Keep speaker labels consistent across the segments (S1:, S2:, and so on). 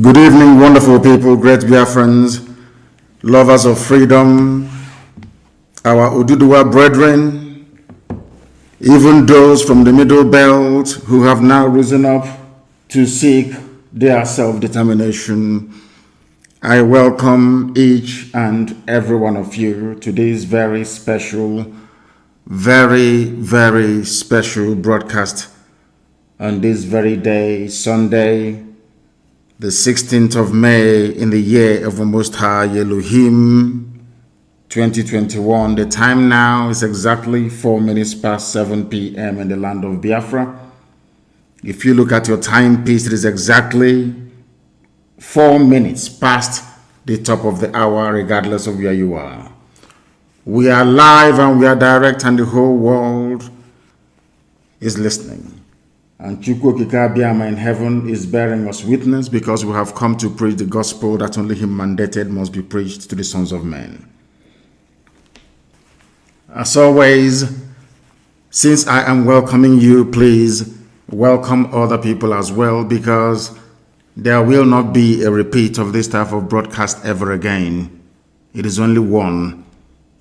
S1: Good evening, wonderful people, great Biafrans, lovers of freedom, our Oduduwa brethren, even those from the Middle Belt who have now risen up to seek their self-determination. I welcome each and every one of you to this very special, very, very special broadcast on this very day, Sunday, the 16th of May in the year of the Most High Elohim 2021. The time now is exactly 4 minutes past 7 p.m. in the land of Biafra. If you look at your timepiece, it is exactly 4 minutes past the top of the hour, regardless of where you are. We are live and we are direct, and the whole world is listening. And Chukwu Okike Abiama in heaven is bearing us witness because we have come to preach the gospel that only Him mandated must be preached to the sons of men. As always, since I am welcoming you, please welcome other people as well because there will not be a repeat of this type of broadcast ever again. It is only one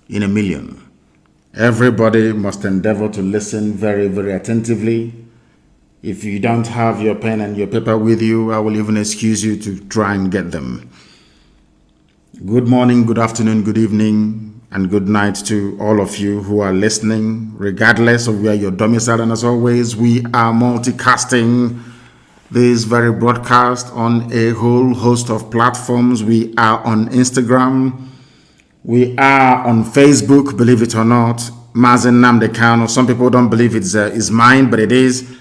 S1: in a million. Everybody must endeavor to listen very, very attentively if you don't have your pen and your paper with you, I will even excuse you to try and get them. Good morning, good afternoon, good evening, and good night to all of you who are listening, regardless of where you're domiciled. And as always, we are multicasting this very broadcast on a whole host of platforms. We are on Instagram. We are on Facebook, believe it or not. Mazi Nnamdi Kanu. Some people don't believe it's, uh, it's mine, but it is.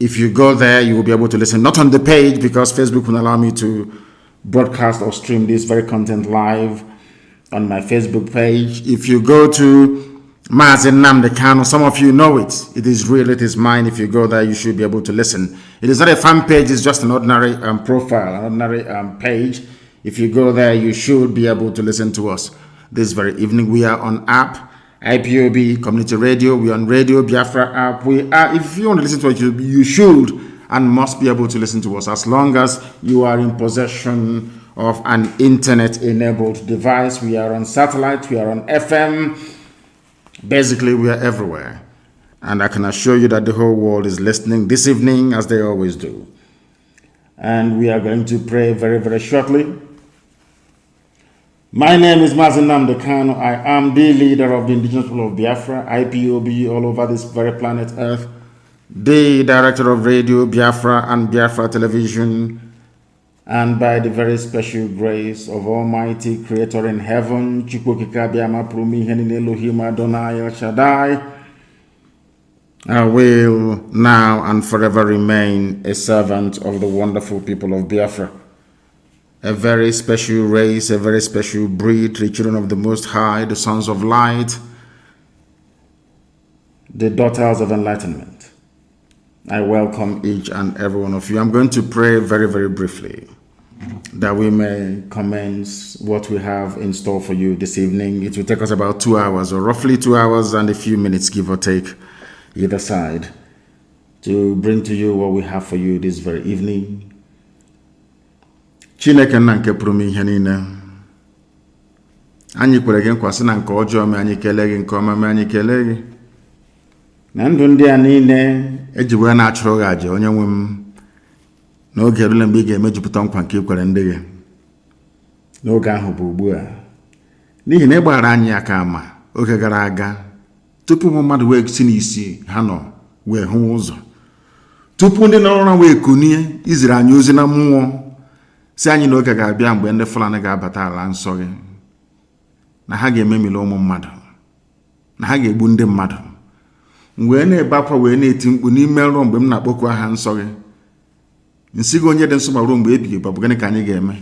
S1: If you go there, you will be able to listen, not on the page because Facebook will allow me to broadcast or stream this very content live on my Facebook page. If you go to Mazi Nnamdi Kanu, some of you know it. It is real, it is mine. If you go there, you should be able to listen. It is not a fan page, it's just an ordinary um, profile, an ordinary um, page. If you go there, you should be able to listen to us this very evening. We are on app IPOB Community Radio. We're on Radio Biafra app. We are, if you want to listen to us, you, you should and must be able to listen to us as long as you are in possession of an internet enabled device. We are on satellite, we are on FM. Basically, we are everywhere. And I can assure you that the whole world is listening this evening as they always do. And we are going to pray very, very shortly. My name is Mazi Nnamdi Kanu. I am the leader of the indigenous people of Biafra, IPOB, all over this very planet Earth, the director of Radio Biafra and Biafra Television, and by the very special grace of Almighty Creator in heaven, Chukwu Okike Abiama Prumi Henin Elohim Adonai El Shaddai, I will now and forever remain a servant of the wonderful people of Biafra a very special race, a very special breed, the children of the Most High, the sons of light, the daughters of enlightenment. I welcome each and every one of you. I'm going to pray very, very briefly that we may commence what we have in store for you this evening. It will take us about two hours, or roughly two hours and a few minutes, give or take, either side, to bring to you what we have for you this very evening chineke nna nke pụrụ m ihe niile. Anyị kwere gị nkwa sị na nke ọjọọ mee anyị kelee gị nke ọma mee anyị kelee gị. Na ndụ ndị a niile eji wee na-achụrụ gị àjà onye nwe m n'oge erule mgbe ị ga-emejupụta nkwa nke ikwere ndị gị. N'oge ahụ bụ ugbu a n'ihi na ịgbaghara anyị aka ama oge gara aga tupu ụmụ mmadụ wee si n'isi ha nọ wee hụ ụzọ tupu ndị nọrọ ụra wee kunie iziri anyị ozi na mmụọ si anyị na oge ga-abịa mgbe ndị Fulani ga-abata ala nsọ gị na ha ga-ememili ụmụ mmadụ na ha ga-egbu ndị mmadụ wee na-ebe akwa wee na-eti mkpu n'ime nrọ mgbe m na-akpọku aha nsọ gị nsị gị onye dị nsọ ma ruo mgbe ebighị bụ gịnị ka anyị ga-eme?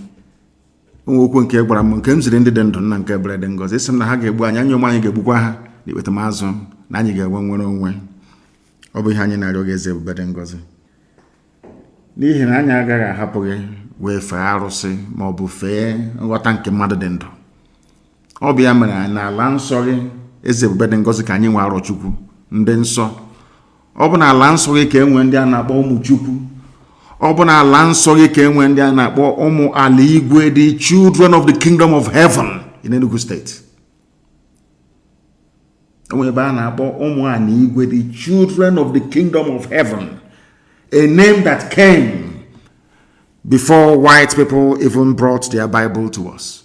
S1: Onwe okwu nke gwara m nke m ziri ndị dị ndụ nna nke bere dị ngọzi isi m na ha ga-egbu anyị anyị onwe anyị ga-egbukwa ha na ikpetamazụ na anyị ga-enwe nwere onwe. Ọ bụ ihe anyị na-arịọ gị eze ebube dị ngọzi n'ihi na anyị agaghị ahapụ gị wee fee arụsị ma ọ bụ fee nghọta nke mmadụ dị ndụ. Ọ bụ ya mere n'ala nsọ gị eze ebube dị ngọzi ka anyị nwe arọ chukwu ndị nsọ. Ọ bụ n'ala nsọ gị ka e nwee ndị a na-akpọ ụmụ chukwu ọ bụ na ala nsọ gị ka enwe ndị a na-akpọ ụmụ ala igwe the children of the kingdom of heaven in Enugu State. Onwe ebe a na-akpọ ụmụ ala igwe the children of the kingdom of heaven a name that came before white people even brought their Bible to us.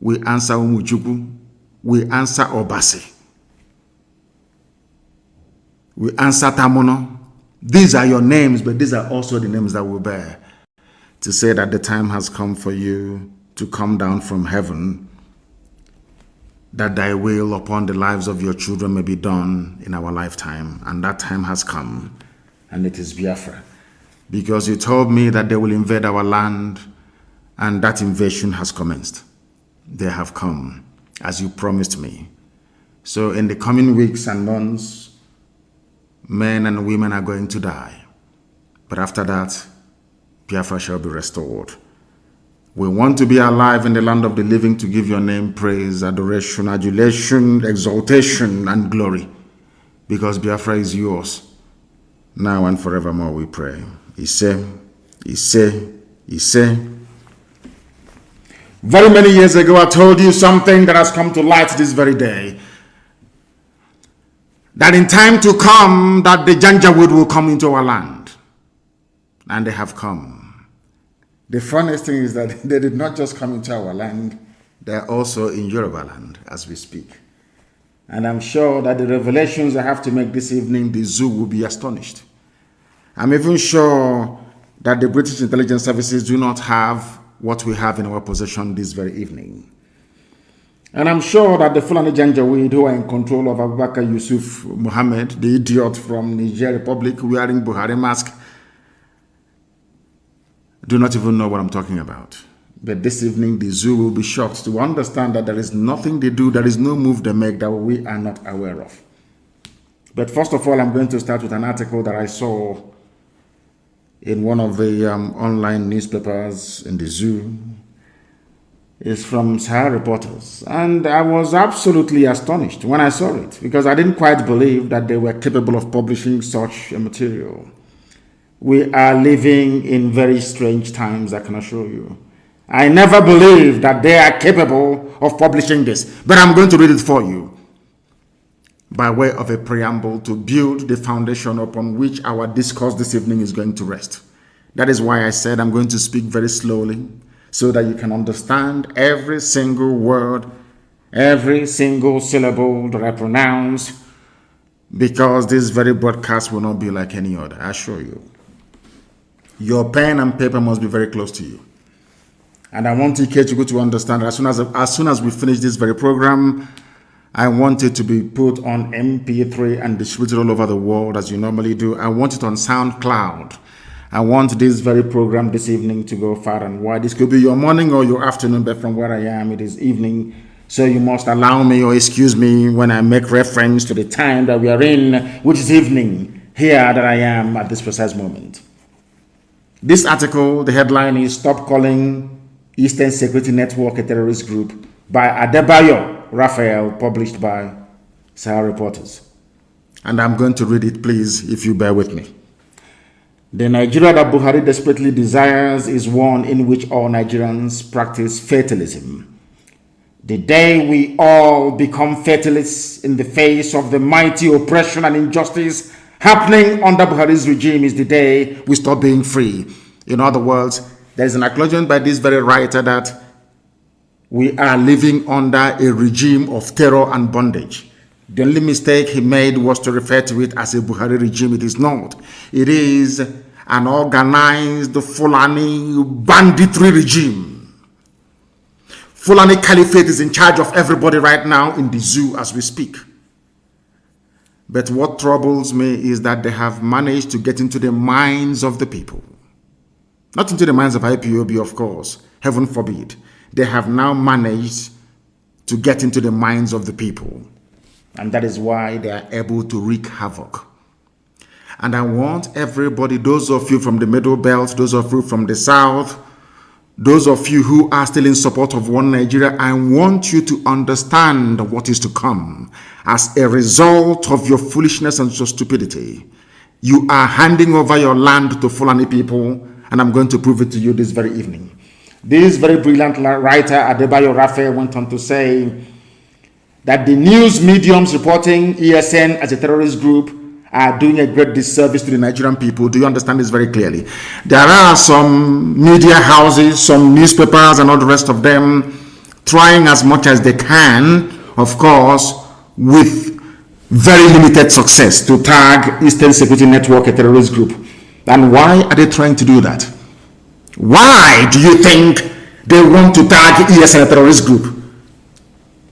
S1: We answer Umuchukwu, we answer Obasi, we answer Tamono. These are your names, but these are also the names that we bear to say that the time has come for you to come down from heaven, that thy will upon the lives of your children may be done in our lifetime. And that time has come, and it is Biafra because you told me that they will invade our land and that invasion has commenced. They have come as you promised me. So in the coming weeks and months, men and women are going to die. But after that, Biafra shall be restored. We want to be alive in the land of the living to give your name praise, adoration, adulation, exaltation, and glory. Because Biafra is yours. Now and forevermore we pray. He said, he said, he said. Very many years ago, I told you something that has come to light this very day. That in time to come, that the Janjaweed will come into our land. And they have come. The funniest thing is that they did not just come into our land, they're also in Yoruba land as we speak. And I'm sure that the revelations I have to make this evening, the zoo will be astonished. I'm even sure that the British intelligence services do not have what we have in our possession this very evening. And I'm sure that the Fulani Janjaweed who are in control of Abubakar Yusuf Muhammad, the idiot from Niger Republic wearing Buhari mask, do not even know what I'm talking about. But this evening, the zoo will be shocked to understand that there is nothing they do, there is no move they make that we are not aware of. But first of all, I'm going to start with an article that I saw in one of the um, online newspapers in the zoo It's from Sahara Reporters. And I was absolutely astonished when I saw it because I didn't quite believe that they were capable of publishing such a material. We are living in very strange times, I can assure you. I never believed that they are capable of publishing this, but I'm going to read it for you by way of a preamble to build the foundation upon which our discourse this evening is going to rest. That is why I said I'm going to speak very slowly so that you can understand every single word, every single syllable that I pronounce, because this very broadcast will not be like any other, I assure you. Your pen and paper must be very close to you. And I want go to understand as soon as, as soon as we finish this very program, I want it to be put on MP3 and distributed all over the world as you normally do. I want it on SoundCloud. I want this very program this evening to go far and wide. This could be your morning or your afternoon, but from where I am, it is evening. So you must allow me or excuse me when I make reference to the time that we are in, which is evening, here that I am at this precise moment. This article, the headline is Stop Calling Eastern Security Network a Terrorist Group by Adebayo Raphael, published by Sahara Reporters. And I'm going to read it, please, if you bear with me. The Nigeria that Buhari desperately desires is one in which all Nigerians practice fatalism. The day we all become fatalists in the face of the mighty oppression and injustice happening under Buhari's regime is the day we stop being free. In other words, there is an acknowledgement by this very writer that we are living under a regime of terror and bondage. The only mistake he made was to refer to it as a Buhari regime. It is not. It is an organized Fulani banditry regime. Fulani Caliphate is in charge of everybody right now in the zoo as we speak. But what troubles me is that they have managed to get into the minds of the people. Not into the minds of IPOB, of course. Heaven forbid they have now managed to get into the minds of the people. And that is why they are able to wreak havoc. And I want everybody, those of you from the middle belt, those of you from the south, those of you who are still in support of one Nigeria, I want you to understand what is to come as a result of your foolishness and your stupidity. You are handing over your land to Fulani people, and I'm going to prove it to you this very evening. This very brilliant writer, Adebayo Raphael, went on to say that the news mediums reporting ESN as a terrorist group are doing a great disservice to the Nigerian people. Do you understand this very clearly? There are some media houses, some newspapers, and all the rest of them trying as much as they can, of course, with very limited success to tag Eastern Security Network a terrorist group. And why are they trying to do that? Why do you think they want to tag ESN a terrorist group?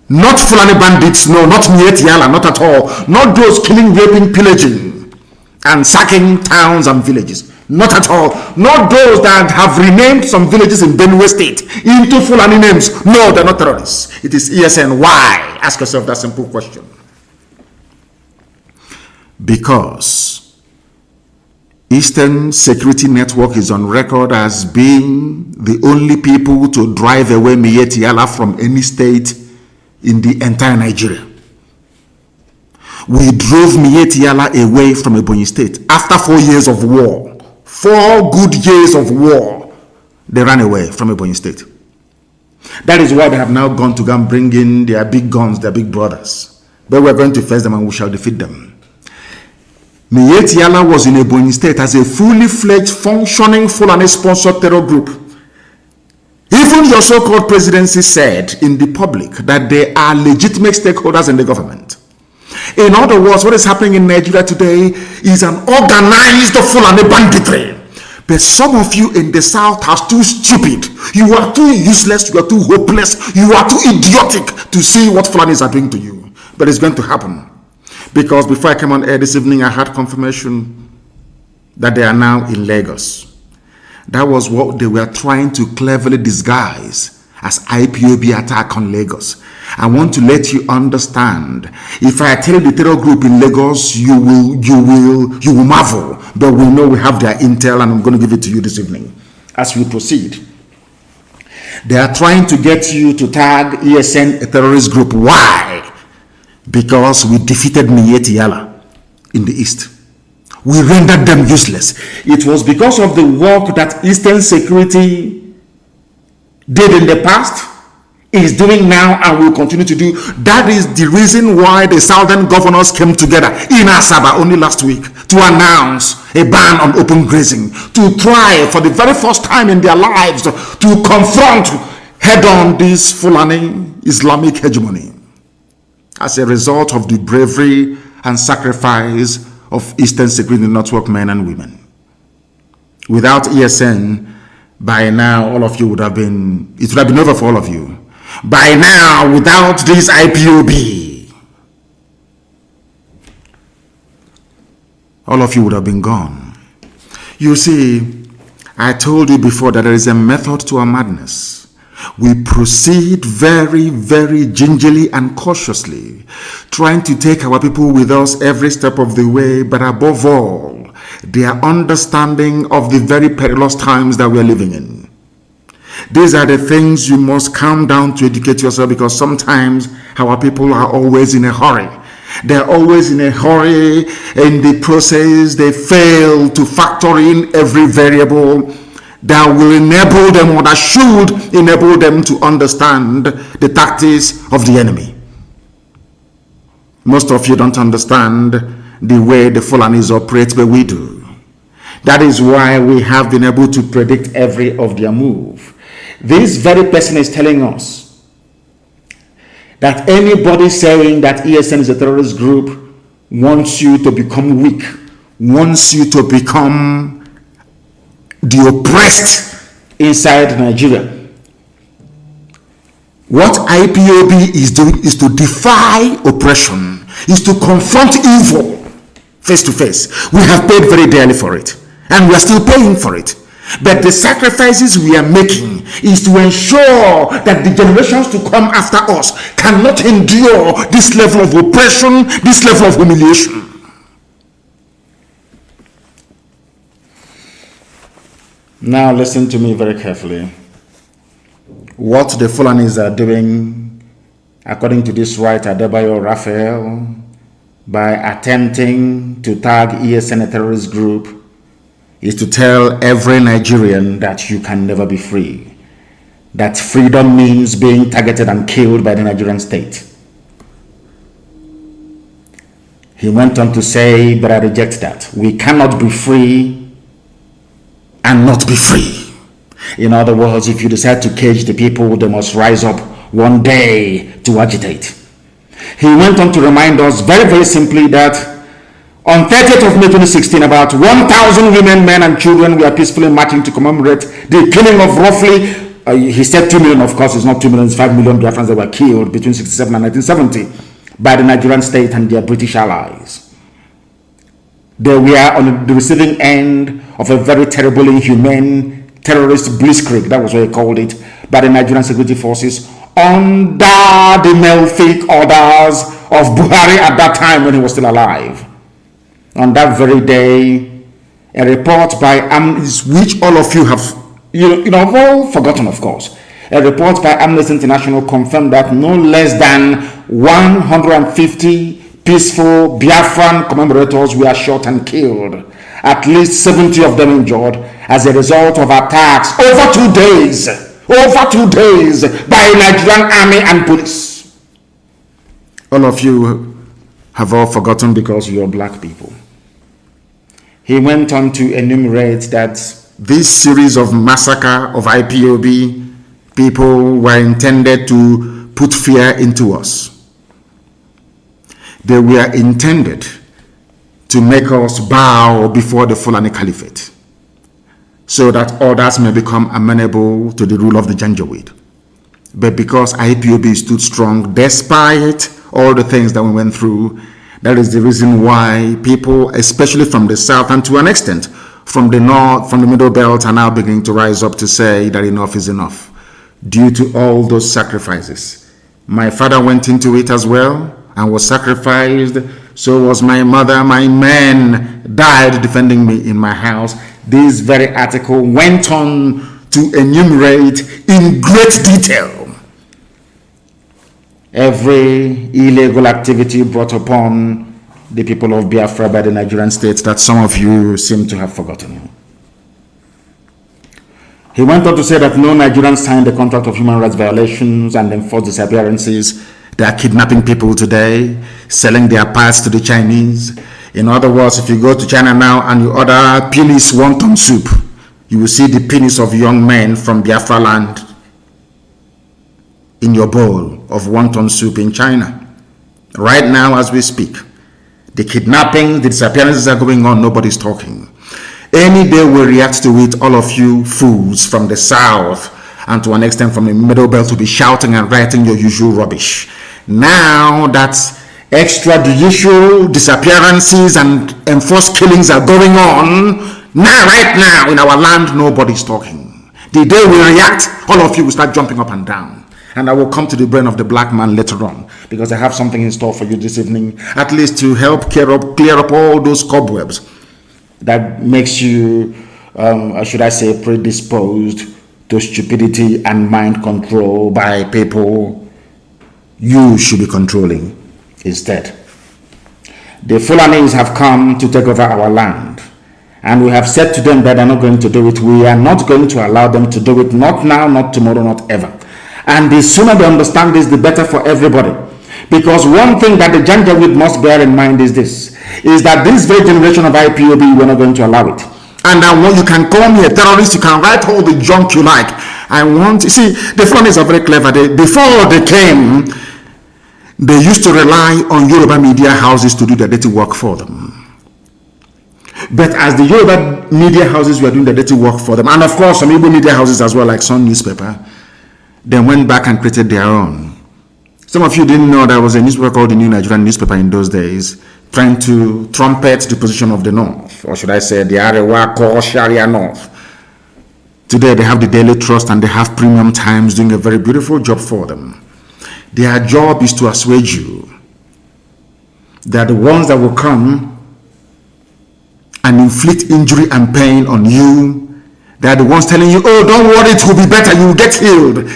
S1: Not Fulani bandits, no, not Miyetti Allah, not at all. Not those killing, raping, pillaging, and sacking towns and villages. Not at all. Not those that have renamed some villages in Benue State into Fulani names. No, they're not terrorists. It is ESN. Why? Ask yourself that simple question. Because Eastern Security Network is on record as being the only people to drive away Miyetti Allah from any state in the entire Nigeria. We drove Miyetti Allah away from Ebonyi State after four years of war. Four good years of war. They ran away from Ebonyi State. That is why they have now gone to go and bring in their big guns, their big brothers. But we're going to face them and we shall defeat them. Miyetti Allah was in Ebonyi State as a fully fledged functioning Fulani sponsored terror group even your so-called presidency said in the public that they are legitimate stakeholders in the government. In other words, what is happening in Nigeria today is an organized Fulani banditry. But some of you in the South are too stupid. You are too useless. You are too hopeless. You are too idiotic to see what Fulanis are doing to you. But it's going to happen. Because before I came on air this evening, I had confirmation that they are now in Lagos. That was what they were trying to cleverly disguise as IPOB attack on Lagos. I want to let you understand. If I tell the terror group in Lagos, you will, you will, you will marvel. But we know we have their intel, and I'm going to give it to you this evening as we proceed. They are trying to get you to tag ESN a terrorist group. Why? Because we defeated Miyetti Allah in the east we rendered them useless. It was because of the work that Eastern Security did in the past, is doing now, and will continue to do. That is the reason why the southern governors came together in Asaba only last week to announce a ban on open grazing, to try for the very first time in their lives to confront head-on this Fulani Islamic hegemony. As a result of the bravery and sacrifice of Eastern Security Network men and women. Without ESN, by now all of you would have been, it would have been over for all of you. By now, without this IPOB, all of you would have been gone. You see, I told you before that there is a method to our madness. We proceed very, very gingerly and cautiously, trying to take our people with us every step of the way, but above all, their understanding of the very perilous times that we are living in. These are the things you must calm down to educate yourself because sometimes our people are always in a hurry. They're always in a hurry in the process. They fail to factor in every variable that will enable them or that should enable them to understand the tactics of the enemy. Most of you don't understand the way the Fulanis operate, but we do. That is why we have been able to predict every of their move. This very person is telling us that anybody saying that ESN is a terrorist group wants you to become weak, wants you to become the oppressed inside Nigeria. What IPOB is doing is to defy oppression, is to confront evil face to face. We have paid very dearly for it, and we are still paying for it. But the sacrifices we are making is to ensure that the generations to come after us cannot endure this level of oppression, this level of humiliation. Now listen to me very carefully. What the Fulanis are doing, according to this writer, Debayo Raphael, by attempting to tag ESN terrorist group is to tell every Nigerian that you can never be free. That freedom means being targeted and killed by the Nigerian state. He went on to say, but I reject that. We cannot be free and not be free. In other words, if you decide to cage the people, they must rise up one day to agitate. He went on to remind us very, very simply that on 30th of May 2016, about 1,000 women, men, and children were peacefully marching to commemorate the killing of roughly, uh, he said 2 million, of course, it's not 2 million, it's 5 million Biafrans that were killed between 67 and 1970 by the Nigerian state and their British allies. They were on the receiving end of a very terrible, inhumane terrorist blitzkrieg, that was what he called it, by the Nigerian security forces under the malefic orders of Buhari at that time when he was still alive. On that very day, a report by Amnesty, which all of you have, you know, you know, all forgotten, of course. A report by Amnesty International confirmed that no less than 150 peaceful Biafran commemorators were shot and killed. At least 70 of them injured as a result of attacks over two days over two days by Nigerian army and police. All of you have all forgotten because you're black people. He went on to enumerate that this series of massacre of IPOB people were intended to put fear into us. They were intended to make us bow before the Fulani Caliphate so that others may become amenable to the rule of the Janjaweed. But because IPOB stood strong despite all the things that we went through, that is the reason why people, especially from the south and to an extent from the north, from the middle belt, are now beginning to rise up to say that enough is enough due to all those sacrifices. My father went into it as well and was sacrificed. So was my mother. My men died defending me in my house this very article went on to enumerate in great detail every illegal activity brought upon the people of Biafra by the Nigerian state that some of you seem to have forgotten. He went on to say that no Nigerian signed the contract of human rights violations and enforced disappearances. They are kidnapping people today, selling their parts to the Chinese, in other words, if you go to China now and you order penis wonton soup, you will see the penis of young men from Biafra land in your bowl of wonton soup in China. Right now as we speak, the kidnapping, the disappearances are going on, nobody's talking. Any day we react to it, all of you fools from the south and to an extent from the middle belt to be shouting and writing your usual rubbish. Now that's extrajudicial disappearances and enforced killings are going on now right now in our land nobody's talking the day we react all of you will start jumping up and down and I will come to the brain of the black man later on because I have something in store for you this evening at least to help clear up clear up all those cobwebs that makes you um, should I say predisposed to stupidity and mind control by people you should be controlling instead. The Fulanis have come to take over our land. And we have said to them that they're not going to do it. We are not going to allow them to do it. Not now, not tomorrow, not ever. And the sooner they understand this, the better for everybody. Because one thing that the Janjaweed must bear in mind is this, is that this very generation of IPOB, we're not going to allow it. And I want, you can call me a terrorist, you can write all the junk you like. I want, you see, the Fulanis are very clever. They, before they came, they used to rely on Yoruba media houses to do the dirty work for them. But as the Yoruba media houses were doing the dirty work for them, and of course some Igbo media houses as well, like Sun newspaper, they went back and created their own. Some of you didn't know there was a newspaper called the New Nigerian Newspaper in those days, trying to trumpet the position of the North, or should I say the Arewa Core Sharia North. Today they have the Daily Trust and they have Premium Times doing a very beautiful job for them. Their job is to assuage you. They are the ones that will come and inflict injury and pain on you. They are the ones telling you, oh, don't worry, it will be better, you will get healed.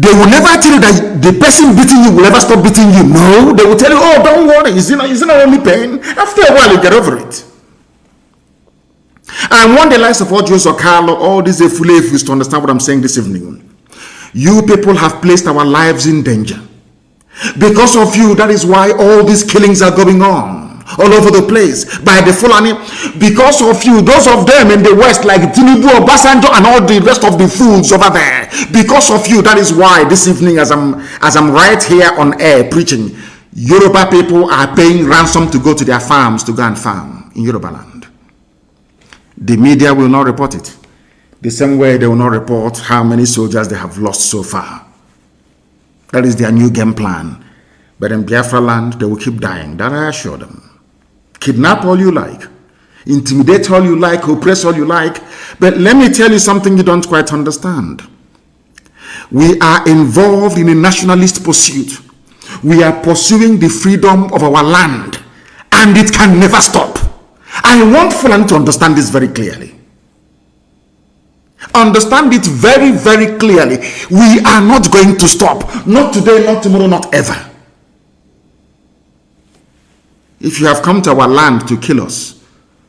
S1: They will never tell you that the person beating you will never stop beating you. No, they will tell you, oh, don't worry, it's not, it's not only pain. After a while, you get over it. I want the likes of all Joseph Carlo, all these Efulefus to understand what I'm saying this evening. You people have placed our lives in danger. Because of you, that is why all these killings are going on all over the place by the Fulani. Because of you, those of them in the West, like Tinubu, Obasanjo, and all the rest of the fools over there. Because of you, that is why this evening, as I'm as I'm right here on air preaching, Yoruba people are paying ransom to go to their farms to go and farm in Yoruba land. The media will not report it. The same way they will not report how many soldiers they have lost so far. That is their new game plan. But in Biafra land, they will keep dying. That I assure them. Kidnap all you like. Intimidate all you like. Oppress all you like. But let me tell you something you don't quite understand. We are involved in a nationalist pursuit. We are pursuing the freedom of our land. And it can never stop. I want Fulani to understand this very clearly. Understand it very, very clearly. We are not going to stop. Not today, not tomorrow, not ever. If you have come to our land to kill us,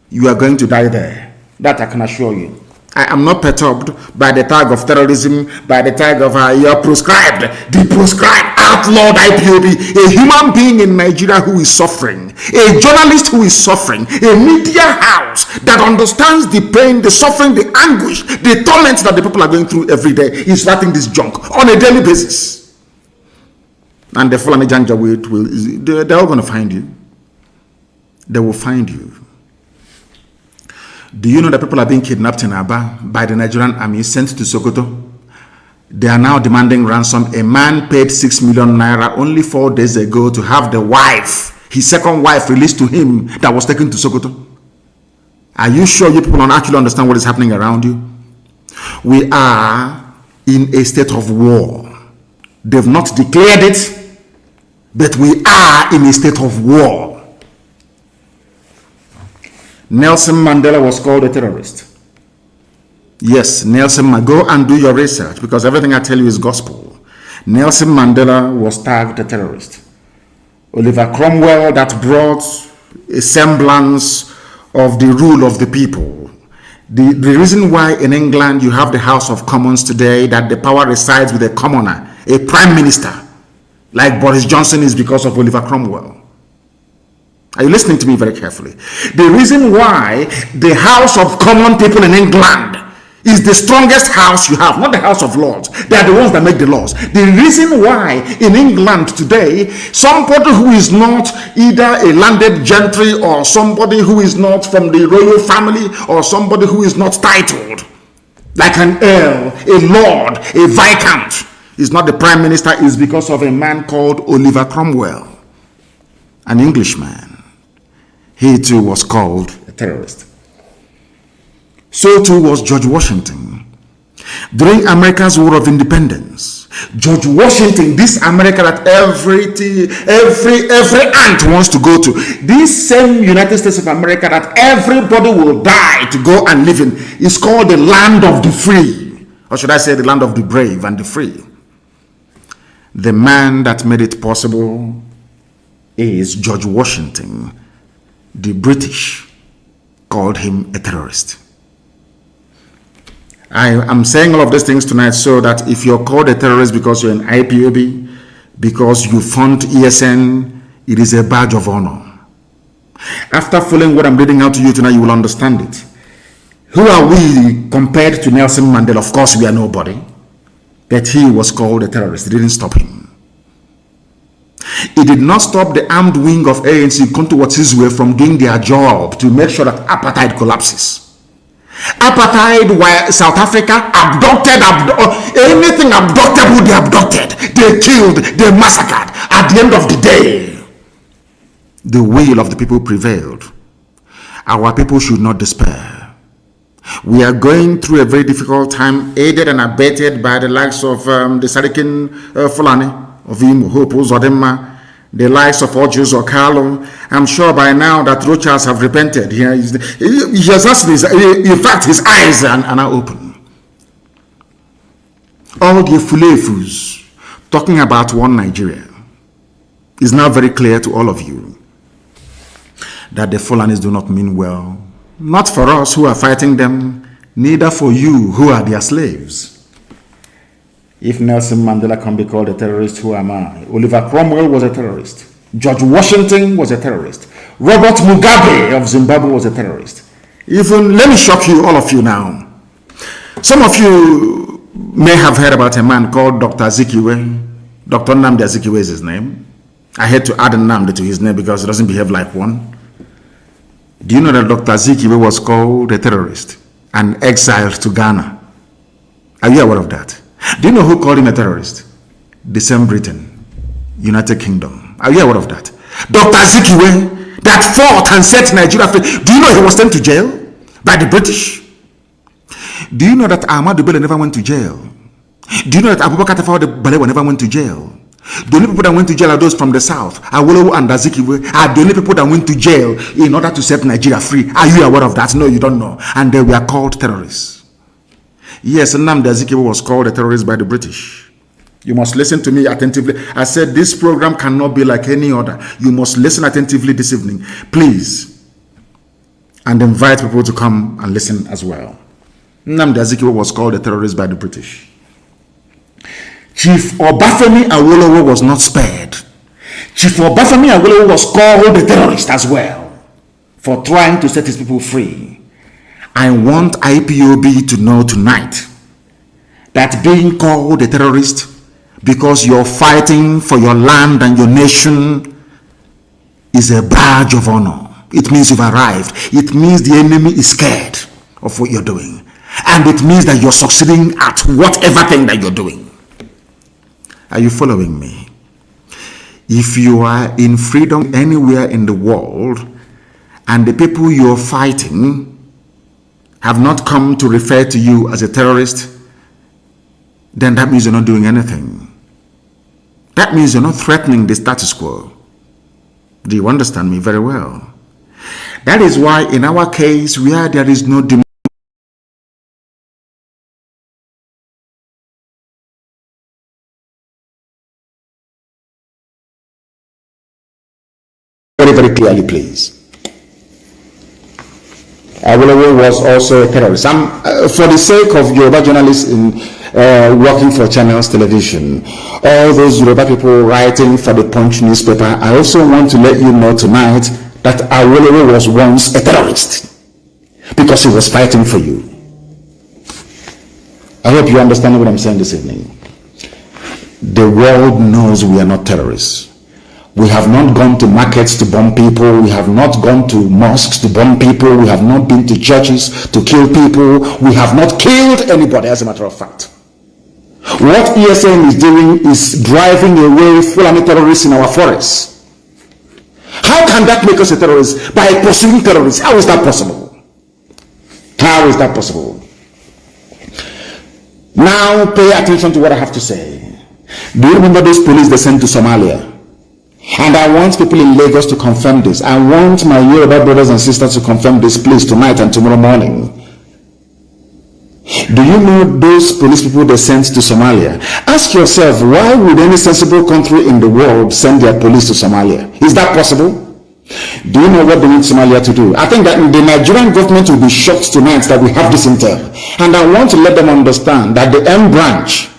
S1: you are going to die there. That I can assure you. I am not perturbed by the tag of terrorism, by the tag of uh, you're proscribed, the proscribed, outlawed IPOB, a human being in Nigeria who is suffering, a journalist who is suffering, a media house that understands the pain, the suffering, the anguish, the torment that the people are going through every day is writing this junk on a daily basis. And the Fulani Janja will, will they're all going to find you. They will find you. Do you know that people are being kidnapped in Aba by the Nigerian army sent to Sokoto? They are now demanding ransom. A man paid 6 million naira only four days ago to have the wife, his second wife, released to him that was taken to Sokoto. Are you sure you people don't actually understand what is happening around you? We are in a state of war. They've not declared it, but we are in a state of war. Nelson Mandela was called a terrorist. Yes, Nelson, go and do your research because everything I tell you is gospel. Nelson Mandela was tagged a terrorist. Oliver Cromwell that brought a semblance of the rule of the people. The, the reason why in England you have the House of Commons today, that the power resides with a commoner, a prime minister, like Boris Johnson is because of Oliver Cromwell. Are you listening to me very carefully? The reason why the House of Common People in England is the strongest house you have, not the House of Lords. They are the ones that make the laws. The reason why in England today, somebody who is not either a landed gentry or somebody who is not from the royal family or somebody who is not titled, like an earl, a lord, a viscount, is not the prime minister, is because of a man called Oliver Cromwell, an Englishman he too was called a terrorist. So too was George Washington. During America's War of Independence, George Washington, this America that every, every, every ant wants to go to, this same United States of America that everybody will die to go and live in, is called the land of the free. Or should I say the land of the brave and the free. The man that made it possible is George Washington, the British called him a terrorist. I am saying all of these things tonight so that if you're called a terrorist because you're an IPOB, because you fund ESN, it is a badge of honor. After following what I'm reading out to you tonight, you will understand it. Who are we compared to Nelson Mandela? Of course, we are nobody. But he was called a terrorist. It didn't stop him. It did not stop the armed wing of ANC way from doing their job to make sure that apartheid collapses. Apartheid, while South Africa abducted, abdu anything abductable, they abducted, they killed, they massacred. At the end of the day, the will of the people prevailed. Our people should not despair. We are going through a very difficult time, aided and abetted by the likes of um, the Sarikin uh, Fulani, of Imo, Hope Uzodimma, the likes of Ojus or Carlo. I'm sure by now that Rochas have repented. He has, he has his, in fact, his eyes are, are now open. All the fulefus talking about one Nigeria. is now very clear to all of you that the Fulanis do not mean well. Not for us who are fighting them, neither for you who are their slaves. If Nelson Mandela can be called a terrorist, who am I? Oliver Cromwell was a terrorist. George Washington was a terrorist. Robert Mugabe of Zimbabwe was a terrorist. Even, let me shock you, all of you now. Some of you may have heard about a man called Dr. Zikiwe. Dr. Nnamdi Zikiwe is his name. I had to add a Nnamdi to his name because he doesn't behave like one. Do you know that Dr. Zikiwe was called a terrorist and exiled to Ghana? Are you aware of that? Do you know who called him a terrorist? The same Britain, United Kingdom. Are you aware of that? Dr. Zikiwe that fought and set Nigeria free. Do you know he was sent to jail by the British? Do you know that Ahmadu Bello never went to jail? Do you know that Abubakar Tafawa Balewa never went to jail? The only people that went to jail are those from the south. Awolowo and Azikiwe are the only people that went to jail in order to set Nigeria free. Are you aware of that? No, you don't know. And they were called terrorists. Yes, Nnamdi Azikiwe was called a terrorist by the British. You must listen to me attentively. I said this program cannot be like any other. You must listen attentively this evening. Please. And invite people to come and listen as well. Nnamdi Azikiwe was called a terrorist by the British. Chief Obafemi Awolowo was not spared. Chief Obafemi Awolowo was called a terrorist as well for trying to set his people free. I want IPOB to know tonight that being called a terrorist because you're fighting for your land and your nation is a badge of honor. It means you've arrived. It means the enemy is scared of what you're doing. And it means that you're succeeding at whatever thing that you're doing. Are you following me? If you are in freedom anywhere in the world and the people you're fighting have not come to refer to you as a terrorist, then that means you're not doing anything. That means you're not threatening the status quo. Do you understand me very well? That is why in our case, where there is no very, very clearly, please. Awolowo was also a terrorist. Uh, for the sake of Yoruba journalists in uh, working for Channels Television, all those Yoruba people writing for the Punch newspaper, I also want to let you know tonight that Awolowo was once a terrorist because he was fighting for you. I hope you understand what I'm saying this evening. The world knows we are not terrorists. We have not gone to markets to bomb people. We have not gone to mosques to bomb people. We have not been to churches to kill people. We have not killed anybody, as a matter of fact. What ESN is doing is driving away Fulani terrorists in our forests. How can that make us a terrorist? By pursuing terrorists. How is that possible? How is that possible? Now pay attention to what I have to say. Do you remember those police they sent to Somalia? And I want people in Lagos to confirm this. I want my Yoruba brothers and sisters to confirm this, please, tonight and tomorrow morning. Do you know those police people they sent to Somalia? Ask yourself, why would any sensible country in the world send their police to Somalia? Is that possible? Do you know what they need Somalia to do? I think that the Nigerian government will be shocked tonight that we have this intel. And I want to let them understand that the M branch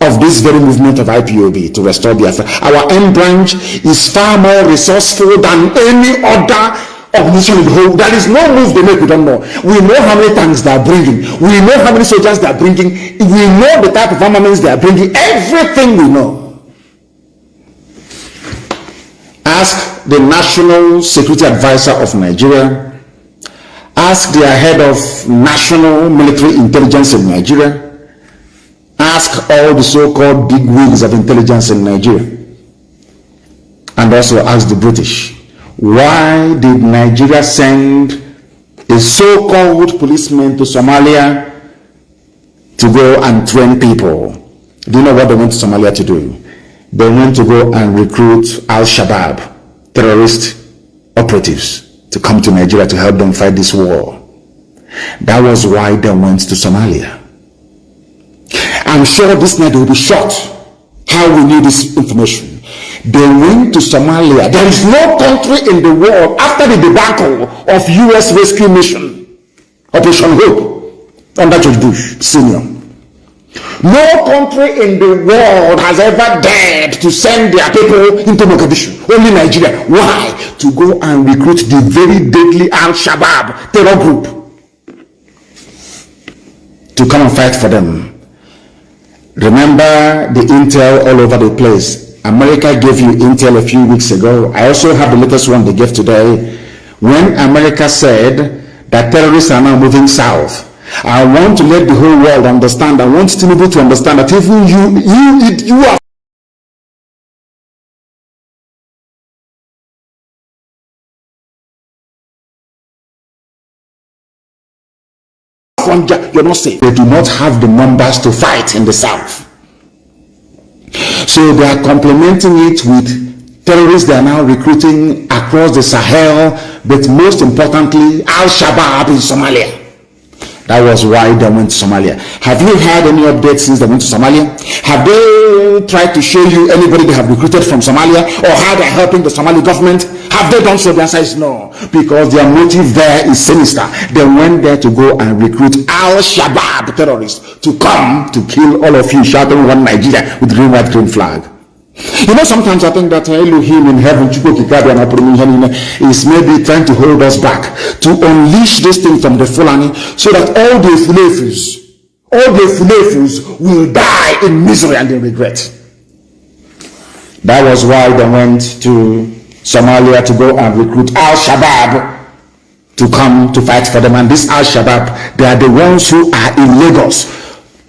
S1: of this very movement of IPOB to restore Biafra. Our M branch is far more resourceful than any other organization in the whole. There is no move they make, we don't know. We know how many tanks they are bringing. We know how many soldiers they are bringing. We know the type of armaments they are bringing. Everything we know. Ask the National Security Advisor of Nigeria. Ask their head of National Military Intelligence in Nigeria ask all the so-called big wigs of intelligence in Nigeria and also ask the British, why did Nigeria send a so-called policeman to Somalia to go and train people? Do you know what they went to Somalia to do? They went to go and recruit Al-Shabaab, terrorist operatives, to come to Nigeria to help them fight this war. That was why they went to Somalia. I'm sure this night they will be shot how we knew this information. They went to Somalia. There is no country in the world after the debacle of U.S. rescue mission, Operation Hope, under George Bush Senior. No country in the world has ever dared to send their people into Mogadishu. Only Nigeria. Why? To go and recruit the very deadly Al Shabaab terror group to come and fight for them. Remember the intel all over the place. America gave you intel a few weeks ago. I also have the latest one they gave today. When America said that terrorists are now moving south, I want to let the whole world understand. I want Tinubu to understand that even you, you, you are you're not safe. They do not have the numbers to fight in the south. So they are complementing it with terrorists they are now recruiting across the Sahel, but most importantly, Al-Shabaab in Somalia. That was why they went to Somalia. Have you had any updates since they went to Somalia? Have they tried to show you anybody they have recruited from Somalia or how they're helping the Somali government? Have they done so? The answer is no. Because their motive there is sinister. They went there to go and recruit Al-Shabaab terrorists to come to kill all of you shouting one Nigeria with green, white, green flag. You know, sometimes I think that eh, Elohim in heaven eh, is maybe trying to hold us back to unleash this thing from the Fulani so that all the Fulefus, all the Fulefus will die in misery and in regret. That was why they went to Somalia to go and recruit Al-Shabaab to come to fight for them. And this Al-Shabaab, they are the ones who are in Lagos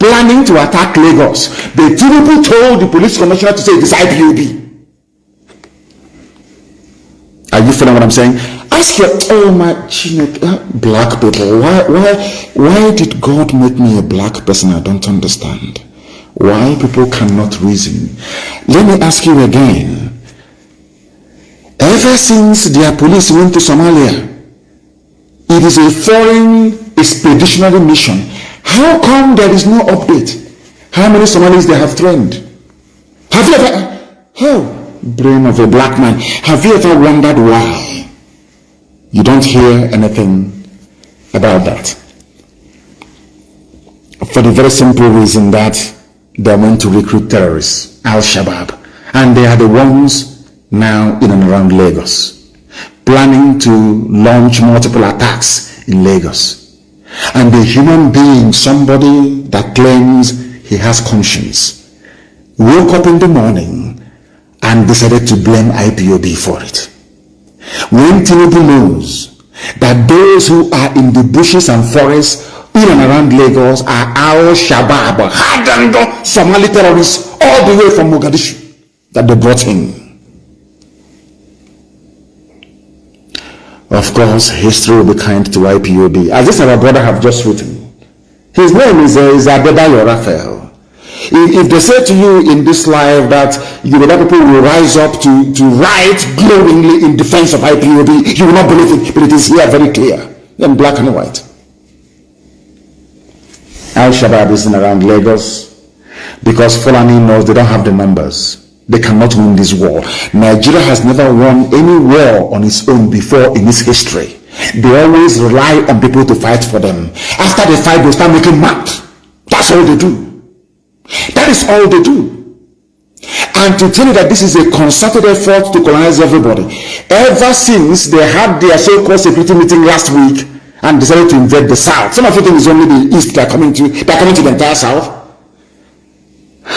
S1: planning to attack Lagos. The Tinubu told the police commissioner to say it is IPOB. Are you feeling what I'm saying? Ask your oh my uh, black people. Why why why did God make me a black person? I don't understand. Why people cannot reason. Let me ask you again. Ever since their police went to Somalia, it is a foreign expeditionary mission how come there is no update? How many Somalis they have trained? Have you ever, oh, brain of a black man, have you ever wondered why you don't hear anything about that? For the very simple reason that they want to recruit terrorists, Al-Shabaab, and they are the ones now in and around Lagos, planning to launch multiple attacks in Lagos. And the human being, somebody that claims he has conscience, woke up in the morning and decided to blame IPOB for it. When Tinubu knows that those who are in the bushes and forests in and around Lagos are Al Shabaab, hardened Somali terrorists all the way from Mogadishu that they brought in. Of course, history will be kind to IPOB. As this our brother have just written. His name is, uh, is Raphael. If, if they say to you in this life that you Yoruba people will rise up to, to write glowingly in defense of IPOB, you will not believe it, but it is here very clear, in black and white. Al-Shabaab is in around Lagos because Fulani knows they don't have the numbers. They cannot win this war. Nigeria has never won any war on its own before in its history. They always rely on people to fight for them. After they fight, they start making mad. That's all they do. That is all they do. And to tell you that this is a concerted effort to colonize everybody. Ever since they had their so-called security meeting last week and decided to invade the South. Some of you think it's only the East that are coming to, that are coming to the entire South.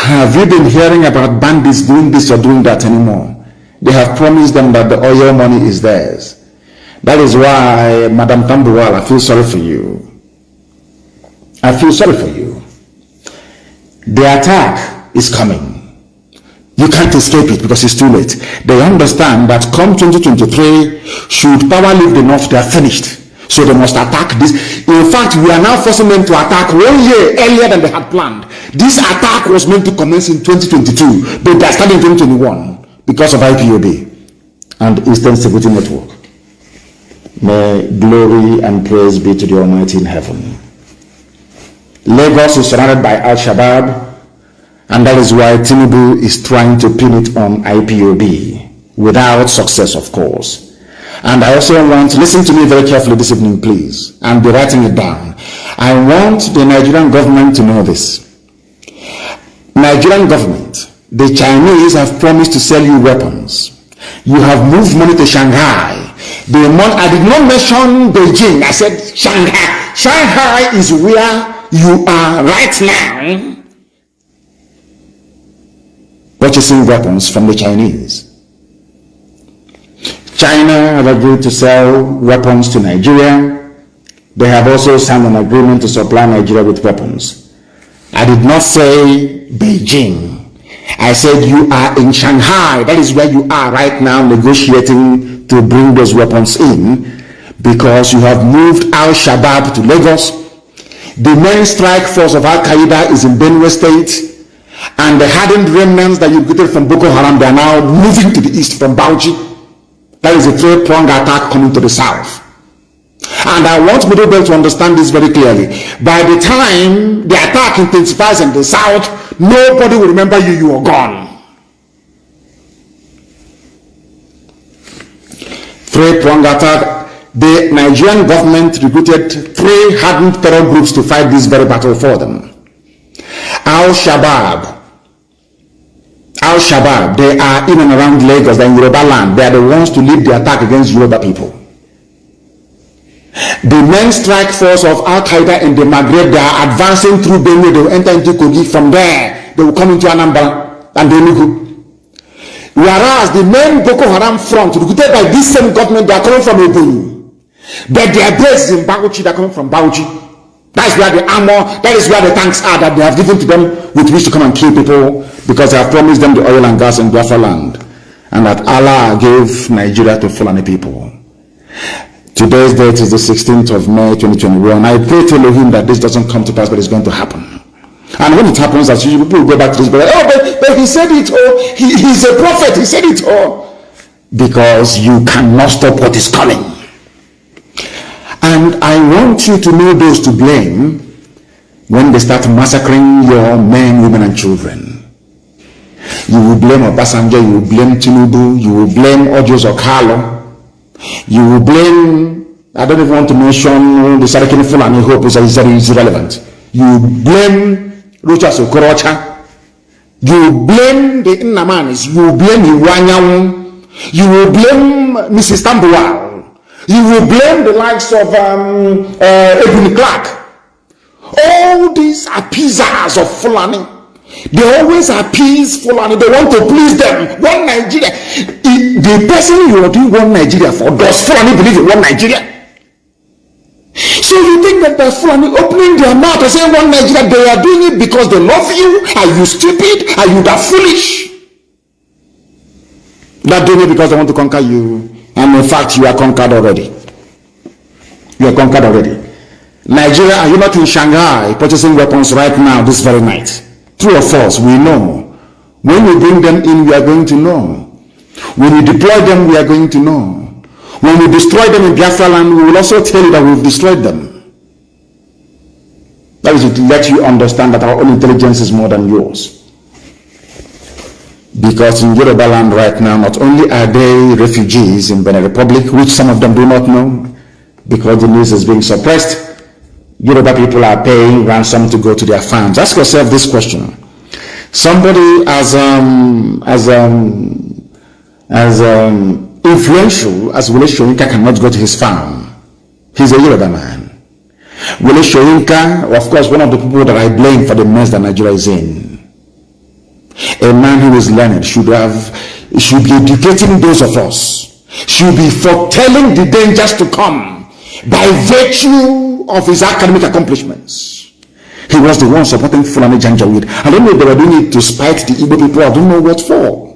S1: Have you been hearing about bandits doing this or doing that anymore? They have promised them that the oil money is theirs. That is why, Madam Tambuwal, I feel sorry for you. I feel sorry for you. The attack is coming. You can't escape it because it's too late. They understand that come 2023, should power leave the north, they are finished. So they must attack this. In fact, we are now forcing them to attack one year earlier than they had planned. This attack was meant to commence in 2022, but they are starting in 2021 because of IPOB and Eastern Security Network. May glory and praise be to the Almighty in heaven. Lagos is surrounded by Al-Shabaab And that is why Tinubu is trying to pin it on IPOB, without success, of course. And I also want, listen to me very carefully this evening, please, and be writing it down. I want the Nigerian government to know this. Nigerian government, the Chinese have promised to sell you weapons. You have moved money to Shanghai. The money, I did not mention Beijing. I said Shanghai. Shanghai is where you are right now purchasing weapons from the Chinese. China have agreed to sell weapons to Nigeria. They have also signed an agreement to supply Nigeria with weapons. I did not say Beijing. I said you are in Shanghai. That is where you are right now negotiating to bring those weapons in because you have moved Al-Shabaab to Lagos. The main strike force of Al-Qaeda is in Benue State and the hardened remnants that you get from Boko Haram, they are now moving to the east from Bauchi. That is a three-pronged attack coming to the south. And I want Middle Belt to understand this very clearly. By the time the attack intensifies in the south, nobody will remember you, you are gone. Three-pronged attack. The Nigerian government recruited three hardened terror groups to fight this very battle for them. Al-Shabaab, Al-Shabaab, they are in and around Lagos, they're in Yoruba land. They are the ones to lead the attack against Yoruba people. The main strike force of Al-Qaeda in the Maghreb, they are advancing through Benue, they will enter into Kogi. From there, they will come into Anambra and Enugu. Whereas the main Boko Haram front, recruited by this same government, they are coming from Ebonyi. But their base is in Bauchi, they are coming from Bauchi. That's where the armor, that is where the tanks are that they have given to them with which to come and kill people because they have promised them the oil and gas in Biafra land. And that Allah gave Nigeria to Fulani people. Today's date is the 16th of May 2021. I pray to Elohim that this doesn't come to pass, but it's going to happen. And when it happens, as usual, people go back to this, but oh, but, but he said it all. He, he's a prophet. He said it all. Because you cannot stop what is coming. And I want you to know those to blame when they start massacring your men, women, and children. You will blame Obasanjo, you will blame Tinubu, you will blame Ojos Okalo, you will blame, I don't even want to mention the Sarakini Fulani Hope is, is irrelevant. You will blame Rochas Okorocha, you will blame the Innamanis, you will blame Iwuanyanwu, you will blame Mrs. Tambuwal, you will blame the likes of um, uh, Edwin Clark. All these appeasers of Fulani. They always appease Fulani. They want to please them. One Nigeria. The person you are doing one Nigeria for, does Fulani believe in one Nigeria? So you think that the Fulani opening their mouth and saying one Nigeria, they are doing it because they love you? Are you stupid? Are you that foolish? Not doing it because they want to conquer you. And in fact, you are conquered already. You are conquered already. Nigeria, are you not in Shanghai purchasing weapons right now, this very night? True or false, we know. When we bring them in, we are going to know. When we deploy them, we are going to know. When we destroy them in Biafra land, we will also tell you that we've destroyed them. That is to let you understand that our own intelligence is more than yours. Because in Yoruba land right now, not only are they refugees in Benin Republic, which some of them do not know, because the news is being suppressed, Yoruba people are paying ransom to go to their farms. Ask yourself this question. Somebody as um, as um, as um, influential as Wole Soyinka cannot go to his farm. He's a Yoruba man. Wole Soyinka, of course, one of the people that I blame for the mess that Nigeria is in. A man who is learned should have should be educating those of us, should be foretelling the dangers to come by virtue of his academic accomplishments. He was the one supporting Fulani Janjaweed. I don't know if they were doing it to spite the Igbo people. I don't know what for.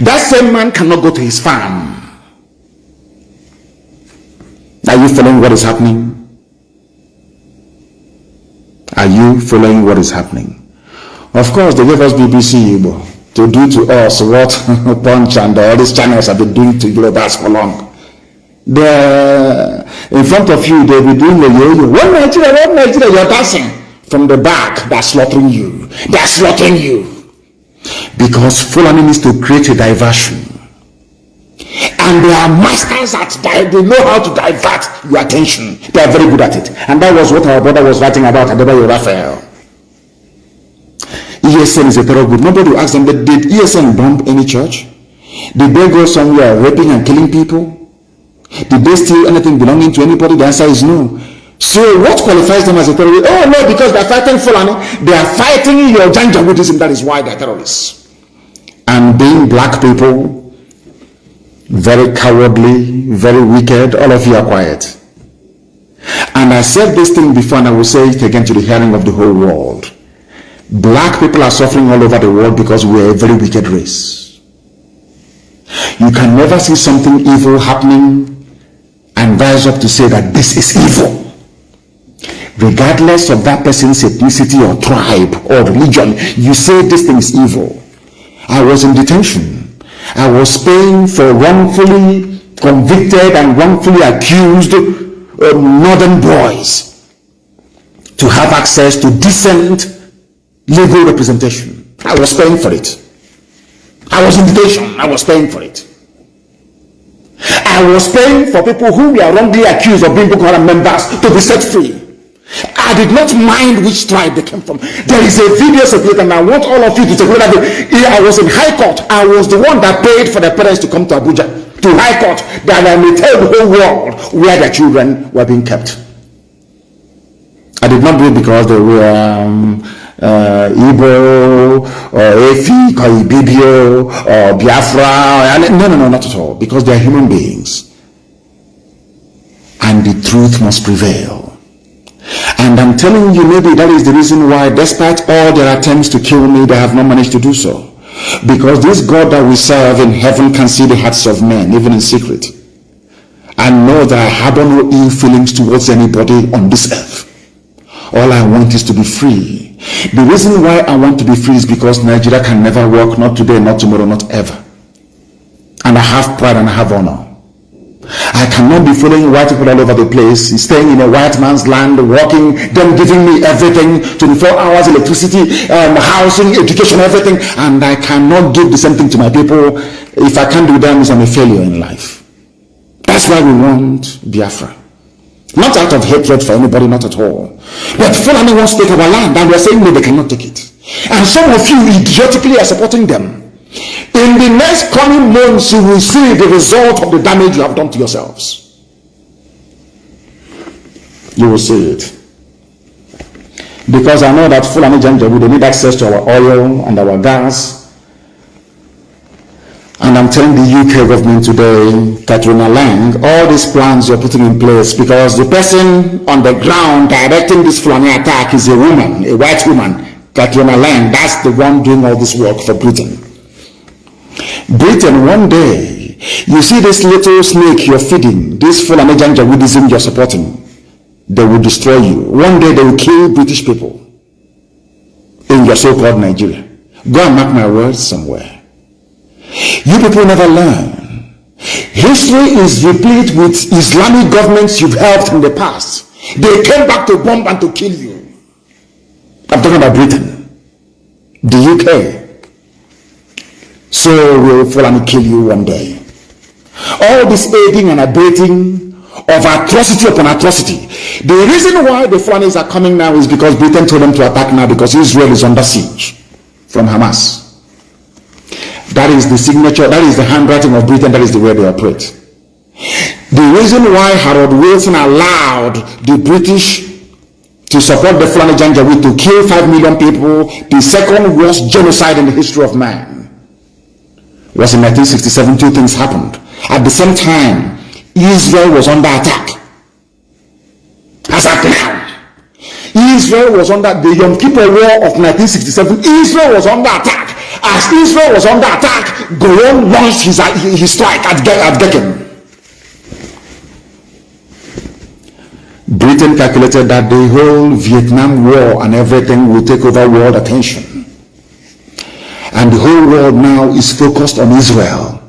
S1: That same man cannot go to his farm. Are you following what is happening? Are you following what is happening? Of course, they gave us BBC Igbo to do to us what Punch and all these channels have been doing to Yorubas for long. They're in front of you, they'll be doing the yo-yo. One Nigeria, one Nigeria, you're dancing. from the back, they're slaughtering you. They're slaughtering you. Because Fulani needs to create a diversion. And they are masters at that. They know how to divert your attention. They are very good at it. And that was what our brother was writing about Adebayo Raphael. ESN is a terror group. Nobody will ask them, but did ESN bomb any church? Did they go somewhere raping and killing people? Did they steal anything belonging to anybody? The answer is no. So what qualifies them as a terrorist? Oh no, because they're fighting Fulani. They are fighting your Janjaweedism. That is why they're terrorists. And being black people, very cowardly, very wicked, all of you are quiet. And I said this thing before and I will say it again to the hearing of the whole world. Black people are suffering all over the world because we are a very wicked race. You can never see something evil happening and rise up to say that this is evil. Regardless of that person's ethnicity or tribe or religion, you say this thing is evil. I was in detention. I was paying for wrongfully convicted and wrongfully accused uh, northern boys to have access to decent legal representation. I was paying for it. I was in detention. I was paying for it. I was paying for people who were wrongly accused of being Boko Haram members to be set free. I did not mind which tribe they came from. There is a video circulating, and I want all of you to take a it. I was in High Court. I was the one that paid for the parents to come to Abuja, to High Court, that I may tell the whole world where their children were being kept. I did not do it because they were um, uh, Igbo or Efik or Ibibio or Biafra. No, no, no, not at all. Because they are human beings. And the truth must prevail. And I'm telling you, maybe that is the reason why, despite all their attempts to kill me, they have not managed to do so. Because this God that we serve in heaven can see the hearts of men, even in secret. And know that I harbor no ill feelings towards anybody on this earth. All I want is to be free the reason why I want to be free is because Nigeria can never work, not today, not tomorrow, not ever. And I have pride and I have honor. I cannot be following white people all over the place, staying in a white man's land, working, them giving me everything, 24 hours electricity, um, housing, education, everything, and I cannot give the same thing to my people. If I can't do that, I'm a failure in life. That's why we want Biafra. Not out of hatred for anybody, not at all. But Fulani wants to take our land and we're saying no, they cannot take it. And some of you idiotically are supporting them. In the next coming months, you will see the result of the damage you have done to yourselves. You will see it. Because I know that Fulani Janjaweed, they need access to our oil and our gas and I'm telling the UK government today, Catriona Laing, all these plans you're putting in place because the person on the ground directing this Fulani attack is a woman, a white woman, Catriona Laing. That's the one doing all this work for Britain. Britain, one day, you see this little snake you're feeding, this Fulani Janjaweedism you're supporting, they will destroy you. One day they will kill British people in your so-called Nigeria. Go and mark my words somewhere. You people never learn. History is replete with Islamic governments you've helped in the past. They came back to bomb and to kill you. I'm talking about Britain, the UK. So we'll fall and kill you one day. All this aiding and abetting of atrocity upon atrocity. The reason why the Fulanis are coming now is because Britain told them to attack now because Israel is under siege from Hamas. That is the signature, that is the handwriting of Britain, that is the way they operate. The reason why Harold Wilson allowed the British to support the Fulani Janjaweed to kill 5 million people, the second worst genocide in the history of man, was in 1967. Two things happened. At the same time, Israel was under attack. As at now. Israel was under the Yom Kippur War of 1967. Israel was under attack. As Israel was under attack, Gowon launched his, his strike at, at Gekken. Britain calculated that the whole Vietnam War and everything will take over world attention. And the whole world now is focused on Israel.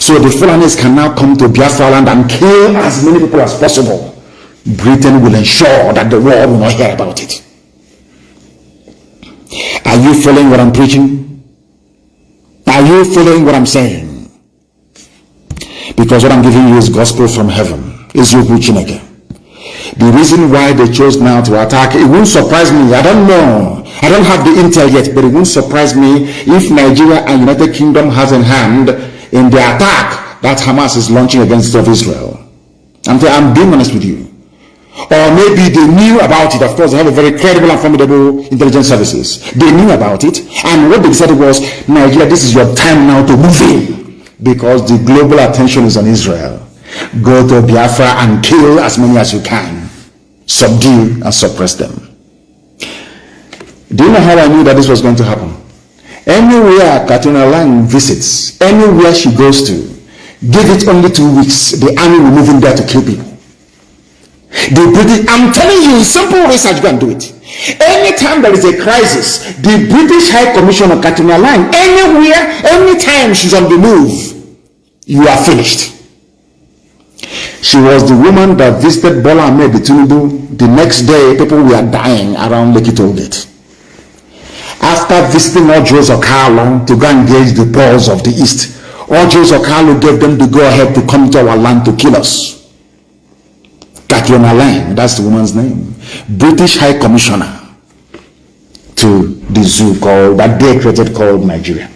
S1: So the Fulanis can now come to Biafra land and kill as many people as possible. Britain will ensure that the world will not hear about it. Are you following what I'm preaching? Are you following what I'm saying? Because what I'm giving you is gospel from heaven. Is you preaching again. The reason why they chose now to attack, it won't surprise me. I don't know. I don't have the intel yet, but it won't surprise me if Nigeria and United Kingdom has in hand in the attack that Hamas is launching against of Israel. I'm, I'm being honest with you. Or maybe they knew about it. Of course, they have a very credible and formidable intelligence services. They knew about it. And what they decided was, Nigeria, this is your time now to move in. Because the global attention is on Israel. Go to Biafra and kill as many as you can. Subdue and suppress them. Do you know how I knew that this was going to happen? Anywhere Catriona Laing visits, anywhere she goes to, give it only two weeks, the army will move in there to kill people. The British, I'm telling you, simple research, go and do it. Anytime there is a crisis, the British High Commissioner Catriona Laing, anywhere, anytime she's on the move, you are finished. She was the woman that visited Bola Ahmed Tinubu. The next day, people were dying around Lekki Tollgate. After visiting Ojos Okalo to go engage the Poles of the East, Ojos Okalo gave them the go-ahead to come to our land to kill us. Catriona Laing, that's the woman's name, British High Commissioner to the zoo called, that they created called Nigeria.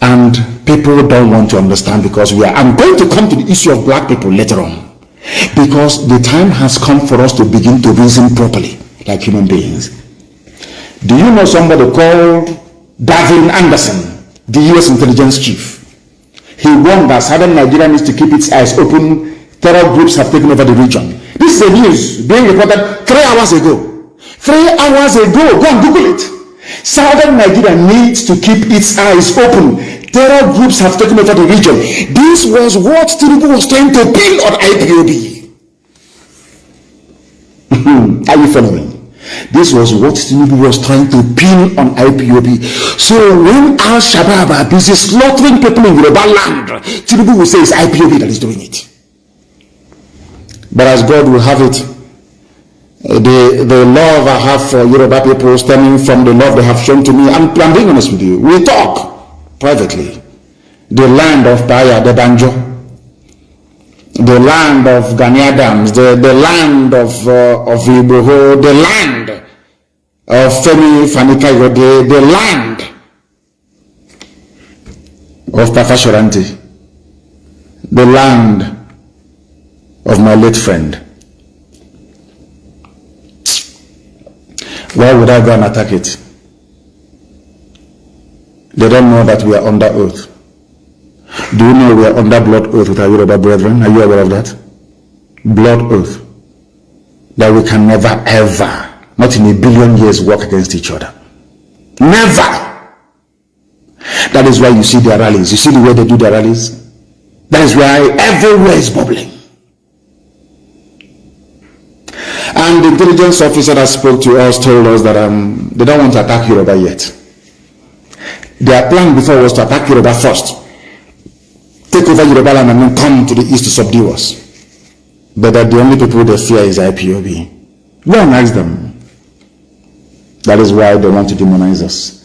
S1: And people don't want to understand because we are, I'm going to come to the issue of black people later on. Because the time has come for us to begin to reason properly like human beings. Do you know somebody called Dagvin Anderson, the US intelligence chief? He warned that southern Nigeria needs to keep its eyes open. Terror groups have taken over the region. This is a news being reported three hours ago. Three hours ago, go and Google it. Southern Nigeria needs to keep its eyes open. Terror groups have taken over the region. This was what Tinubu was trying to build on IPOB. Are you following? This was what Tinubu was trying to pin on IPOB. So when Al Shabaab are busy slaughtering people in Yoruba land, Tinubu will say it's IPOB that is doing it. But as God will have it, eh, the, the love I have for Yoruba people stemming from the love they have shown to me, I'm, I'm being honest with you. We talk privately. The land of Baya, the Banjo, the land of Gani Adams, the, the land of, uh, of Igboho, the land of Femi Fanikayo, the, the land of Pa Fasoranti, the land of my late friend. Why would I go and attack it? They don't know that we are under oath. Do you know we are under blood oath with our Yoruba brethren? Are you aware of that? Blood oath. That we can never ever, not in a billion years, work against each other. Never. That is why you see their rallies. You see the way they do their rallies? That is why everywhere is bubbling. And the intelligence officer that spoke to us told us that um, they don't want to attack Yoruba yet. Their plan before was to attack Yoruba first take over Yoruba land and then come to the east to subdue us. But that the only people they fear is IPOB. Go and ask them. That is why they want to demonize us.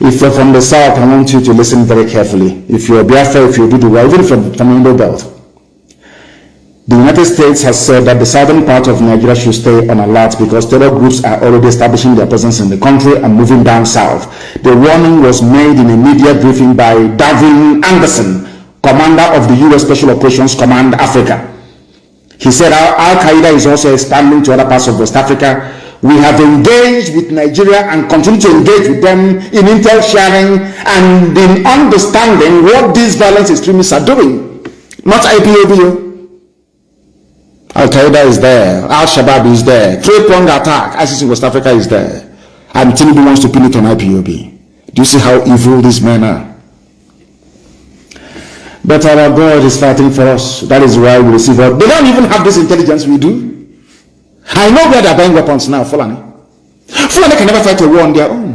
S1: If you're from the south, I want you to listen very carefully. If you're Biafra, if you're Dudu, even from Tamando Belt, the United States has said that the southern part of Nigeria should stay on alert because terror groups are already establishing their presence in the country and moving down south. The warning was made in a media briefing by Dagvin Anderson, commander of the U.S. Special Operations Command Africa. He said Al-Qaeda is also expanding to other parts of West Africa. We have engaged with Nigeria and continue to engage with them in intel sharing and in understanding what these violent extremists are doing. Not IPOB. Oh. Al-Qaeda is there. Al-Shabaab is there. Three-pronged attack. ISIS in West Africa is there. And Tinubu wants to pin it on IPOB. Do you see how evil these men are? But our God is fighting for us. That is why we receive help. They don't even have this intelligence we do. I know where they're buying weapons now, Fulani. Fulani can never fight a war on their own.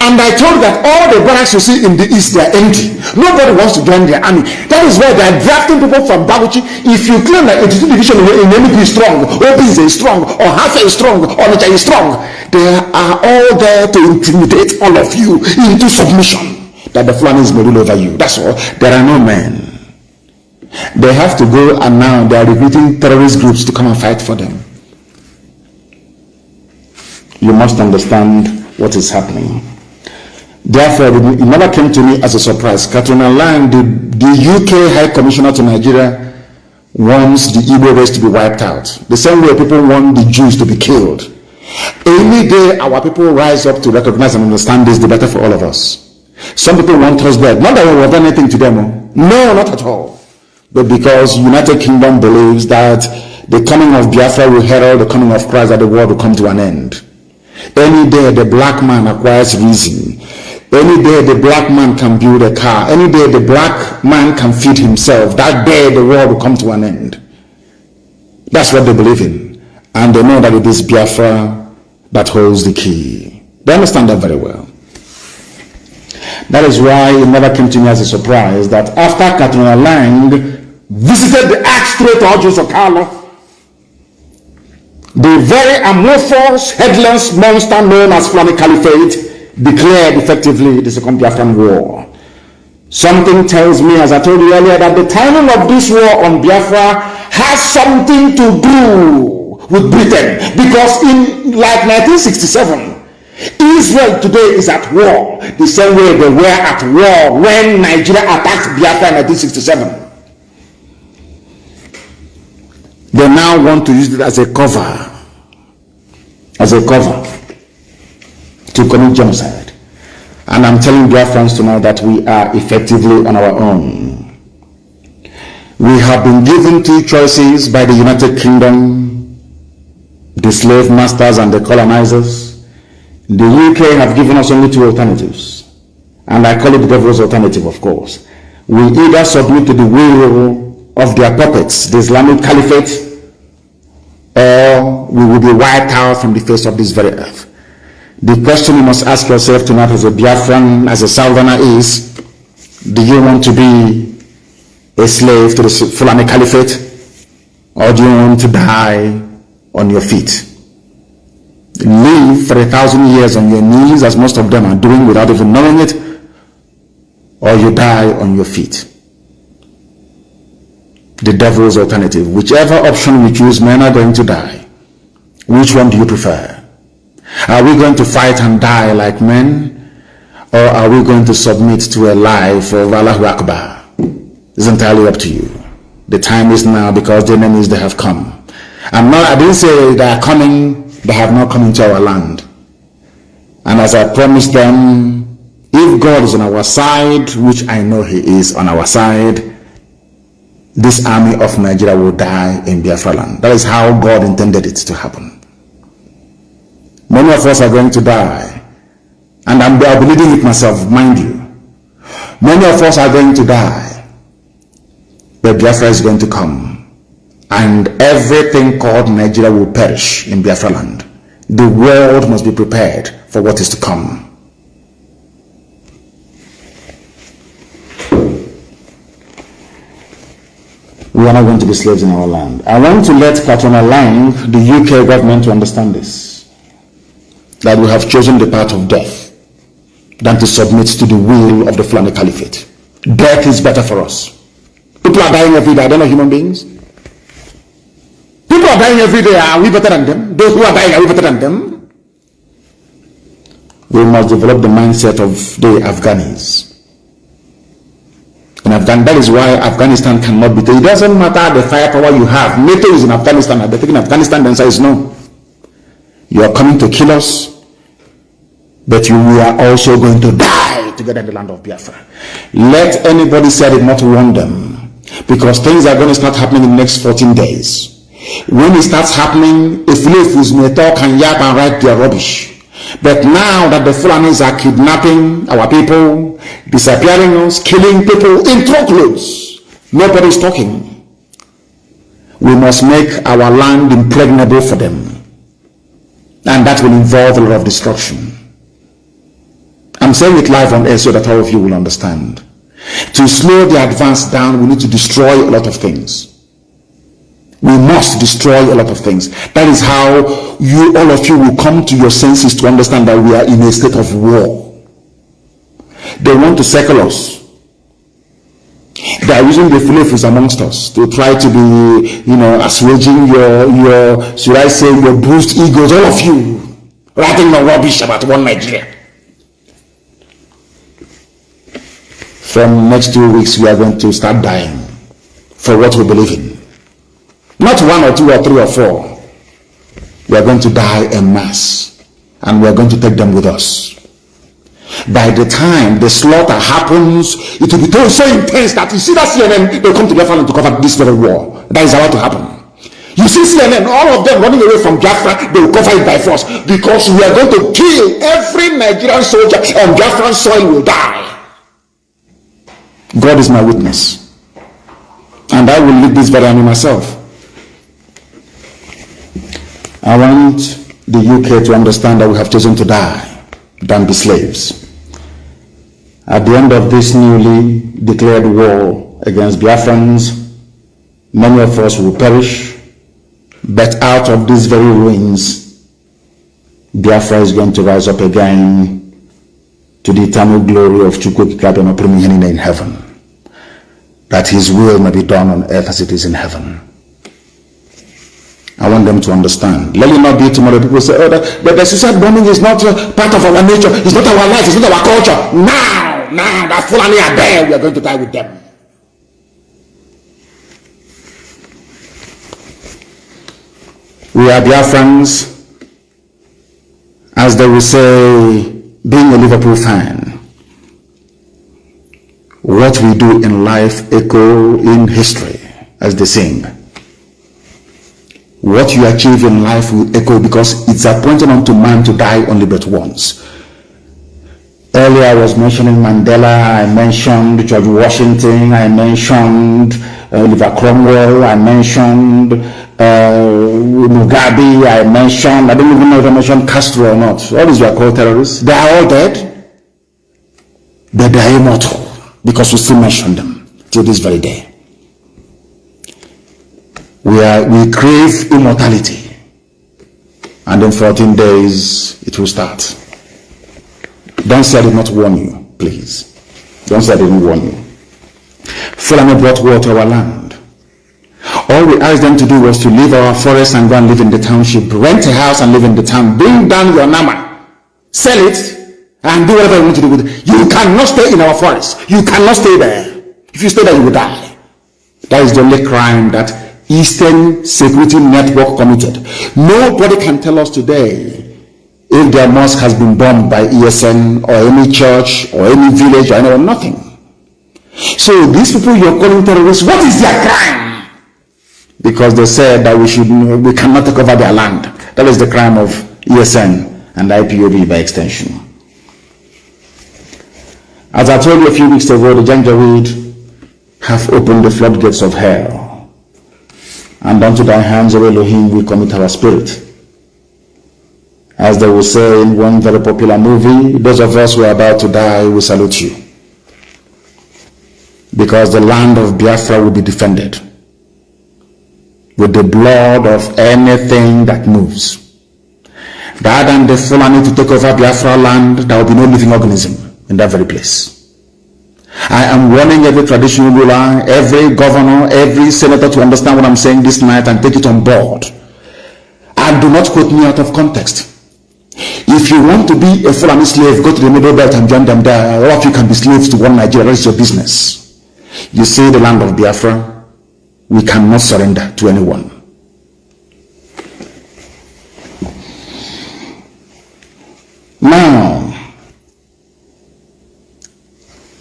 S1: And I told that all the barracks you see in the east, they are empty. Nobody wants to join their army. That is why they are drafting people from Babuchi. If you claim that 82 division in Enugu is strong, Obis is strong, or Hafa is strong, or Nacha is strong, they are all there to intimidate all of you into submission. That the Fulanis may rule over you. That's all. There are no men. They have to go and now they are recruiting terrorist groups to come and fight for them. You must understand what is happening. Therefore, it never came to me as a surprise. Catriona Laing, the, the UK High Commissioner to Nigeria, wants the Igbo race to be wiped out. The same way people want the Jews to be killed. Any day our people rise up to recognize and understand this, the better for all of us. Some people want us dead. Not that we have done anything to them. No, not at all. But because United Kingdom believes that the coming of Biafra will herald the coming of Christ, that the world will come to an end. Any day the black man acquires reason. Any day the black man can build a car. Any day the black man can feed himself. That day the world will come to an end. That's what they believe in. And they know that it is Biafra that holds the key. They understand that very well. That is why it never came to me as a surprise that after Catriona Laing visited the Archstrait of Carlo, the very amorphous, headless monster known as Fulani Caliphate declared effectively the Second Biafran War. Something tells me, as I told you earlier, that the timing of this war on Biafra has something to do with Britain. Because in like 1967, Israel today is at war the same way they were at war when Nigeria attacked Biafra in 1967. They now want to use it as a cover, as a cover to commit genocide. And I'm telling friends tonight that we are effectively on our own. We have been given two choices by the United Kingdom, the slave masters and the colonizers. The UK have given us only two alternatives. And I call it the devil's alternative, of course. We either submit to the will of their puppets, the Islamic Caliphate, or we will be wiped out from the face of this very earth. The question you must ask yourself tonight as a Biafran, as a Southerner is, do you want to be a slave to the Fulani Caliphate? Or do you want to die on your feet? Live for a thousand years on your knees, as most of them are doing without even knowing it, or you die on your feet the devil's alternative. Whichever option we choose, men are going to die. Which one do you prefer? Are we going to fight and die like men? Or are we going to submit to a life of Allahu Akbar? It's entirely up to you. The time is now because the enemies they have come. I'm not, I didn't say they are coming, they have not come into our land. And as I promised them, if God is on our side, which I know He is on our side, this army of Nigeria will die in Biafra land. That is how God intended it to happen. Many of us are going to die. And I'm, I'll be leading it myself, mind you. Many of us are going to die. But Biafra is going to come. And everything called Nigeria will perish in Biafra land. The world must be prepared for what is to come. we are not going to be slaves in our land. I want to let Catriona Laing, the UK government, to understand this. That we have chosen the path of death than to submit to the will of the Fulani Caliphate. Death is better for us. People are dying every day. They're not human beings. People are dying every day. Are we better than them? Those who are dying, are we better than them? We must develop the mindset of the Afghanis in Afghanistan. That is why Afghanistan cannot be taken. It doesn't matter the firepower you have. NATO is in Afghanistan. They're they taking Afghanistan? Answer is no. You are coming to kill us, but you are also going to die together in the land of Biafra. Let anybody say it not warn them, because things are going to start happening in the next 14 days. When it starts happening, if Lefus may talk and yap and write their rubbish. But now that the Fulanis are kidnapping our people, disappearing us, killing people in truckloads, nobody is talking. We must make our land impregnable for them. And that will involve a lot of destruction. I'm saying it live on air so that all of you will understand. To slow the advance down, we need to destroy a lot of things. We must destroy a lot of things. That is how you, all of you, will come to your senses to understand that we are in a state of war. They want to circle us. They are using the flavors amongst us to try to be, you know, assuaging your, your, should I say, your bruised egos, all of you, writing the rubbish about one Nigeria. From next two weeks, we are going to start dying for what we believe in. Not one or two or three or four. We are going to die en masse, and we are going to take them with us. By the time the slaughter happens, it will be so intense that you see that CNN, they'll come to Biafra to cover this very war. That is about to happen. You see CNN, all of them running away from Biafra, they will cover it by force because we are going to kill every Nigerian soldier on Biafran soil will die. God is my witness. And I will lead this very army myself. I want the UK to understand that we have chosen to die than be slaves. At the end of this newly declared war against Biafrans, many of us will perish, but out of these very ruins, Biafra is going to rise up again to the eternal glory of Chukwukikabenoprimihenine in heaven, that his will may be done on earth as it is in heaven. I want them to understand. Let it not be tomorrow. People say, oh, the, the, suicide bombing is not uh, part of our nature. It's not our life. It's not our culture. Now! now that Fulani are there, we are going to die with them. We are Biafrans, as they will say, being a Liverpool fan. What we do in life echo in history, as they sing. What you achieve in life will echo because it's appointed unto man to die only but once. Earlier I was mentioning Mandela, I mentioned George Washington, I mentioned uh, Oliver Cromwell, I mentioned uh, Mugabe, I mentioned, I don't even know if I mentioned Castro or not. All these were called terrorists. They are all dead, but they are immortal because we still mention them till this very day. We, are, we crave immortality and in 14 days it will start. Don't say I did not warn you, please. Don't say I didn't warn you. Fulani brought war to our land. All we asked them to do was to leave our forest and go and live in the township, rent a house and live in the town, bring down your nama, sell it, and do whatever you want to do with it. You cannot stay in our forest. You cannot stay there. If you stay there, you will die. That is the only crime that Eastern Security Network committed. Nobody can tell us today if their mosque has been bombed by ESN or any church or any village or anyone, nothing. So these people you're calling terrorists, what is their crime? Because they said that we should we cannot take over their land. That is the crime of ESN and IPOB by extension. As I told you a few weeks ago, the Janjaweed have opened the floodgates of hell. And unto thy hands, O Elohim, we commit our spirit. As they will say in one very popular movie, those of us who are about to die, we salute you. Because the land of Biafra will be defended with the blood of anything that moves. Rather than the Fulani to take over Biafra land, there will be no living organism in that very place. I am warning every traditional ruler, every governor, every senator to understand what I'm saying this night and take it on board. And do not quote me out of context. If you want to be a Fulani slave, go to the middle belt and join them there. All of you can be slaves to one Nigeria. That's your business. You see the land of Biafra, we cannot surrender to anyone. Now,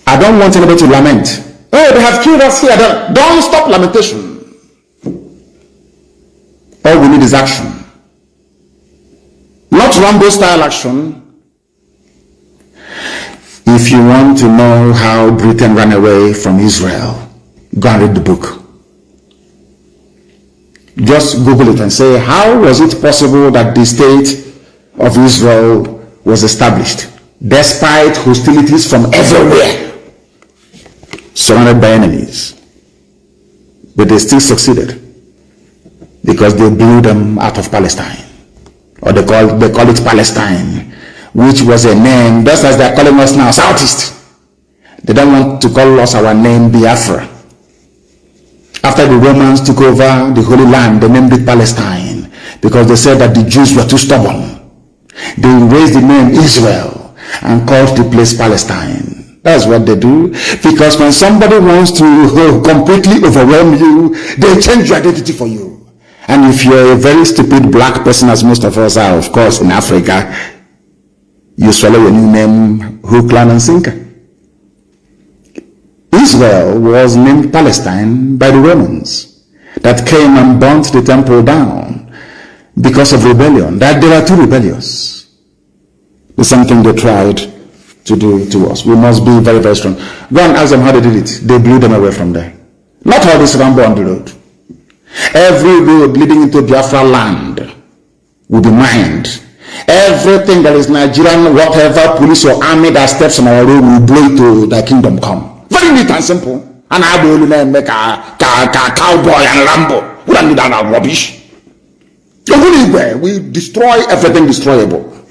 S1: I don't want anybody to lament. Oh, they have killed us here. Don't stop lamentation. All we need is action. Not Rambo style action. If you want to know how Britain ran away from Israel, go and read the book. Just Google it and say, how was it possible that the state of Israel was established? despite hostilities from everywhere, surrounded by enemies. But they still succeeded because they blew them out of Palestine. Or they call, they call it Palestine, which was a name, just as they're calling us now, Southeast. They don't want to call us our name Biafra. After the Romans took over the Holy Land, they named it Palestine because they said that the Jews were too stubborn. They raised the name Israel and called the place Palestine. That's what they do. Because when somebody wants to uh, completely overwhelm you, they change your identity for you. And if you're a very stupid black person, as most of us are, of course, in Africa, you swallow your new name, hook, line, and sinker. Israel was named Palestine by the Romans that came and burnt the temple down because of rebellion. That they were too rebellious. The same thing they tried to do to us. We must be very, very strong. Go and ask them how they did it. They blew them away from there. Not all this Rambo on the road. Every road leading into Biafra land will be mined. Everything that is Nigerian, whatever police or army that steps on our road will blow to the kingdom come. Very neat and simple. And I will make a, cowboy and Rambo. We don't need that rubbish. We destroy everything destroyable.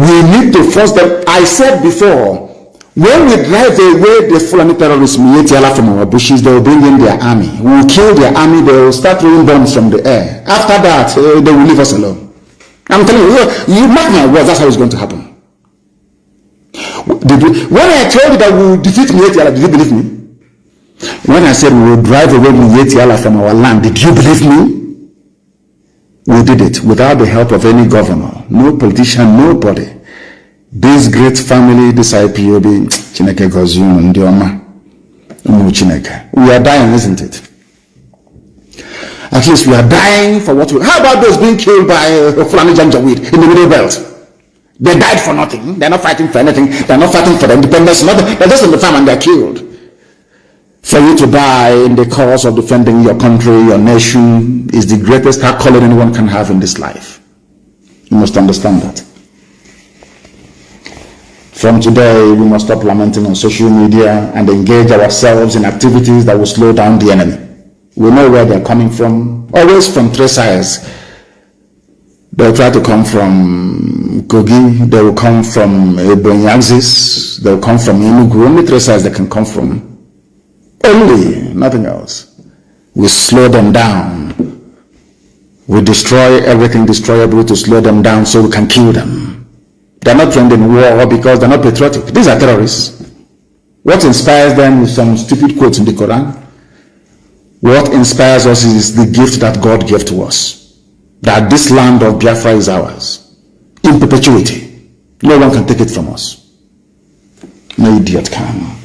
S1: We need to force them. I said before, when we drive away the Fulani terrorists, Miyetti Allah from our bushes, they will bring in their army. We will kill their army, they will start throwing bombs from the air. After that, uh, they will leave us alone. I'm telling you, you mark my words, that's how it's going to happen. When I told you that we will defeat Miyetti Allah, did you believe me? When I said we will drive away Miyetti Allah from our land, did you believe me? We did it without the help of any governor, no politician, nobody. This great family, this IPOB, Chineke Goziun, Ndioma, Chineke. We are dying, isn't it? At least we are dying for what we. How about those being killed by uh, Fulani Janjaweed in the Middle Belt? They died for nothing. They're not fighting for anything. They're not fighting for independence. Nothing. They're just in the farm and they're killed. For you to die in the cause of defending your country, your nation, is the greatest accolade anyone can have in this life. You must understand that. From today, we must stop lamenting on social media and engage ourselves in activities that will slow down the enemy. We know where they're coming from, always from three sides. They'll try to come from Kogi, they will come from Ebonyi they'll come from Enugu, only three sides they can come from. Only, nothing else. We slow them down. We destroy everything destroyable to slow them down so we can kill them. They're not trained in war because they're not patriotic. These are terrorists. What inspires them is some stupid quotes in the Quran. What inspires us is the gift that God gave to us. That this land of Biafra is ours. In perpetuity. No one can take it from us. No idiot can.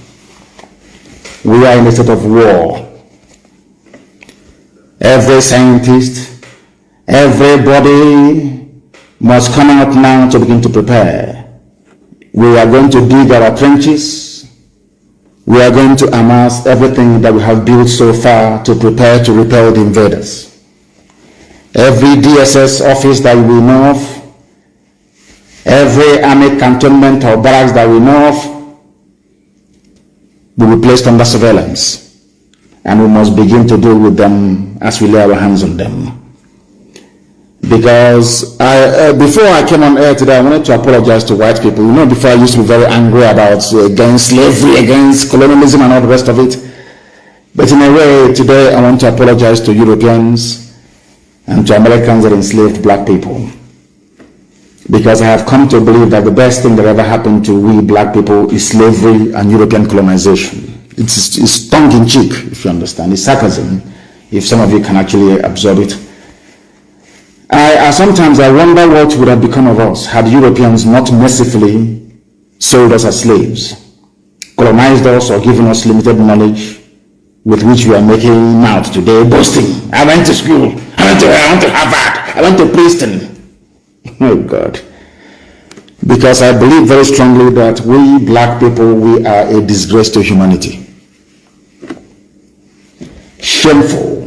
S1: We are in a state of war. Every scientist, everybody must come out now to begin to prepare. We are going to dig our trenches. We are going to amass everything that we have built so far to prepare to repel the invaders. Every DSS office that we know of, every army cantonment or barracks that we know of, will be placed under surveillance. And we must begin to deal with them as we lay our hands on them because I, uh, before I came on air today, I wanted to apologize to white people. You know, before I used to be very angry about uh, against slavery, against colonialism, and all the rest of it. But in a way, today I want to apologize to Europeans and to Americans that enslaved black people. Because I have come to believe that the best thing that ever happened to we black people is slavery and European colonization. It's, it's tongue in cheek, if you understand. It's sarcasm, if some of you can actually absorb it. I, I, sometimes I wonder what would have become of us had Europeans not mercifully sold us as slaves, colonized us or given us limited knowledge with which we are making out today, boasting. I went to school. I went to, I went to Harvard. I went to Princeton. Oh God. Because I believe very strongly that we black people, we are a disgrace to humanity. Shameful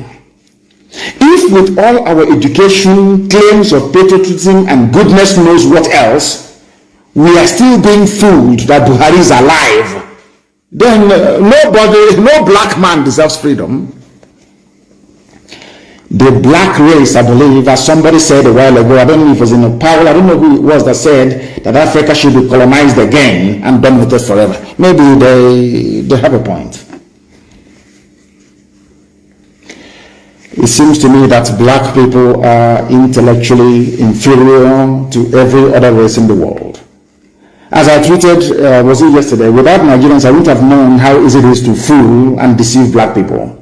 S1: if with all our education, claims of patriotism, and goodness knows what else, we are still being fooled that Buhari is alive, then uh, nobody, no black man deserves freedom. The black race, I believe, as somebody said a while ago, I don't know if it was in a Powell, I don't know who it was that said that Africa should be colonized again and done with it forever. Maybe they, they have a point. It seems to me that black people are intellectually inferior to every other race in the world. As I tweeted, uh, was it yesterday, without Nigerians, I wouldn't have known how easy it is to fool and deceive black people.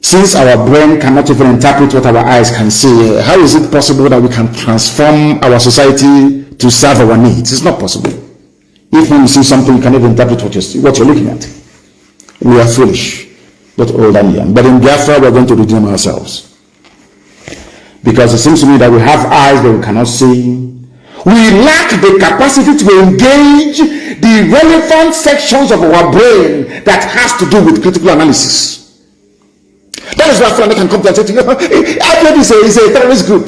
S1: Since our brain cannot even interpret what our eyes can see, how is it possible that we can transform our society to serve our needs? It's not possible. If when you see something, you can even interpret what you're, what you're looking at. We are foolish, but old and young. But in Biafra, we're going to redeem ourselves. Because it seems to me that we have eyes that we cannot see, we lack the capacity to engage the relevant sections of our brain that has to do with critical analysis. That is why Fulani can come to and say to you, IPOB is a, is a terrorist group.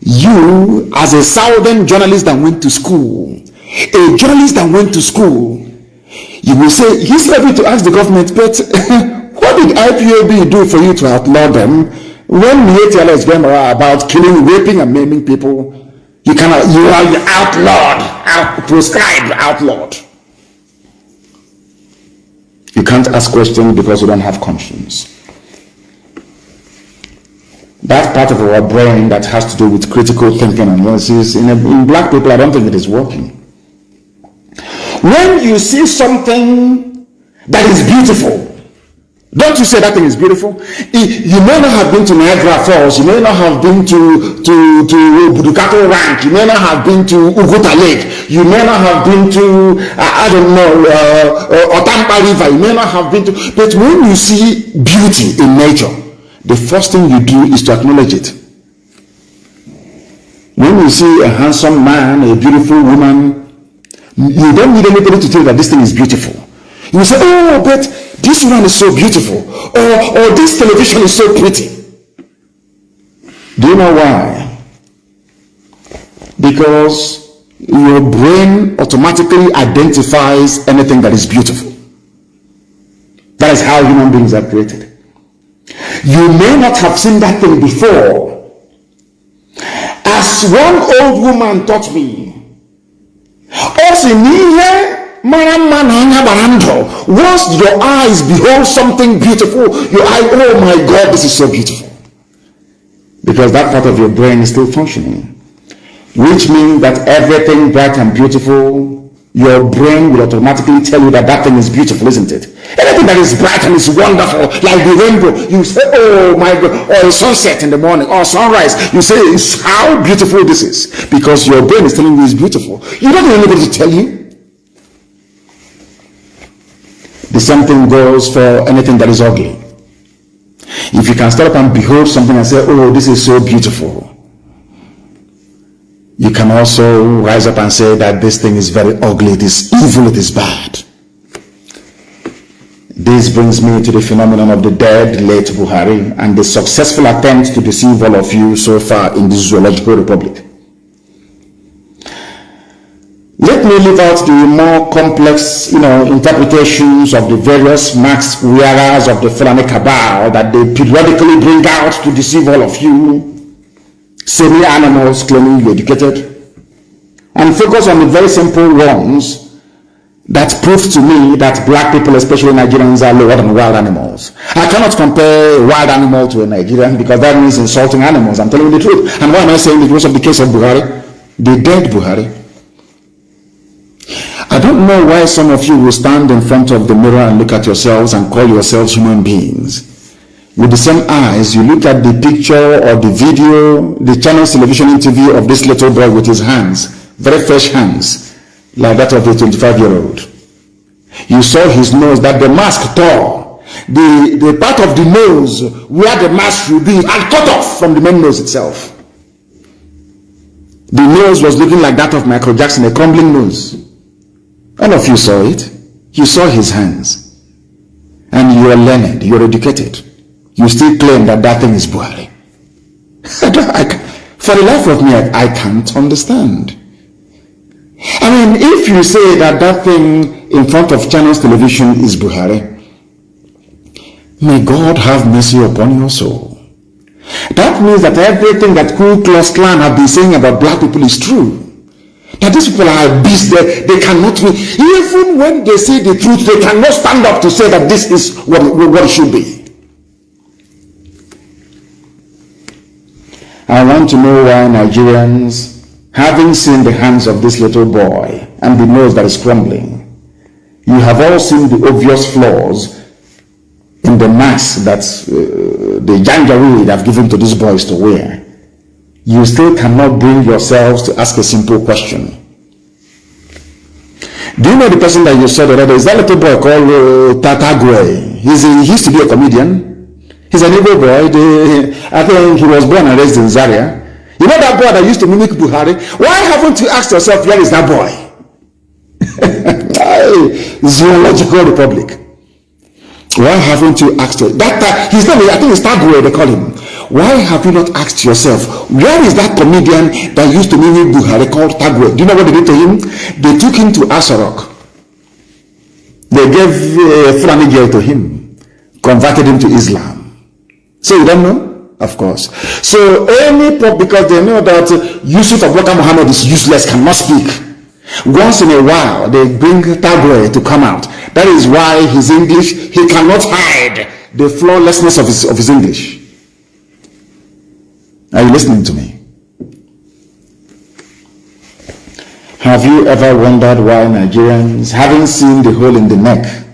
S1: You, as a southern journalist that went to school, a journalist that went to school, you will say, he's ready to ask the government, but what did IPOB do for you to outlaw them when Miyetti Allah is going about killing, raping, and maiming people you cannot, you are outlawed, out, proscribed outlawed. You can't ask questions because you don't have conscience. That part of our brain that has to do with critical thinking and analysis, in, a, in black people, I don't think it is working. When you see something that is beautiful, don't you say that thing is beautiful? You may not have been to Niagara Falls. You may not have been to to to Budukato Ranch. You may not have been to Uguta Lake. You may not have been to uh, I don't know uh, uh, Otampa River. You may not have been to. But when you see beauty in nature, the first thing you do is to acknowledge it. When you see a handsome man, a beautiful woman, you don't need anybody to tell you that this thing is beautiful. You say, "Oh, but." This one is so beautiful or, or this television is so pretty. Do you know why? Because your brain automatically identifies anything that is beautiful. That is how human beings are created. You may not have seen that thing before. As one old woman taught me, also here once your eyes behold something beautiful, your eye, oh my God, this is so beautiful. Because that part of your brain is still functioning. Which means that everything bright and beautiful, your brain will automatically tell you that that thing is beautiful, isn't it? Anything that is bright and is wonderful, like the rainbow, you say, oh my God, or sunset in the morning, or sunrise, you say, how beautiful this is. Because your brain is telling you it's beautiful. You don't need anybody to tell you. The same thing goes for anything that is ugly. If you can stand up and behold something and say, oh, this is so beautiful, you can also rise up and say that this thing is very ugly, it is evil, it is bad. This brings me to the phenomenon of the dead late Buhari and the successful attempt to deceive all of you so far in this zoological republic. Let me leave out the more complex, you know, interpretations of the various max wearers of the Fulani cabal that they periodically bring out to deceive all of you, semi-animals claiming you're educated, and focus on the very simple ones that prove to me that black people, especially Nigerians, are lower than wild animals. I cannot compare a wild animal to a Nigerian because that means insulting animals. I'm telling you the truth. And why am I saying it? Because of the case of Buhari, the dead Buhari. I don't know why some of you will stand in front of the mirror and look at yourselves and call yourselves human beings. With the same eyes, you look at the picture or the video, the channel television interview of this little boy with his hands, very fresh hands, like that of a 25-year-old. You saw his nose that the mask tore. The, the part of the nose where the mask should be and cut off from the main nose itself. The nose was looking like that of Michael Jackson, a crumbling nose. All of you saw it. You saw his hands. And you are learned, you are educated. You still claim that that thing is Buhari. I, for the life of me, I, I can't understand. I mean, if you say that that thing in front of Channels Television is Buhari, may God have mercy upon your soul. That means that everything that Ku Klux Klan have been saying about black people is true. That these people are beasts, they, they cannot be, even when they say the truth, they cannot stand up to say that this is what, what it should be. I want to know why Nigerians, having seen the hands of this little boy and the nose that is crumbling, you have all seen the obvious flaws in the mask that uh, the janjaweed have given to these boys to wear. You still cannot bring yourselves to ask a simple question. Do you know the person that you saw the other day? Is that little boy called uh, Tata Gwe? He's a, he used to be a comedian. He's an Igbo boy. I think he was born and raised in Zaria. You know that boy that used to mimic Buhari? Why haven't you asked yourself, where is that boy? Zoological Republic. Why haven't you asked? That, that his I think it's Tagwe, they call him. Why have you not asked yourself, where is that comedian that used to mimic Buhari called Tagwe? Do you know what they did to him? They took him to Aso Rock. They gave uh, Fulani girl to him, converted him to Islam. So you don't know? Of course. So any pop because they know that Yusuf Abubakar Muhammad is useless, cannot speak. Once in a while, they bring Tagore to come out. That is why his English, he cannot hide the flawlessness of his, of his English. Are you listening to me? Have you ever wondered why Nigerians, having seen the hole in the neck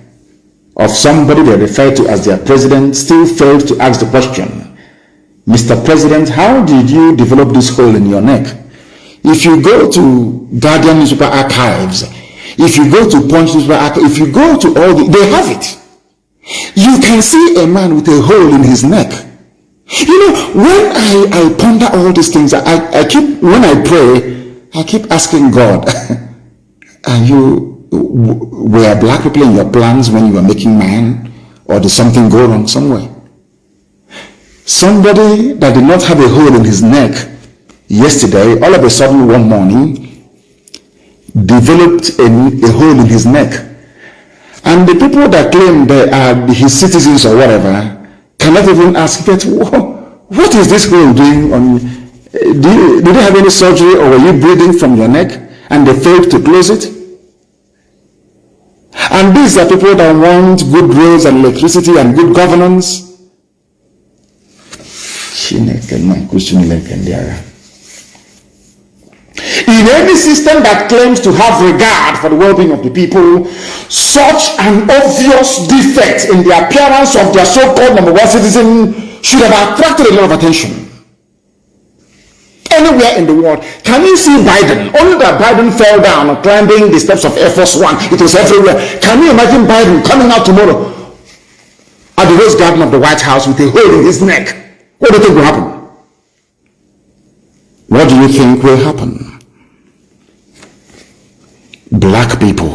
S1: of somebody they refer to as their president still failed to ask the question, Mr. President, how did you develop this hole in your neck? If you go to Guardian newspaper archives, if you go to Punch newspaper archives, if you go to all the, they have it. You can see a man with a hole in his neck. You know, when I, I ponder all these things, I, I keep, when I pray, I keep asking God, are you were black people in your plans when you were making man? Or did something go wrong somewhere? Somebody that did not have a hole in his neck yesterday, all of a sudden one morning, developed a, a hole in his neck. And the people that claim they are his citizens or whatever cannot even ask, that, what is this hole doing on uh, do you, did you have any surgery or were you bleeding from your neck and they failed to close it? And these are people that want good roads and electricity and good governance. In any system that claims to have regard for the well-being of the people, such an obvious defect in the appearance of their so-called number one citizen should have attracted a lot of attention anywhere in the world. Can you see Biden? Only that Biden fell down climbing the steps of Air Force One. It was everywhere. Can you imagine Biden coming out tomorrow at the Rose Garden of the White House with a hole in his neck? What do you think will happen? What do you think will happen? Black people,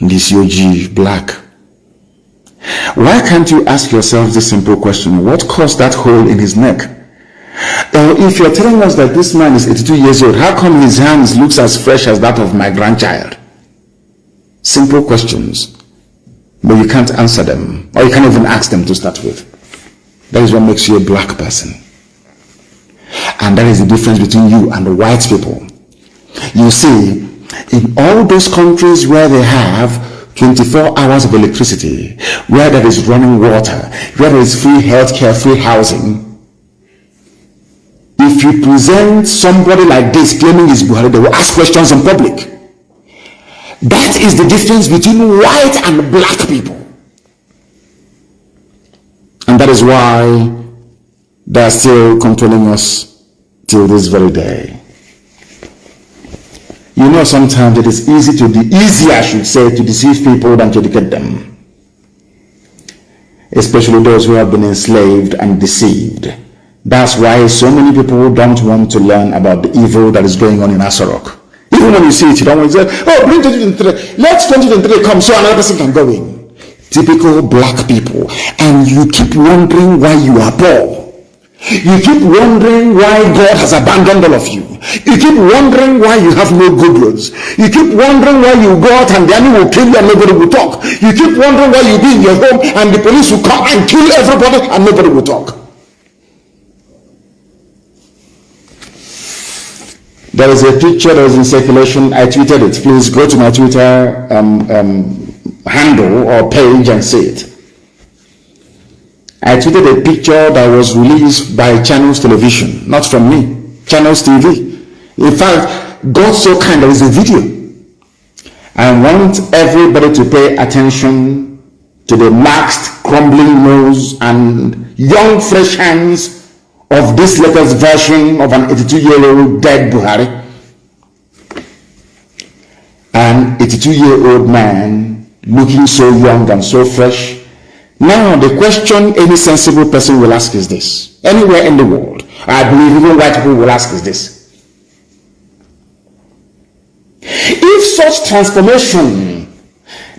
S1: this UG, black. Why can't you ask yourself this simple question? What caused that hole in his neck? Uh, if you're telling us that this man is 82 years old, how come his hands looks as fresh as that of my grandchild? Simple questions, but you can't answer them, or you can't even ask them to start with. That is what makes you a black person. And that is the difference between you and the white people. You see, in all those countries where they have 24 hours of electricity, where there is running water, where there is free healthcare, free housing, if you present somebody like this claiming he's Buhari, they will ask questions in public. That is the difference between white and black people. And that is why they are still controlling us till this very day. You know, sometimes it is easy to be easier, I should say, to deceive people than to educate them. Especially those who have been enslaved and deceived. That's why so many people don't want to learn about the evil that is going on in Aso Rock. Even when you see it, you don't want to say, oh, bring 2023. Let 2023 come so another person can go in. Typical black people. And you keep wondering why you are poor. You keep wondering why God has abandoned all of you. You keep wondering why you have no good roads. You keep wondering why you go out and the enemy will kill you and nobody will talk. You keep wondering why you be in your home and the police will come and kill everybody and nobody will talk. There is a picture that was in circulation. I tweeted it. Please go to my Twitter um, um, handle or page and see it. I tweeted a picture that was released by Channels Television, not from me, Channels TV. In fact, God so kind, there is a video. I want everybody to pay attention to the maxed, crumbling nose and young, fresh hands of this latest version of an 82-year-old dead Buhari. An 82-year-old man looking so young and so fresh now, the question any sensible person will ask is this. Anywhere in the world, I believe even white people will ask is this. If such transformation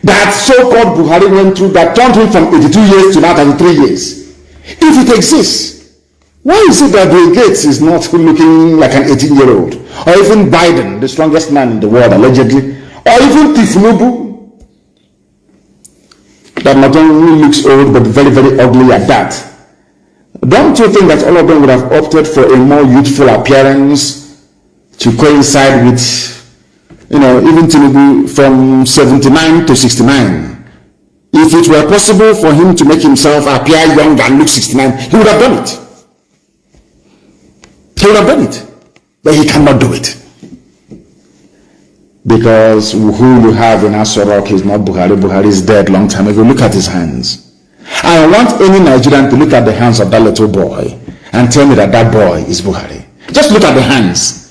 S1: that so-called Buhari went through that turned him from 82 years to now 33 years, if it exists, why is it that Bill Gates is not looking like an 18-year-old? Or even Biden, the strongest man in the world allegedly? Or even Tinubu, that not only looks old but very, very ugly at that. Don't you think that all of them would have opted for a more youthful appearance to coincide with, you know, even Tinubu from 79 to 69? If it were possible for him to make himself appear young and look 69, he would have done it. He would have done it. But he cannot do it because who you have in Aso Rock is not Buhari. Buhari is dead long time ago. Look at his hands. I want any Nigerian to look at the hands of that little boy and tell me that that boy is Buhari. Just look at the hands.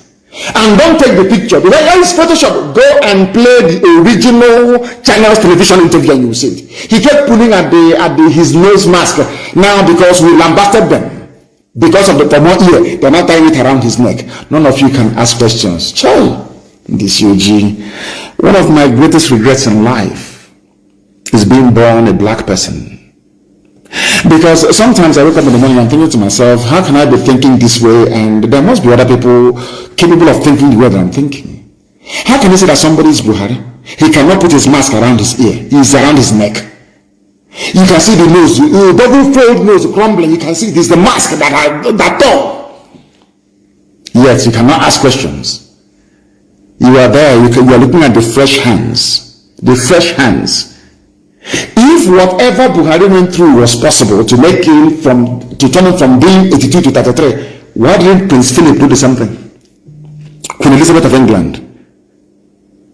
S1: And don't take the picture. Because Photoshop. Go and play the original channel's television interview and you see it. He kept pulling at the at the, his nose mask now because we lambasted them. Because of the more ear, they're not tying it around his neck. None of you can ask questions. Child this UG. One of my greatest regrets in life is being born a black person. Because sometimes I wake up in the morning and I'm thinking to myself, how can I be thinking this way? And there must be other people capable of thinking the way that I'm thinking. How can you say that somebody is Buhari? He cannot put his mask around his ear. He's around his neck. You can see the nose, the double fold nose crumbling. You can see this the mask that I that tall. Yet you cannot ask questions. You are there, you, can, you are looking at the fresh hands. The fresh hands. If whatever Buhari went through was possible to make him from, to turn him from being 82 to 33, why didn't Prince Philip do the same thing? Queen Elizabeth of England.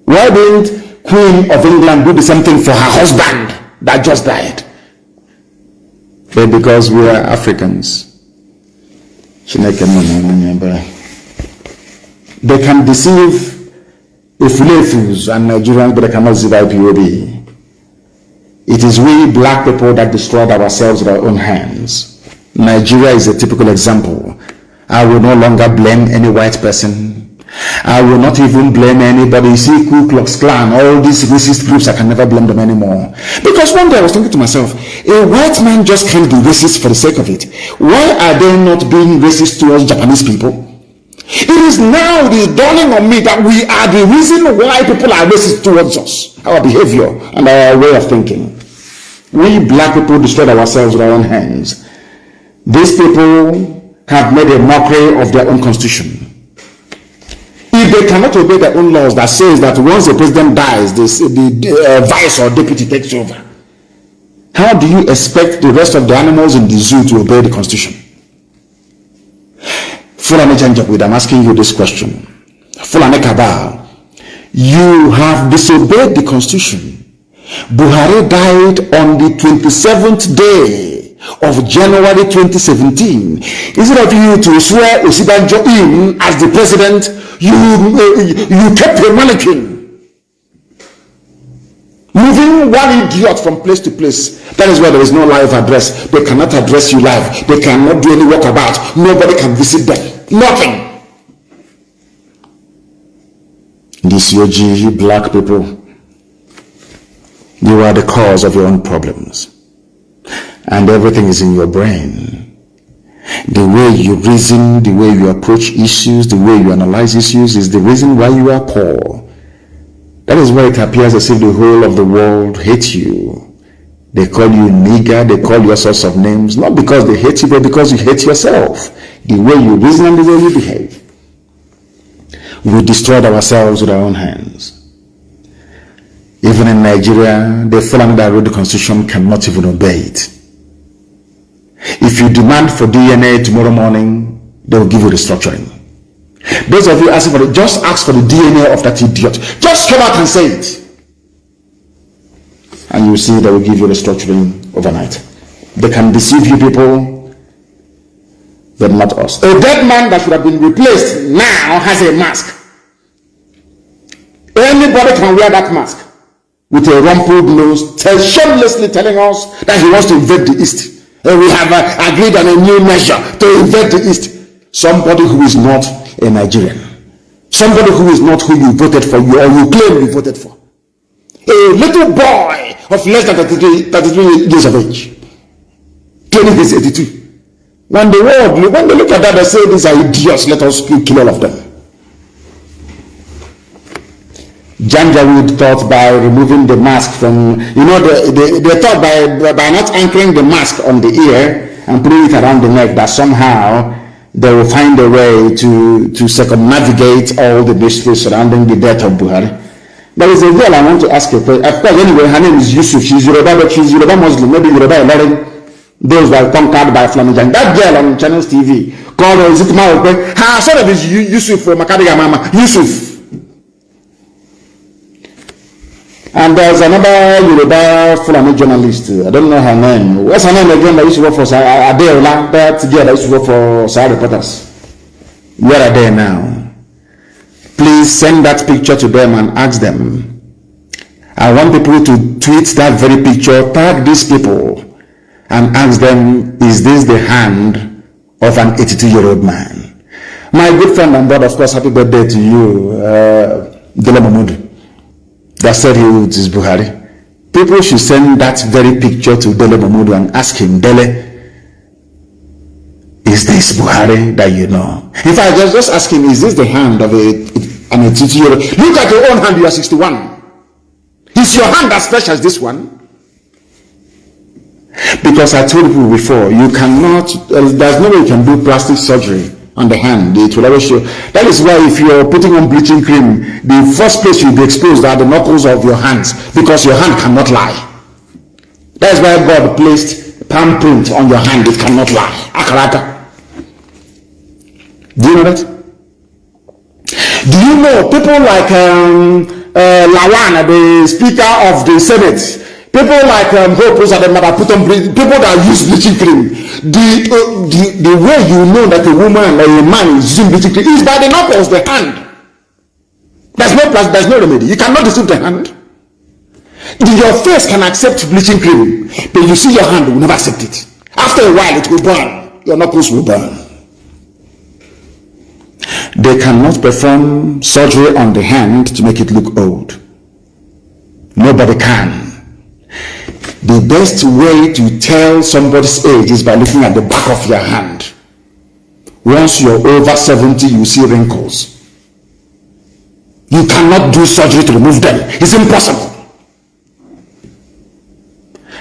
S1: Why didn't Queen of England do the same thing for her husband that just died? But because we are Africans. They can deceive Ifulefus and Nigerians, but they cannot deceive IPOB. It is we black people that destroyed ourselves with our own hands. Nigeria is a typical example. I will no longer blame any white person. I will not even blame anybody. You see, Ku Klux Klan, all these racist groups, I can never blame them anymore. Because one day I was thinking to myself, a white man just can't be racist for the sake of it. Why are they not being racist towards Japanese people? It is now it is dawning on me that we are the reason why people are racist towards us. Our behavior and our way of thinking. We black people destroyed ourselves with our own hands. These people have made a mockery of their own constitution. If they cannot obey their own laws that says that once the president dies, this, the uh, vice or deputy takes over, how do you expect the rest of the animals in the zoo to obey the constitution? Fulani I'm asking you this question. Fulani Kabal, you have disobeyed the constitution. Buhari died on the 27th day of January 2017. Instead of you to swear Osinbajo in as the president, you, you kept a mannequin. Moving one idiot from place to place. That is why there is no live address. They cannot address you live. They cannot do any walkabout. Nobody can visit them. Nothing. This UG, you black people, you are the cause of your own problems. And everything is in your brain. The way you reason, the way you approach issues, the way you analyze issues is the reason why you are poor. That is why it appears as if the whole of the world hates you. They call you nigger, they call you all sorts of names, not because they hate you, but because you hate yourself. The way you reason and the way you behave. We destroyed ourselves with our own hands. Even in Nigeria, the Fulani that wrote the constitution cannot even obey it. If you demand for DNA tomorrow morning, they will give you restructuring. Those of you asking for it, just ask for the DNA of that idiot. Just come out and say it. And you see they will give you restructuring overnight. They can deceive you people, but not us. A dead man that should have been replaced now has a mask. Anybody can wear that mask with a rumpled nose, tell, shamelessly telling us that he wants to invade the East. And we have uh, agreed on a new measure to invade the East. Somebody who is not a Nigerian. Somebody who is not who you voted for, you or you claim you voted for. A little boy of less than 33, 33 years of age. 82. When the world, when they look at that, they say these are idiots, let us kill all of them. Janjaweed thought by removing the mask from, you know, they, they, they thought by, by not anchoring the mask on the ear and putting it around the neck that somehow they will find a way to, to circumnavigate all the mysteries surrounding the death of Buhari. There is a girl I want to ask a question. Of course, anyway, her name is Yusuf. She's Yoruba, but she's Yoruba Muslim, maybe Yoruba Ilorin. Those were conquered by Flamijan. That girl on Channels TV called, uh, is it Maokwe? Her son of is Yusuf from Makadiga Mama. Yusuf. And there's another Yoruba Fulani journalist. I don't know her name. What's her name again? That used to work for Adeola. That girl that used to work for Sahara Reporters. Where are they now? Please send that picture to them and ask them. I want people to tweet that very picture, tag these people, and ask them, is this the hand of an 82-year-old man? My good friend and brother, of course, happy birthday to you, uh, Dele Momodu that said he is Buhari. People should send that very picture to Dele Momodu and ask him, Dele, is this Buhari that you know? In fact, just, just ask him, is this the hand of a, an 80 year old? Look at your own hand, you are 61. Is your hand as fresh as this one? Because I told you before, you cannot, uh, there's no way you can do plastic surgery on the hand. It will always show. That is why if you are putting on bleaching cream, the first place you'll be exposed are the knuckles of your hands because your hand cannot lie. That is why God placed palm print on your hand. It cannot lie. Akaraka. Do you know that? Do you know people like um, uh, Lawan, the Speaker of the Senate, People like um, Hope Mother put on people that use bleaching cream. The, uh, the the way you know that a woman or a man is using bleaching cream is by the knuckles, the hand. There's no plus, there's no remedy. You cannot deceive the hand. Your face can accept bleaching cream, but you see your hand will never accept it. After a while, it will burn. Your knuckles will burn. They cannot perform surgery on the hand to make it look old. Nobody can. The best way to tell somebody's age is by looking at the back of your hand. Once you're over 70, you see wrinkles. You cannot do surgery to remove them. It's impossible.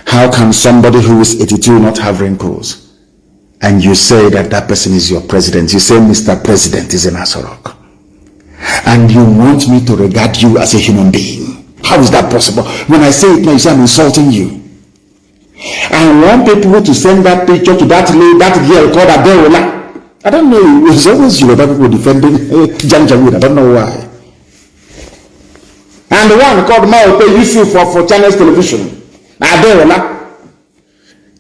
S1: How can somebody who is 82 not have wrinkles? And you say that that person is your president. You say Mr. President is an Aso Rock. And you want me to regard you as a human being. How is that possible? When I say it now, you say I'm insulting you. I want people to send that picture to that lady, that girl called Adeola. I don't know. It's always Yoruba people defending uh, Janjaweed. I don't know why. And the one called Maupe Yusuf for, for Channels Television. Adeola.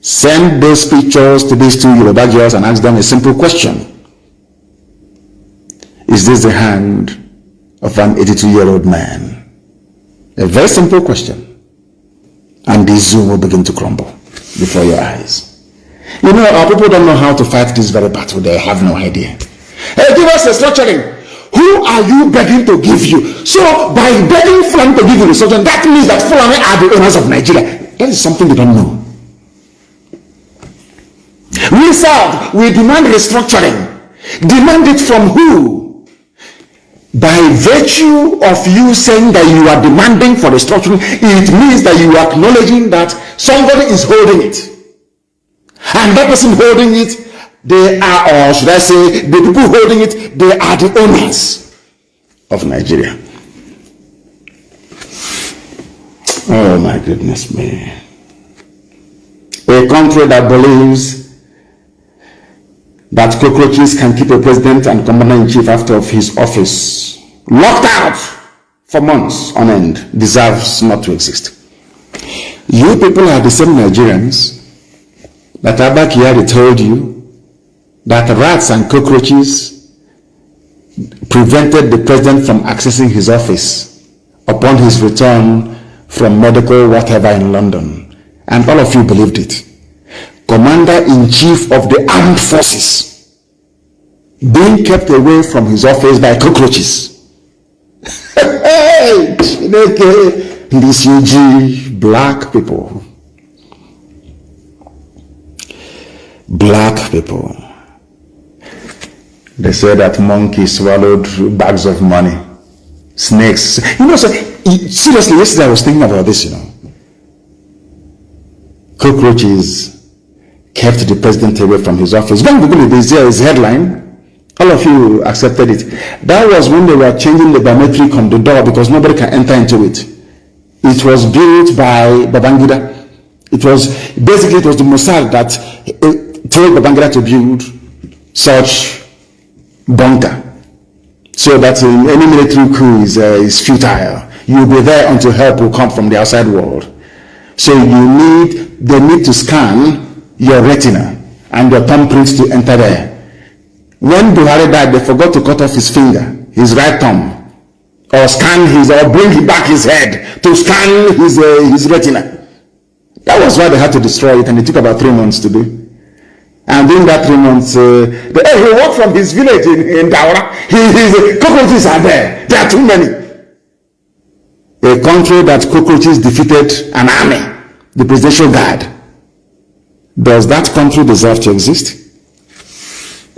S1: Send those pictures to these two Yoruba girls and ask them a simple question. Is this the hand of an 82-year-old man? A very simple question and the zoo will begin to crumble before your eyes. You know, our people don't know how to fight this very battle. They have no idea. Hey, give us a structuring. Who are you begging to give you? So, by begging Fulani to give you the structuring, that means that Fulani are the owners of Nigeria. That is something they don't know. We serve, we demand restructuring. Demand it from who? By virtue of you saying that you are demanding for restructuring, it means that you are acknowledging that somebody is holding it. And that person holding it, they are, or should I say, the people holding it, they are the owners of Nigeria. Oh my goodness me. A country that believes that cockroaches can keep a president and commander-in-chief out of his office locked out for months on end deserves not to exist. You people are the same Nigerians that Abba Kyari told you that rats and cockroaches prevented the president from accessing his office upon his return from medical whatever in London. And all of you believed it. Commander-in-chief of the armed forces being kept away from his office by cockroaches. hey, this UG black people. Black people. They say that monkeys swallowed bags of money. Snakes. You know, so seriously, yesterday I was thinking about this, you know. Cockroaches kept the president away from his office. And Google is headline. All of you accepted it. That was when they were changing the biometric on the door because nobody can enter into it. It was built by Babangida. It was basically it was the Mossad that uh, told Babangida to build such bunker so that any military coup is, uh, is futile. You'll be there until help will come from the outside world. So you need, they need to scan your retina and your thumbprints to enter there. When Buhari died, they forgot to cut off his finger, his right thumb, or scan his, or bring back his head to scan his, uh, his retina. That was why they had to destroy it, and it took about three months to do. And during that three months, uh, the, he walked from his village in, in Daura. He, his cockroaches are there. There are too many. A country that cockroaches defeated an army, the presidential guard. Does that country deserve to exist?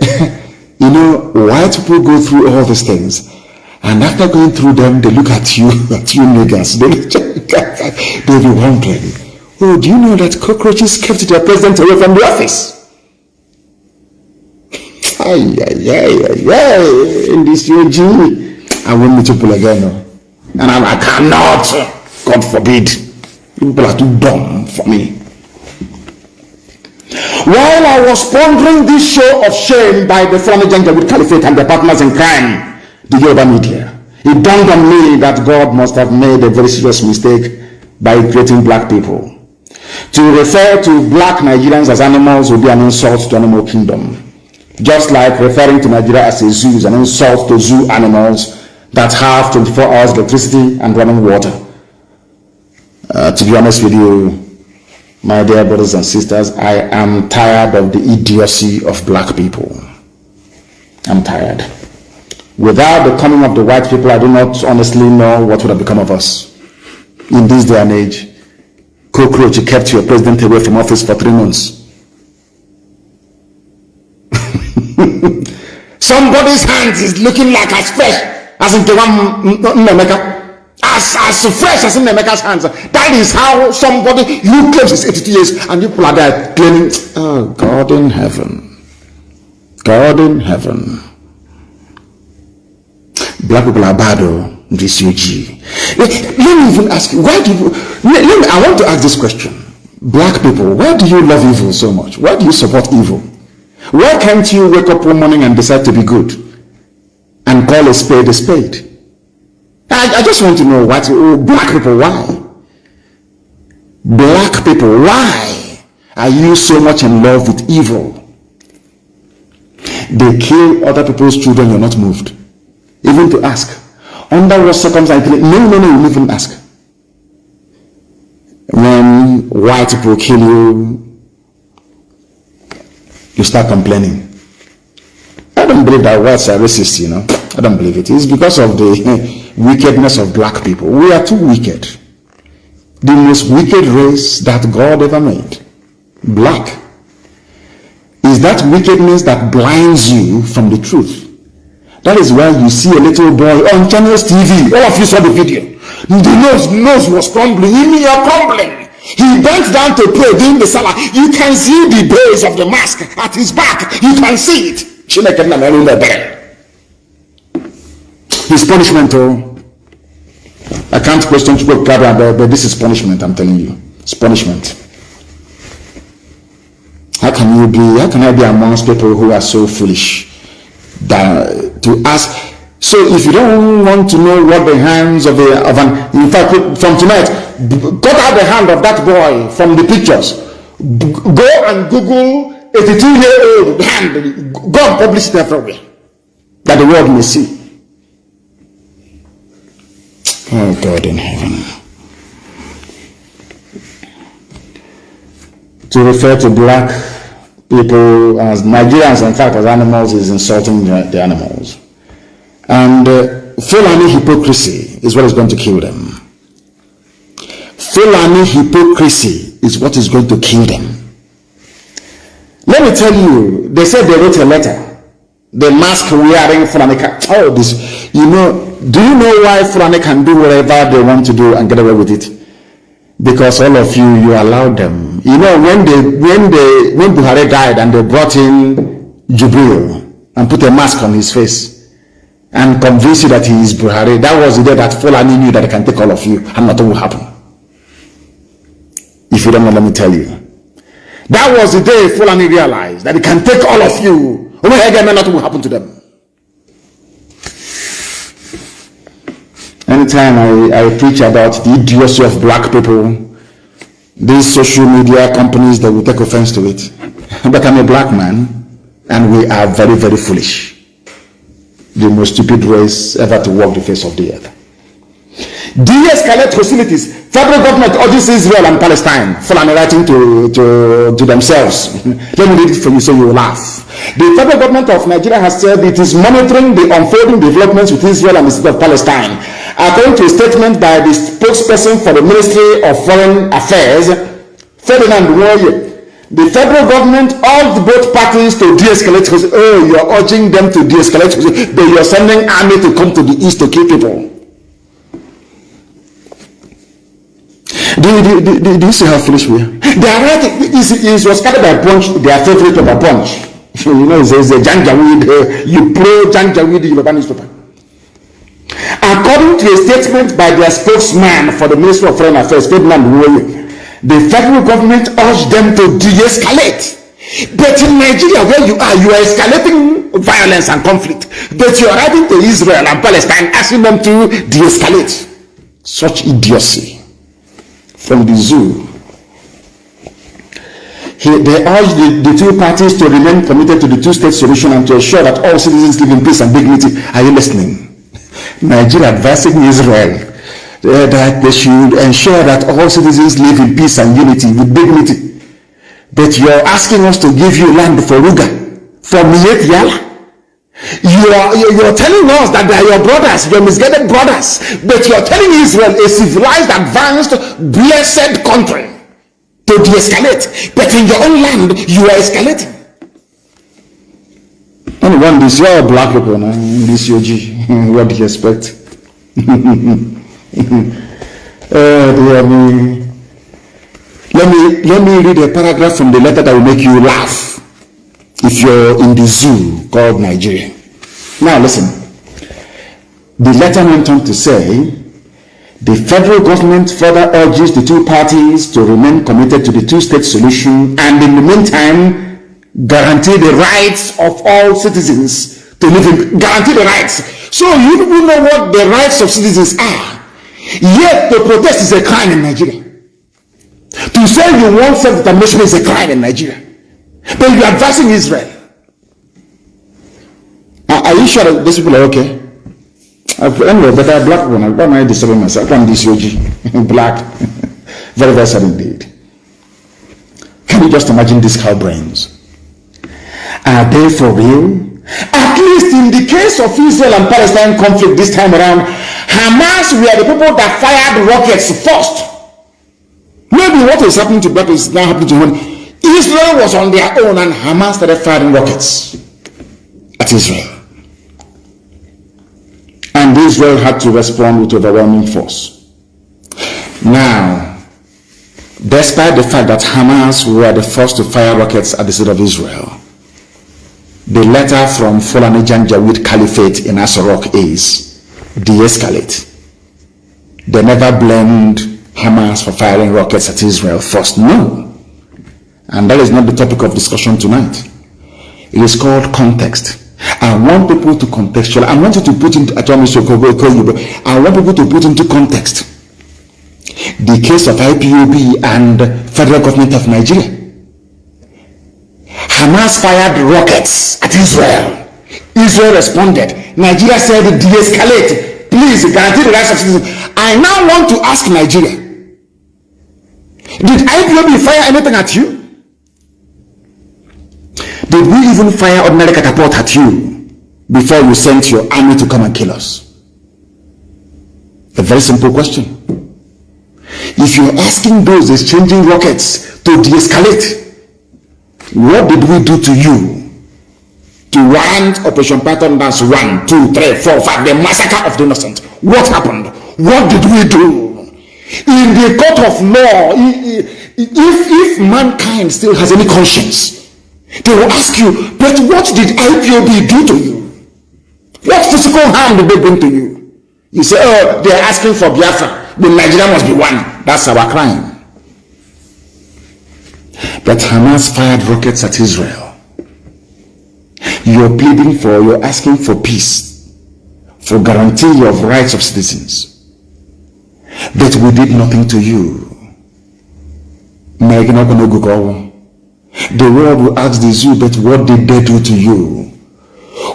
S1: you know, white people go through all these things. And after going through them, they look at you, at you niggas. They they'll be wondering, oh, do you know that cockroaches kept their president away from the office? Ay, ay, ay, ay, in this UG, I won't meet people again. No. And I, I cannot, God forbid, people are too dumb for me. While I was pondering this show of shame by the former Janjaweed Caliphate and the partners in crime, the Yoruba media, it dawned on me that God must have made a very serious mistake by creating black people. To refer to black Nigerians as animals would be an insult to animal kingdom. Just like referring to Nigeria as a zoo is an insult to zoo animals that have 24 hours electricity and running water. Uh, to be honest with you, my dear brothers and sisters, I am tired of the idiocy of black people. I'm tired. Without the coming of the white people, I do not honestly know what would have become of us. In this day and age, cockroach kept your president away from office for three months. Somebody's hands is looking like as fresh as in the one Nemeka. As, as fresh as in Nemeka's hands. That is how somebody you claims is 82 years and you people are there claiming, oh, God in heaven. God in heaven. Black people are bad, oh, this UG. Let, let me even ask you, why do you, let, let me, I want to ask this question. Black people, why do you love evil so much? Why do you support evil? Why can't you wake up one morning and decide to be good and call a spade a spade? I, I just want to know what oh, black people, why? Black people, why are you so much in love with evil? They kill other people's children, you're not moved. Even to ask. Under what circumstances? No, no, no, you even ask. When white people kill you, you start complaining. I don't believe that whites are racist, you know. I don't believe it. It's because of the wickedness of black people. We are too wicked. The most wicked race that God ever made. Black. is that wickedness that blinds you from the truth. That is why you see a little boy on Channels TV. All of you saw the video. The nose, nose was crumbling. Even you're crumbling. He bent down to pray during the salah. You can see the base of the mask at his back. You can see it. His punishment, oh. I can't question but this is punishment, I'm telling you. It's punishment. How can you be, how can I be amongst people who are so foolish that to ask so if you don't want to know what the hands of, a, of an, in fact, from tonight, cut out the hand of that boy from the pictures. Go and Google 82 year old hand. Go and publish it everywhere that the world may see. Oh God in heaven. To refer to black people as Nigerians, in fact, as animals is insulting the animals. And uh, Fulani hypocrisy is what is going to kill them. Fulani hypocrisy is what is going to kill them. Let me tell you, they said they wrote a letter. The mask wearing Fulani, can oh, this, you know, do you know why Fulani can do whatever they want to do and get away with it? Because all of you, you allowed them. You know, when they, when they, when Buhari died and they brought in Jubril and put a mask on his face, and convince you that he is Buhari. That was the day that Fulani knew that he can take all of you and nothing will happen. If you don't know, let me tell you. That was the day Fulani realized that he can take all of you. Oh again, nothing will happen to them. Anytime I, I preach about the idiocy of black people, these social media companies, that will take offense to it. But I'm a black man, and we are very, very foolish the most stupid race ever to walk the face of the earth. De-escalate hostilities. Federal government urges Israel and Palestine. Fulani writing to, to, to themselves. Let me read it for you so you will laugh. The federal government of Nigeria has said it is monitoring the unfolding developments with Israel and the state of Palestine. According to a statement by the spokesperson for the Ministry of Foreign Affairs, Ferdinand Warrior, the federal government urged both parties to de-escalate. Oh, you are urging them to de-escalate, but you are sending army to come to the east to kill people. Do, do, do, do you see how foolish we are? They are right. It was started by Punch, their favorite of a Punch. You know, it's a Janjaweed, uh, you pro Janjaweed Yoruba newspaper. According to a statement by their spokesman for the Ministry of Foreign Affairs, Ferdinand Woye, the federal government urged them to de-escalate. But in Nigeria, where you are, you are escalating violence and conflict. But you are writing to Israel and Palestine asking them to de-escalate. Such idiocy from the zoo. He, they urged the, the two parties to remain committed to the two-state solution and to ensure that all citizens live in peace and dignity. Are you listening? Nigeria advising Israel uh, that they should ensure that all citizens live in peace and unity with dignity. But you're asking us to give you land for Ruga, for Miyetti Allah. You are, you're telling us that they are your brothers, your misguided brothers, but you're telling Israel, a civilized, advanced, blessed country, to de-escalate. But in your own land, you are escalating. And one this, you're black people now, this UG. what do you expect? oh dear me. Let me let me read a paragraph from the letter that will make you laugh if you're in the zoo called Nigeria. Now listen. The letter went on to say the federal government further urges the two parties to remain committed to the two-state solution and in the meantime guarantee the rights of all citizens to live in guarantee the rights. So you people know what the rights of citizens are. Yet to protest is a crime in Nigeria. To say you want self-determination is a crime in Nigeria. But you're advising Israel. Are, are you sure that these people are okay? Anyway, but I'm black one. Why am I disturbing myself? I'm this OG. black. very, very sad indeed. Can you just imagine these cow brains? Are they for real? At least in the case of Israel and Palestine conflict this time around, Hamas were the people that fired rockets first. Maybe what is happening to black is now happening to one. Israel was on their own and Hamas started firing rockets at Israel. And Israel had to respond with overwhelming force. Now, despite the fact that Hamas were the first to fire rockets at the city of Israel, the letter from Fulani Janjaweed Caliphate in Aso Rock is de-escalate. They never blamed Hamas for firing rockets at Israel first. No. And that is not the topic of discussion tonight. It is called context. I want people to contextualize. I want you to put into, I want people to put into context the case of IPOB and federal government of Nigeria. Hamas fired rockets at Israel. Israel responded. Nigeria said de-escalate. Please guarantee the rights of citizens. I now want to ask Nigeria. Did IPOB fire anything at you? Did we even fire ordinary catapult at you before you sent your army to come and kill us? A very simple question. If you're asking those exchanging rockets to de-escalate, what did we do to you? To warrant Operation Python Dance 1, 2, 3, 4, 5, the massacre of the innocent. What happened? What did we do? In the court of law, if, if mankind still has any conscience, they will ask you, but what did IPOB do to you? What physical harm did they bring to you? You say, oh, they are asking for Biafra. The Nigeria must be one. That's our crime. But Hamas fired rockets at Israel. You're pleading for, you're asking for peace, for guarantee of rights of citizens. But we did nothing to you. The world will ask the zoo, but what did they do to you?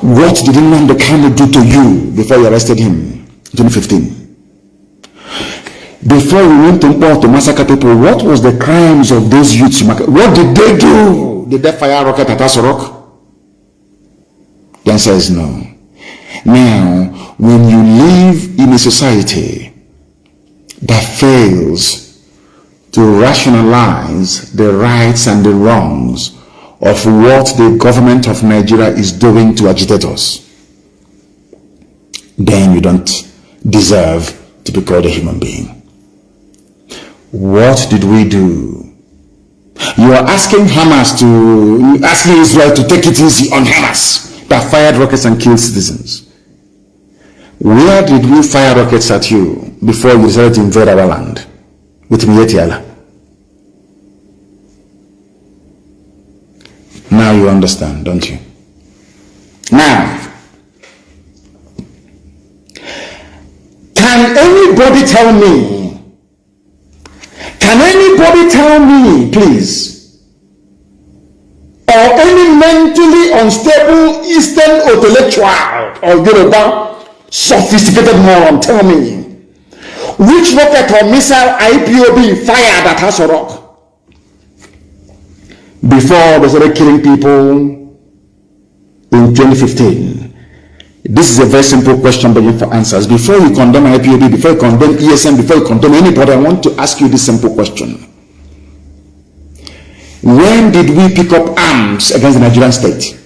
S1: What did Nnamdi Kanu do to you before you arrested him in 2015? Before you went to Mpo to massacre people, what was the crimes of those youths? What did they do? Did they fire rocket at Aso Rock? The answer is no. Now, when you live in a society that fails to rationalize the rights and the wrongs of what the government of Nigeria is doing to agitators, then you don't deserve to be called a human being. What did we do? You are asking Hamas to, asking Israel to take it easy on Hamas that fired rockets and killed citizens. Where did we fire rockets at you before you decided to invade our land? With Miyetti Allah. Now you understand, don't you? Now, can anybody tell me? Can anybody tell me, please? Or any mentally unstable Eastern intellectual or Yoruba sophisticated moron tell me which rocket or missile IPOB fired at Rock before they started killing people in 2015? This is a very simple question begging for answers. Before you condemn IPOB, before you condemn ESM, before you condemn anybody, I want to ask you this simple question. When did we pick up arms against the Nigerian state?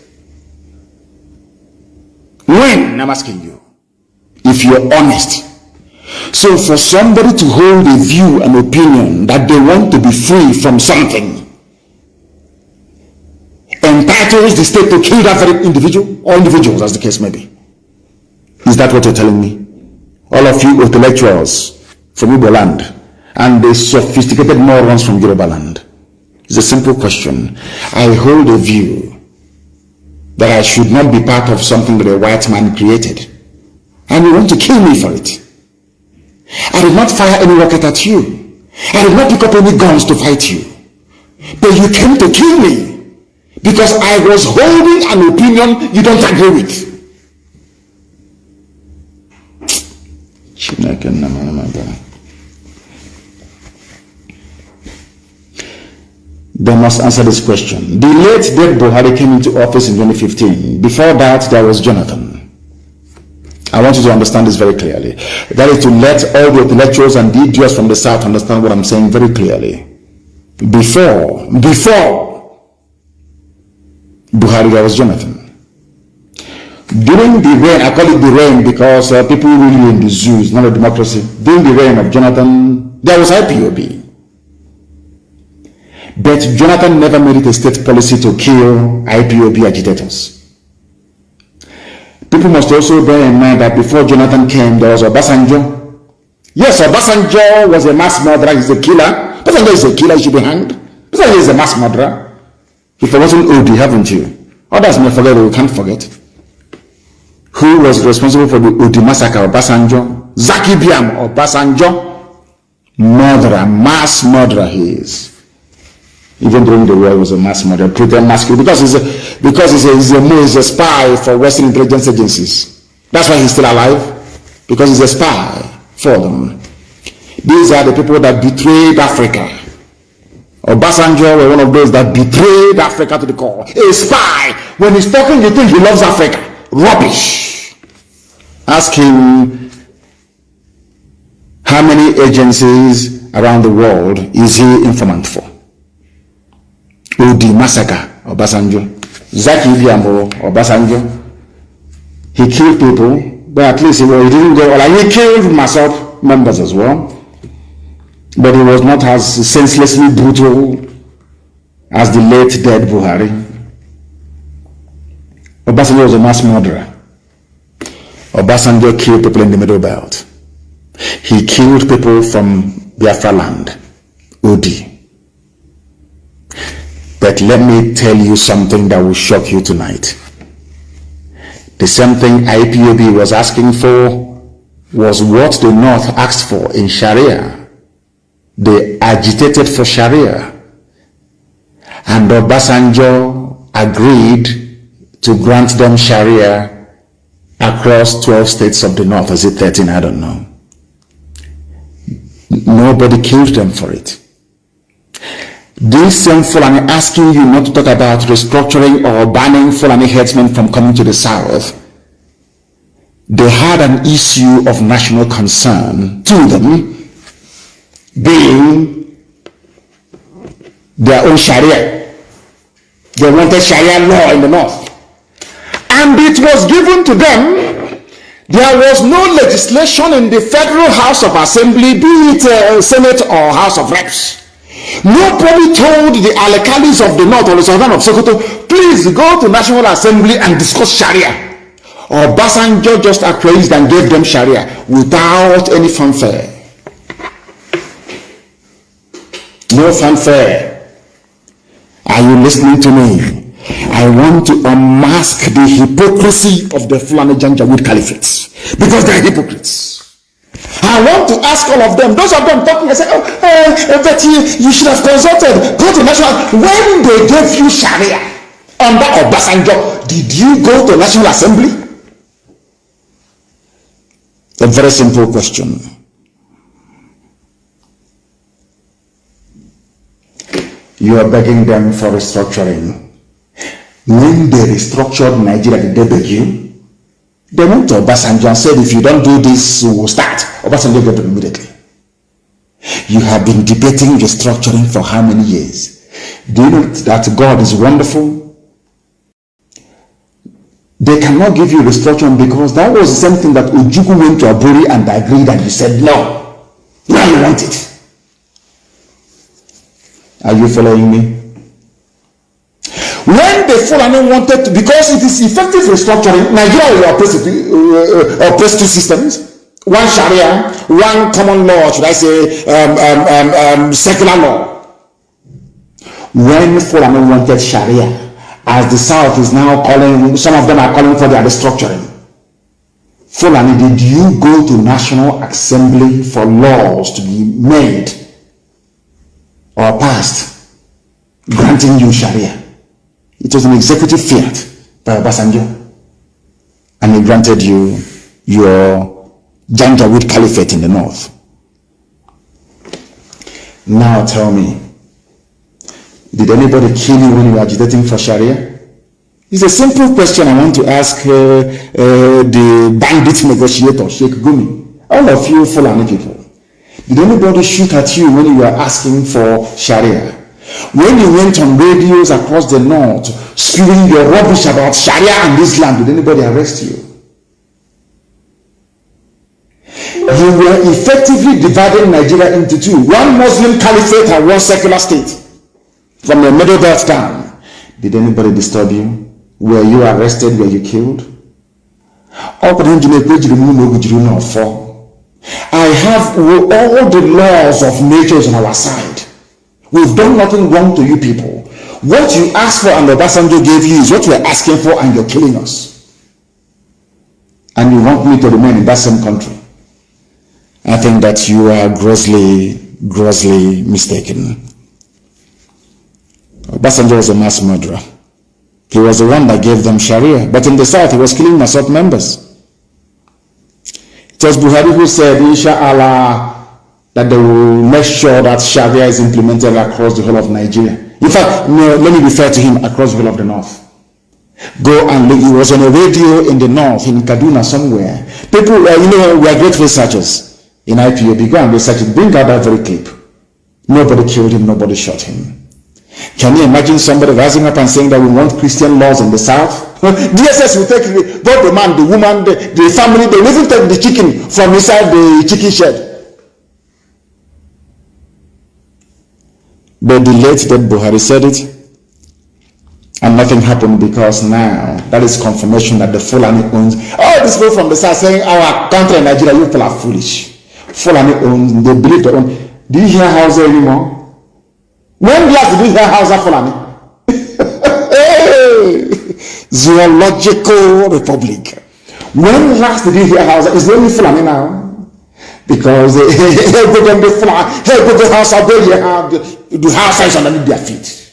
S1: When? I'm asking you. If you're honest, so for somebody to hold a view and opinion that they want to be free from something entitles the state to kill that very individual or individuals as the case may be. Is that what you're telling me? All of you intellectuals from Igbo and the sophisticated morons from Yoruba. It's a simple question. I hold a view that I should not be part of something that a white man created. And you want to kill me for it. I did not fire any rocket at you. I did not pick up any guns to fight you. But you came to kill me because I was holding an opinion you don't agree with. They must answer this question. The late dead Buhari came into office in 2015. Before that, there was Jonathan. I want you to understand this very clearly. That is to let all the intellectuals and the idiots from the South understand what I'm saying very clearly. Before, before Buhari, there was Jonathan. During the reign, I call it the reign because uh, people really in the zoo, not a democracy. During the reign of Jonathan, there was IPOB. But Jonathan never made it a state policy to kill IPOB agitators. People must also bear in mind that before Jonathan came, there was Obasanjo. Yes, Obasanjo was a mass murderer, he's a killer. Obasanjo is a killer, he should be hanged. Obasanjo is a mass murderer. If You've forgotten Odi, haven't you? Others may forget, but we can't forget. Who was responsible for the Odi massacre, Obasanjo? Zaki Biam, Obasanjo. Murderer, mass murderer he is even during the war, he was a mass murderer, pretend mass because he's a, because he's a, he's a, he's a spy for Western intelligence agencies. That's why he's still alive, because he's a spy for them. These are the people that betrayed Africa. Obasanjo were one of those that betrayed Africa to the core. A spy. When he's talking, you think he loves Africa. Rubbish. Ask him how many agencies around the world is he informant for? Odi massacre Obasanjo. Zaki Ibiambo Obasanjo. He killed people, but at least he, well, he didn't go, like he killed myself members as well. But he was not as senselessly brutal as the late dead Buhari. Obasanjo was a mass murderer. Obasanjo killed people in the Middle Belt. He killed people from Biafra land, Odi. But let me tell you something that will shock you tonight. The same thing IPOB was asking for was what the North asked for in Sharia. They agitated for Sharia. And Obasanjo agreed to grant them Sharia across 12 states of the North. Is it 13? I don't know. Nobody killed them for it. This same Fulani asking you not to talk about restructuring or banning Fulani headsmen from coming to the south. They had an issue of national concern to them being their own Sharia. They wanted Sharia law in the north. And it was given to them. There was no legislation in the Federal House of Assembly, be it uh, Senate or House of Reps Nobody told the alkalis of the north or the southern of Sokoto, please go to National Assembly and discuss Sharia. Or Basanjo just appraised and gave them Sharia without any fanfare. No fanfare. Are you listening to me? I want to unmask the hypocrisy of the Fulani Janjaweed Caliphates because they're hypocrites. I want to ask all of them, those of them talking, I say, oh, uh, you, you should have consulted, go to national. When they gave you Sharia under Obasanjo, did you go to National Assembly? A very simple question. You are begging them for restructuring. When they restructured Nigeria, did they beg you? They went to Obasanjo and said, if you don't do this, we will start. Obasanjo got them immediately. You have been debating restructuring for how many years? Do you know that God is wonderful? They cannot give you restructuring because that was the same thing that Ojukwu went to Aburi and agreed and you said no. Now you want it. Are you following me? Fulani wanted to, because it is effective restructuring, Nigeria will operate, uh, operate two systems. One Sharia, one common law, should I say, um, um, um, um, secular law. When Fulani wanted Sharia, as the South is now calling, some of them are calling for their restructuring. Fulani, did you go to National Assembly for laws to be made or passed granting you Sharia? It was an executive fiat by Obasanjo. And he granted you your Janjaweed Caliphate in the north. Now tell me, did anybody kill you when you were agitating for Sharia? It's a simple question I want to ask uh, uh, the bandit negotiator, Sheikh Gumi. All of you Fulani people. Did anybody shoot at you when you were asking for Sharia? When you went on radios across the north spewing your rubbish about Sharia and Islam, did anybody arrest you? You were effectively dividing Nigeria into two one Muslim caliphate and one secular state from the middle belt down. Did anybody disturb you? Were you arrested? Were you killed? I have all the laws of nature on our side. We've done nothing wrong to you people. What you asked for and Obasanjo gave you is what we're asking for and you're killing us. And you want me to remain in that same country. I think that you are grossly, grossly mistaken. Obasanjo was a mass murderer. He was the one that gave them Sharia. But in the south, he was killing MASSOB members. It was Buhari who said, Inshallah, that they will make sure that Sharia is implemented across the whole of Nigeria. In fact, no, let me refer to him across the whole of the north. Go and look. He was on a radio in the north, in Kaduna somewhere. People, uh, you know, we are great researchers in IPOB. Go and research it. Bring out that very clip. Nobody killed him. Nobody shot him. Can you imagine somebody rising up and saying that we want Christian laws in the south? DSS will take both the man, the woman, the, the family, they will even take the chicken from inside the chicken shed. But the late dead Buhari said it, and nothing happened because now that is confirmation that the Fulani owns. All these people from the south saying our country, Nigeria, you people are foolish. Fulani owns, they believe they own. Do you hear Hausa anymore? When last did you hear Hausa Fulani? Zoological Republic. When last did you hear Hausa? Is there any Fulani now? Because everybody fly, everybody house are there, you have the house is underneath their feet.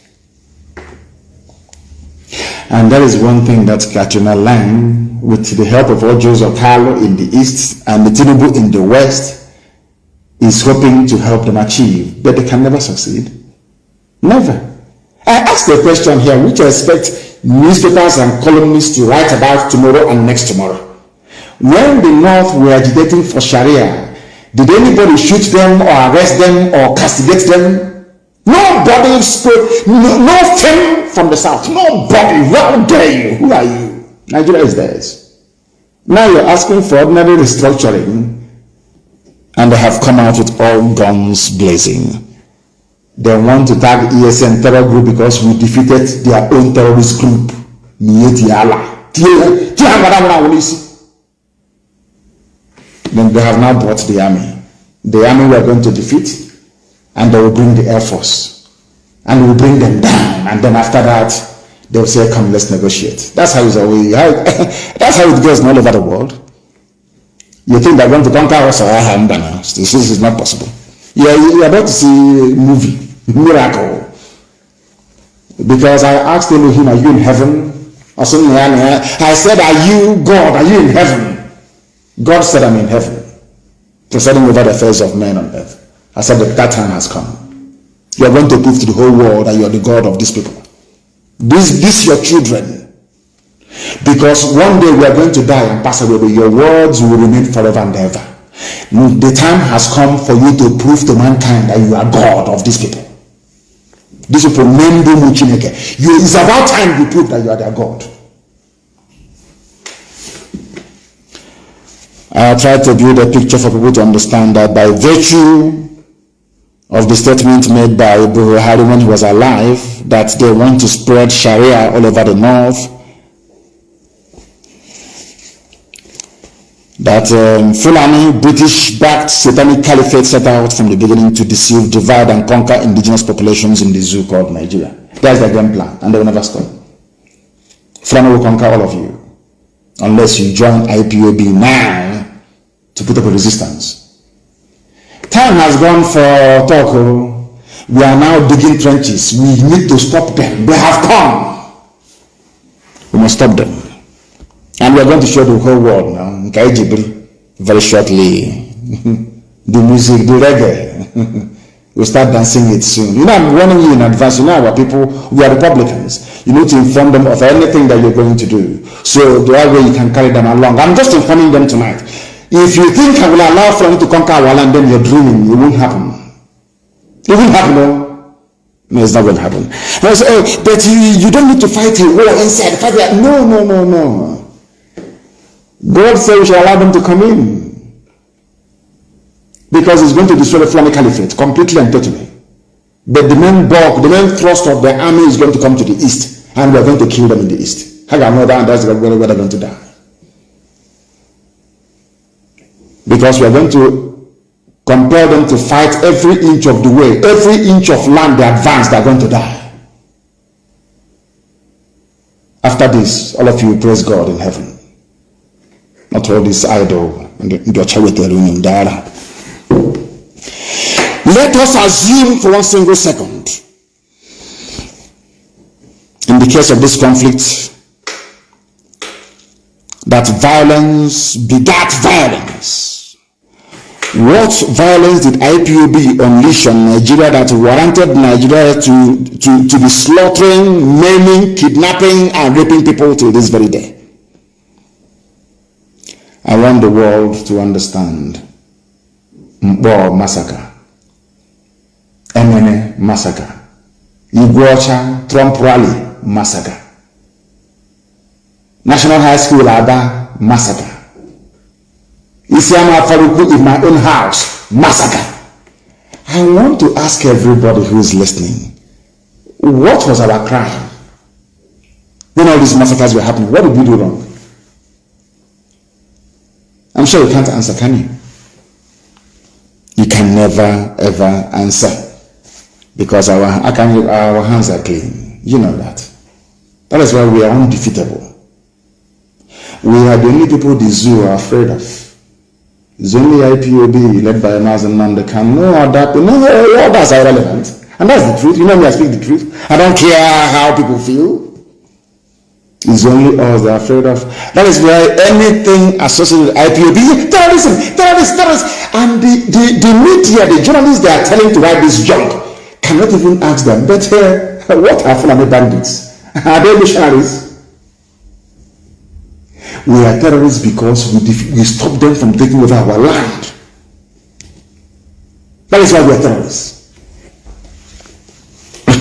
S1: And that is one thing that Catriona Laing, with the help of Ojo Carlo in the east and the Tinubu in the west, is hoping to help them achieve, but they can never succeed. Never. I asked a question here which I expect newspapers and columnists to write about tomorrow and next tomorrow. When the North were agitating for Sharia, did anybody shoot them or arrest them or castigate them? Nobody spoke, no, no fame from the South. Nobody. How dare you? Who are you? Nigeria is theirs. Now you're asking for ordinary restructuring and they have come out with all guns blazing. They want to tag ESN terror group because we defeated their own terrorist group. Then they have now brought the army. The army we are going to defeat, and they will bring the air force, and we will bring them down. And then after that, they will say, "Come, let's negotiate." That's how it's always. That's how it goes all over the world. You think they're going to conquer us? This is not possible. Yeah, you're about to see a movie miracle. Because I asked Elohim, Are you in heaven? I said, Are you God? Are you in heaven? God said, I'm in heaven, presiding over the affairs of men on earth. I said, That, that time has come. You are going to prove to the whole world that you are the God of these people. This, this your children. Because one day we are going to die and pass away, but your words will remain forever and ever. The time has come for you to prove to mankind that you are God of these people. These people, Mendo Muchineke. It's about time you prove that you are their God. I try to build a picture for people to understand that by virtue of the statement made by Buhari when he was alive, that they want to spread Sharia all over the north, that um, Fulani British-backed satanic caliphate set out from the beginning to deceive, divide, and conquer indigenous populations in the zoo called Nigeria. That's their game plan, and they will never stop. Fulani will conquer all of you unless you join IPOB now to put up a resistance. Time has gone for talk. Oh. We are now digging trenches. We need to stop them. They have come. We must stop them. And we are going to show the whole world now, Nkai very shortly. the music, the reggae. we'll start dancing it soon. You know, I'm warning you in advance. You know, our people, we are Republicans. You need to inform them of anything that you're going to do. So that way you can carry them along. I'm just informing them tonight. If you think I will allow them to conquer our land, then you're dreaming. It won't happen. It won't happen. No. No, it's not going to happen. I say, but you, you don't need to fight a war inside. Fight. No, no, no, no. God said we shall allow them to come in. Because it's going to destroy the Fulani Caliphate completely and totally. But the main bulk, the main thrust of the army is going to come to the east. And we're going to kill them in the east. How can I know that's where they're going to die. Because we are going to compel them to fight every inch of the way, every inch of land they advance, they are going to die. After this, all of you praise God in heaven. Not all this idol and your dara. Let us assume for one single second, in the case of this conflict, that violence begat violence. What violence did IPOB unleash on Nigeria that warranted Nigeria to, to, to be slaughtering, maiming, kidnapping, and raping people till this very day? I want the world to understand Mbo massacre, Emene massacre, Igweocha Trump rally massacre. National High School Aba massacre. Isiama Afaraukwu in my own house massacre. I want to ask everybody who is listening, what was our crime? When all these massacres were happening, what did we do wrong? I'm sure you can't answer, can you? You can never ever answer because our, our hands are clean. You know that. That is why we are undefeatable. We are the only people the zoo are afraid of. Only IPOB led by Mazi Nnamdi Kanu. No other, no others that's irrelevant. And that's the truth. You know me, I speak the truth. I don't care how people feel. It's only us they're afraid of. That is why anything associated with IPOB, terrorism, terrorists, terrorists. And the, the, the media, the journalists they are telling to write this junk cannot even ask them, but uh, what are Fulani bandits? Are they missionaries? We are terrorists because we, we stop them from taking over our land. That is why we are terrorists. to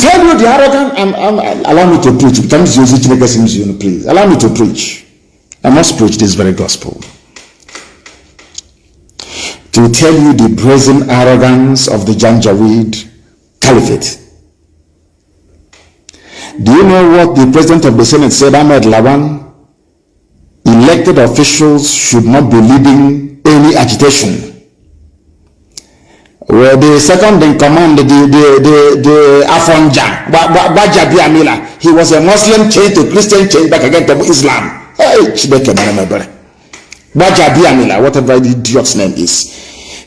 S1: tell you the arrogant, I'm, I'm, allow me to preach. Please, allow me to preach. I must preach this very gospel. To tell you the brazen arrogance of the Janjaweed Caliphate do you know what the president of the Senate said, Ahmed Lawan? Elected officials should not be leading any agitation. Well, the second in command, the, the, the, the Afonja, Bajabi Amila, he was a Muslim changed to Christian changed back again to Islam. Hey, Bajabi Amila, whatever the idiot's name is.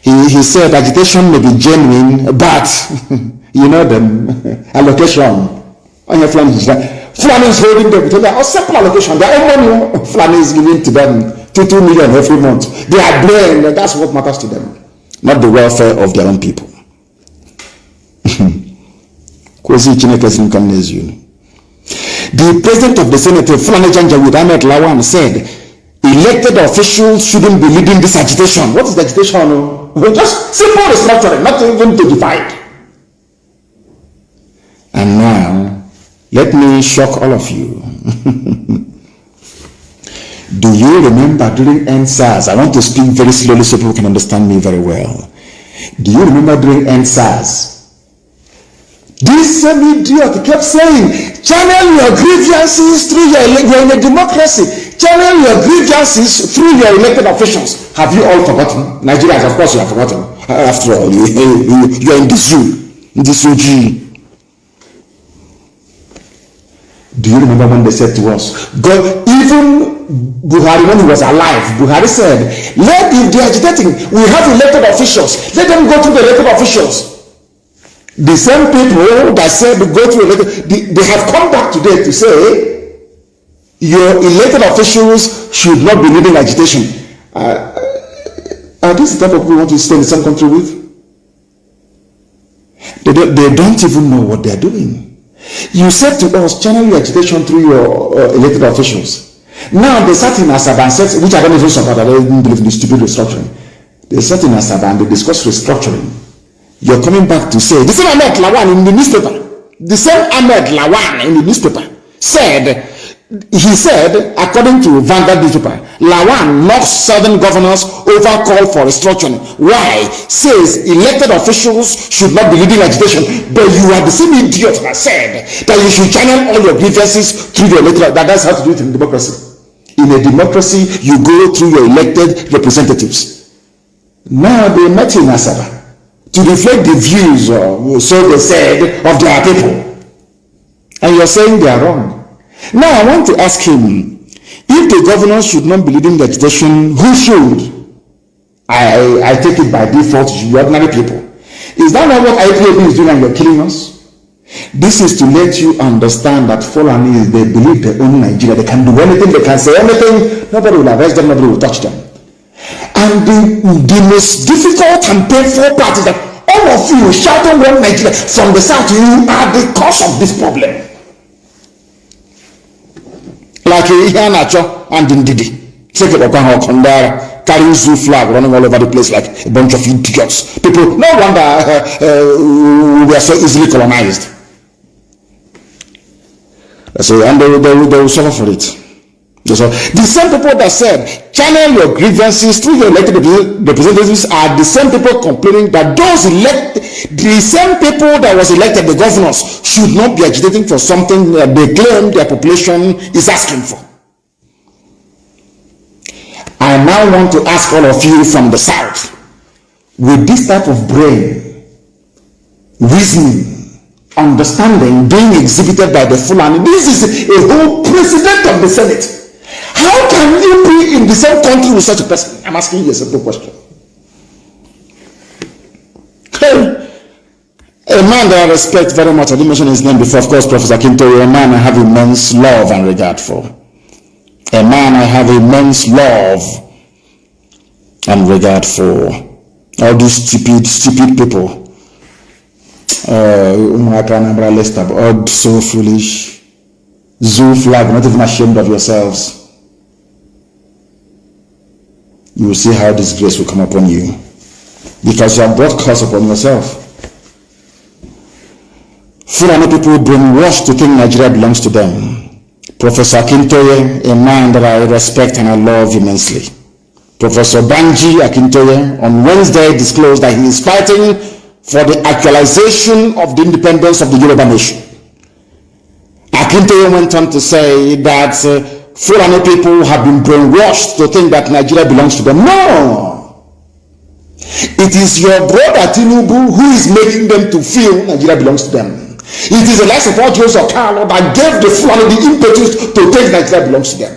S1: He, he said agitation may be genuine, but you know the allocation ɔnyɛ fulani gyina fulani is holding them to their simple allocation their own money. Fulani is giving to them two two million every month. They are there and that's what matters to them. Not the welfare of their own people. The president of the senate fulani janjaweed ahmed lawan said elected officials shouldn't be leading this agitation. What is the agitation? Oh? just simple restructuring not even to divide. And now let me shock all of you. Do you remember during EndSARS? I want to speak very slowly so people can understand me very well. Do you remember during EndSARS? This same idiot kept saying, channel your grievances through your, you're in a democracy. Channel your grievances through your elected officials. Have you all forgotten? Nigerians, of course you have forgotten. After all, you, you, you are in the zoo, in the zoo. Do you remember when they said to us, God, even Buhari, when he was alive, Buhari said, let if they agitating, we have elected officials, let them go to the elected officials. The same people that said go to elected, they, they have come back today to say, your elected officials should not be leading agitation. Uh, are these the type of people we want to stay in the same country with? They don't, they don't even know what they're doing. You said to us, channel your agitation through your uh, elected officials. Now they sat in Asaba and said, which I don't even support, I don't believe in the stupid restructuring. They sat in Asaba and they discussed restructuring. you're coming back to say the same Ahmed Lawan in the newspaper, the same Ahmed Lawan in the newspaper said he said, according to Vanguard newspaper, Lawan knocks southern governors over call for restructuring. Why? Says elected officials should not be leading agitation. But you are the same idiot that said that you should channel all your grievances through the elected. That, that's how to do it in democracy. In a democracy, you go through your elected representatives. Now they met in Asaba to reflect the views, or so they said, of their people. And you're saying they are wrong. Now I want to ask him, if the governor should not be leading the agitation, who should? I, I take it by default you ordinary people. Is that not what IPOB is doing and you're killing us? This is to let you understand that Fulani, they believe they own Nigeria. They can do anything, they can say anything. Nobody will arrest them, nobody will touch them. And the, the most difficult and painful part is that all of you shouting one Nigeria from the south, you are the cause of this problem. Like ihe a na-achọ and ndidi sekekpọkwa ha ọkụ ndị agha carrying zoo flag running all over the place like a bunch of idiots. People no wonder uh, uh, we are so easily colonized. So and they, they, they will suffer for it the same people that said channel your grievances through your elected representatives are the same people complaining that those elect the same people that was elected the governors should not be agitating for something that they claim their population is asking for. I now want to ask all of you from the south with this type of brain, reasoning, understanding being exhibited by the Fulani. This is a whole president of the Senate how can you be in the same country with such a person? I'm asking you a simple question. A man that I respect very much, I didn't mention his name before, of course, Professor Kinto, a man I have immense love and regard for. A man I have immense love and regard for. All these stupid, stupid people. Uh, all so foolish. Zoo flag, not even ashamed of yourselves you will see how this grace will come upon you because you have brought curse upon yourself. Fulani people brainwashed to think Nigeria belongs to them. Professor Akintoye, a man that I respect and I love immensely. Professor Banji Akintoye on Wednesday disclosed that he is fighting for the actualization of the independence of the Yoruba nation. Akintoye went on to say that uh, Fulani people have been brainwashed to think that Nigeria belongs to them. No! It is your brother Tinubu who is making them to feel Nigeria belongs to them. It is the likes of Joseph Carlo that gave the Fulani the impetus to think Nigeria belongs to them.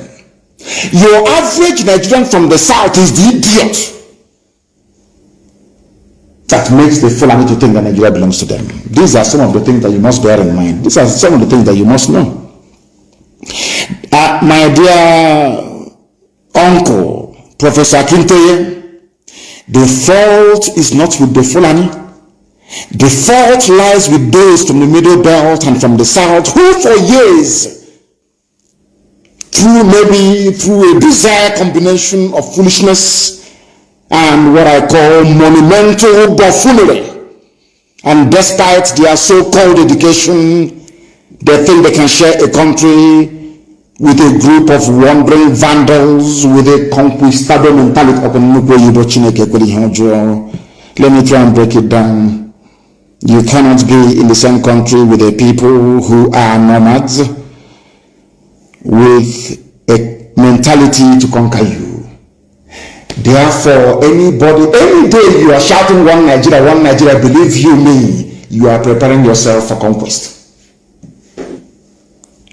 S1: Your average Nigerian from the south is the idiot that makes the Fulani to think that Nigeria belongs to them. These are some of the things that you must bear in mind. These are some of the things that you must know. Uh, my dear uncle, Professor Akintoye, the fault is not with the Fulani. The fault lies with those from the middle belt and from the south who for years, through maybe through a bizarre combination of foolishness and what I call monumental buffoonery, and despite their so-called education, they think they can share a country with a group of wandering vandals with a conquistador mentality. Let me try and break it down. You cannot be in the same country with a people who are nomads with a mentality to conquer you. Therefore, anybody, any day you are shouting one Nigeria, one Nigeria, believe you me, you are preparing yourself for conquest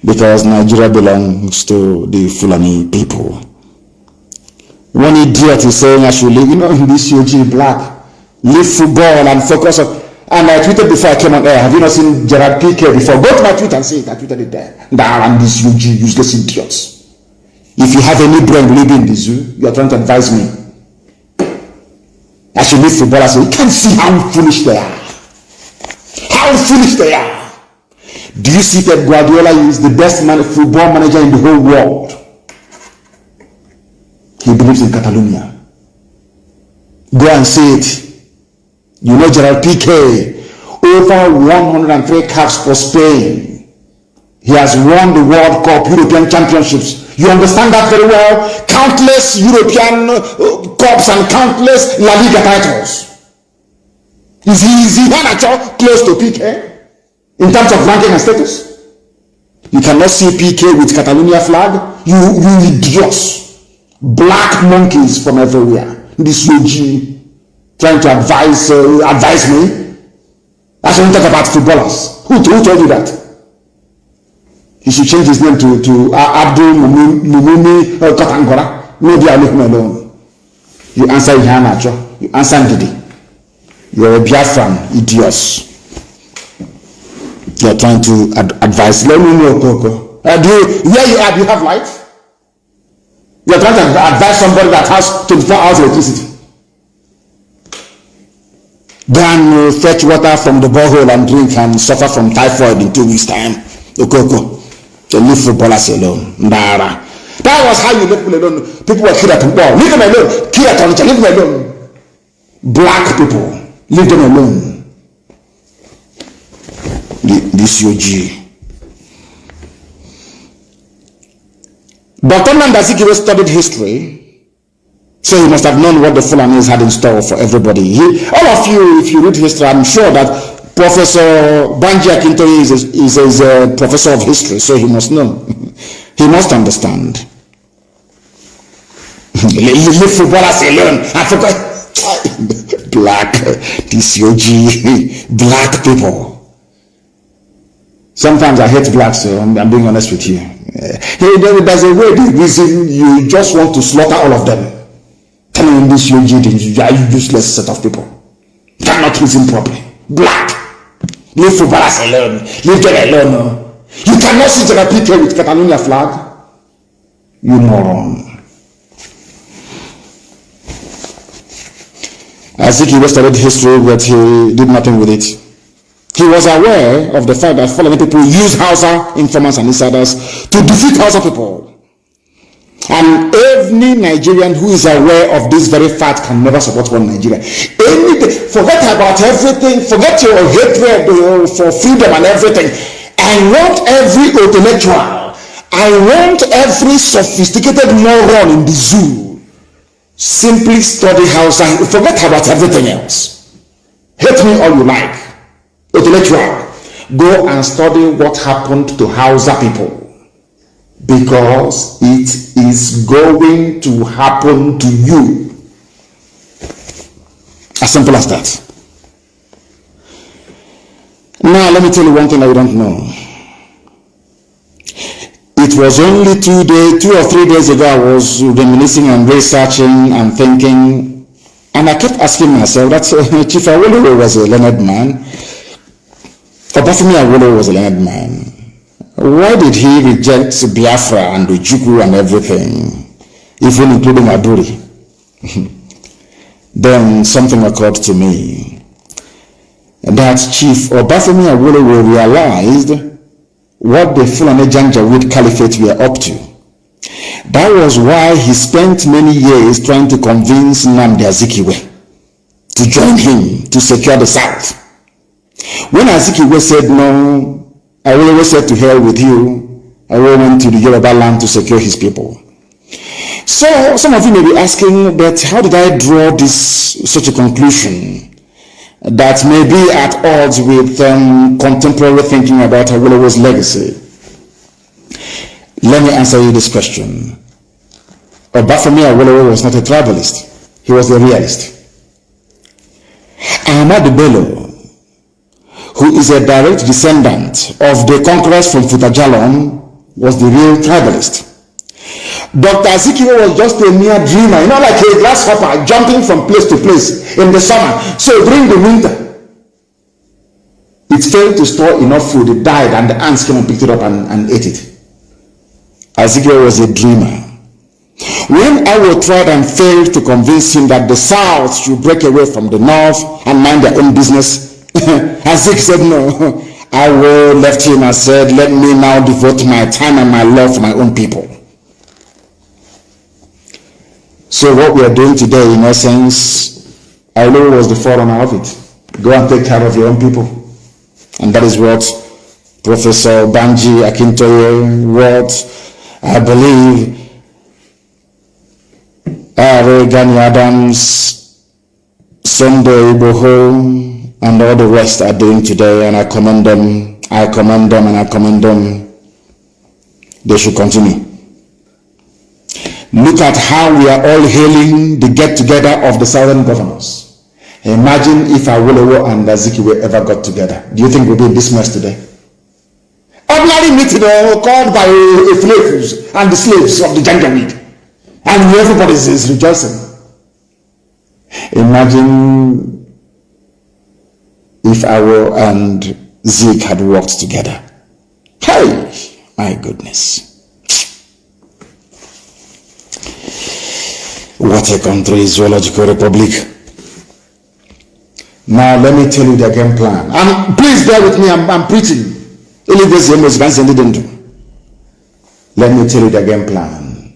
S1: because Nigeria belongs to the Fulani people. One idiot is saying I should leave, you know, in this UG black, leave football and focus on. And I tweeted before I came on air. Have you not seen Gerard Piqué before? Go to my tweet and see it. I tweeted it there. Damn these UG useless idiots. If you have any brain living in the zoo, you are trying to advise me. I should leave football. I say, you can't see how foolish they are. How foolish they are. Do you see Pep Guardiola is the best man, football manager in the whole world? He believes in Catalonia. Go and say it. You know Gerald Piqué, over 103 caps for Spain. He has won the World Cup, European Championships. You understand that very well? Countless European uh, Cups and countless La Liga titles. Is he, is he close to Piqué in terms of ranking and status? You cannot see PK with Catalonia flag. You, you idiots. Black monkeys from everywhere. This UG trying to advise, uh, advise me. That's when we talk about footballers. Who, who told you that? He should change his name to, to uh, Abdul Mumuni uh, Katangora. Maybe I leave him alone. You answer Ihanacho. You answer Ndidi. You're a Biafran, idiots. You're trying to ad advise. Let me know, Coco. Uh, do you, where you are, do you have light? You're trying to advise somebody that has 24 hours electricity. Then uh, fetch water from the borehole and drink and suffer from typhoid in two weeks' time. Okoko. To leave footballers alone. Nara. That was how you left people alone. People were killed at war. Leave them alone. Kill at Leave them alone. Black people. Leave them alone this UG. Dr. Nnamdi Azikiwe studied history, so he must have known what the Fulanis had in store for everybody. He, all of you, if you read history, I'm sure that Professor Banji Akintoye is a, is, a, is a professor of history, so he must know. he must understand. Leave footballers alone. I forgot. Black, UG, black people. Sometimes I hate blacks, so I'm, I'm being honest with you. Uh, hey, there's a way the reason you just want to slaughter all of them. Telling this UG, you are useless set of people. You cannot reason properly. Black. Leave footballers alone. Leave them alone. No. You cannot see Gerard Piqué with Catalonia flag. You moron. I think he studied history, but he did nothing with it. He was aware of the fact that following people use Hausa informants and insiders to defeat Hausa people. And every Nigerian who is aware of this very fact can never support one Nigeria. Forget about everything, forget your hatred for freedom and everything. I want every intellectual, I want every sophisticated moron in the zoo simply study Hausa, and forget about everything else. Hate me all you like intellectual, go and study what happened to Hausa people because it is going to happen to you. As simple as that. Now, let me tell you one thing I don't know. It was only two days, two or three days ago, I was reminiscing and researching and thinking, and I kept asking myself that uh, Chief Awolowo was a learned man. Obafemi Awolowo was a learned man. Why did he reject Biafra and Ojukwu and everything, even including Aburi? then something occurred to me that Chief Obafemi Awolowo realized what the Fulani Janjaweed Caliphate were up to. That was why he spent many years trying to convince Nnamdi Azikiwe to join him to secure the South. When Azikiwe said no, I always said to hell with you. I went to the Yoruba land to secure his people. So some of you may be asking, but how did I draw this such a conclusion that may be at odds with um, contemporary thinking about Awolowo's legacy? Let me answer you this question. Obafemi Awolowo was not a tribalist. He was a realist. Ahmadu Bello who is a direct descendant of the conquerors from Futa Jallon, was the real tribalist. Dr. Azikiwe was just a mere dreamer, you know, like a grasshopper jumping from place to place in the summer. So during the winter, it failed to store enough food, it died, and the ants came and picked it up and, and ate it. Ezekiel was a dreamer. When I Awo tried and failed to convince him that the South should break away from the North and mind their own business, Isaac said, No. I will left him and said, Let me now devote my time and my love for my own people. So what we are doing today, in essence, Ailo was the forerunner of it. Go and take care of your own people. And that is what Professor Banji Akintoye, what I believe Are Gani Adams, Sunday Igboho, and all the rest are doing today, and I commend them. I commend them and I commend them. They should continue. Look at how we are all hailing the get-together of the southern governors. Imagine if Awolowo and Azikiwe ever got together. Do you think we'll be in this mess today? Ordinary meeting uh, called by uh, slaves and the slaves of the Janjaweed. And everybody is rejoicing. Imagine if Awo and Zeke had worked together. Hey, my goodness. What a country, is Zoological Republic. Now let me tell you the game plan. And please bear with me, I'm, I'm preaching. Let me tell you the game plan.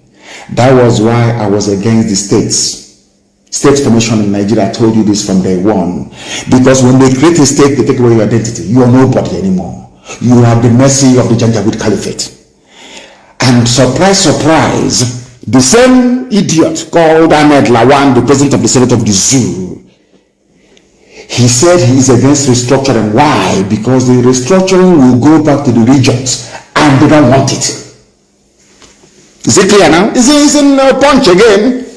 S1: That was why I was against the states. State Commission in Nigeria told you this from day one. Because when they create a state, they take away your identity. You are nobody anymore. You are the mercy of the Janjaweed Caliphate. And surprise, surprise, the same idiot called Ahmed Lawan, the president of the Senate of the Zoo, he said he is against restructuring. Why? Because the restructuring will go back to the regions and they don't want it. Is it clear now? Is it in a punch again?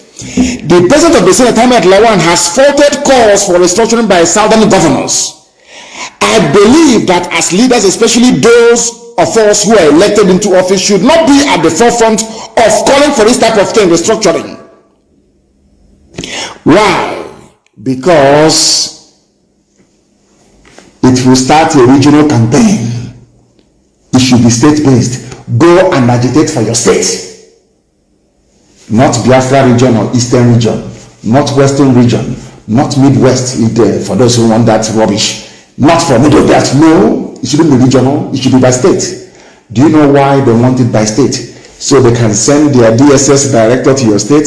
S1: The president of the Senate, Ahmed Lawan, has faulted calls for restructuring by southern governors. I believe that as leaders, especially those of us who are elected into office, should not be at the forefront of calling for this type of thing, restructuring. Why? Because it will start a regional campaign. It should be state-based. Go and agitate for your state. Not Biafra region or Eastern region, not Western region, not Midwest for those who want that rubbish. Not for Middle Belt. No, it shouldn't be regional. It should be by state. Do you know why they want it by state? So they can send their DSS director to your state.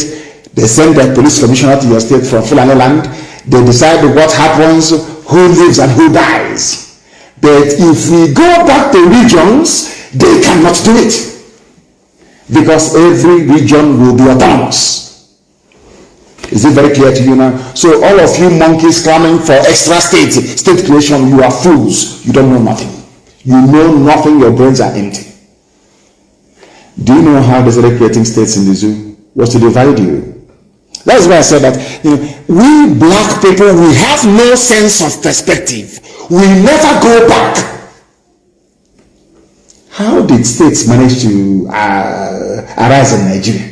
S1: They send their police commissioner to your state from Fulani land. They decide what happens who lives and who dies. But if we go back to regions, they cannot do it. Because every region will be autonomous. Is it very clear to you now? So all of you monkeys clamoring for extra state, state creation, you are fools. You don't know nothing. You know nothing, your brains are empty. Do you know how they started creating states in the zoo? Was to divide you. That's why I said that you know, we black people we have no sense of perspective. We never go back. How did states manage to uh, arise in Nigeria?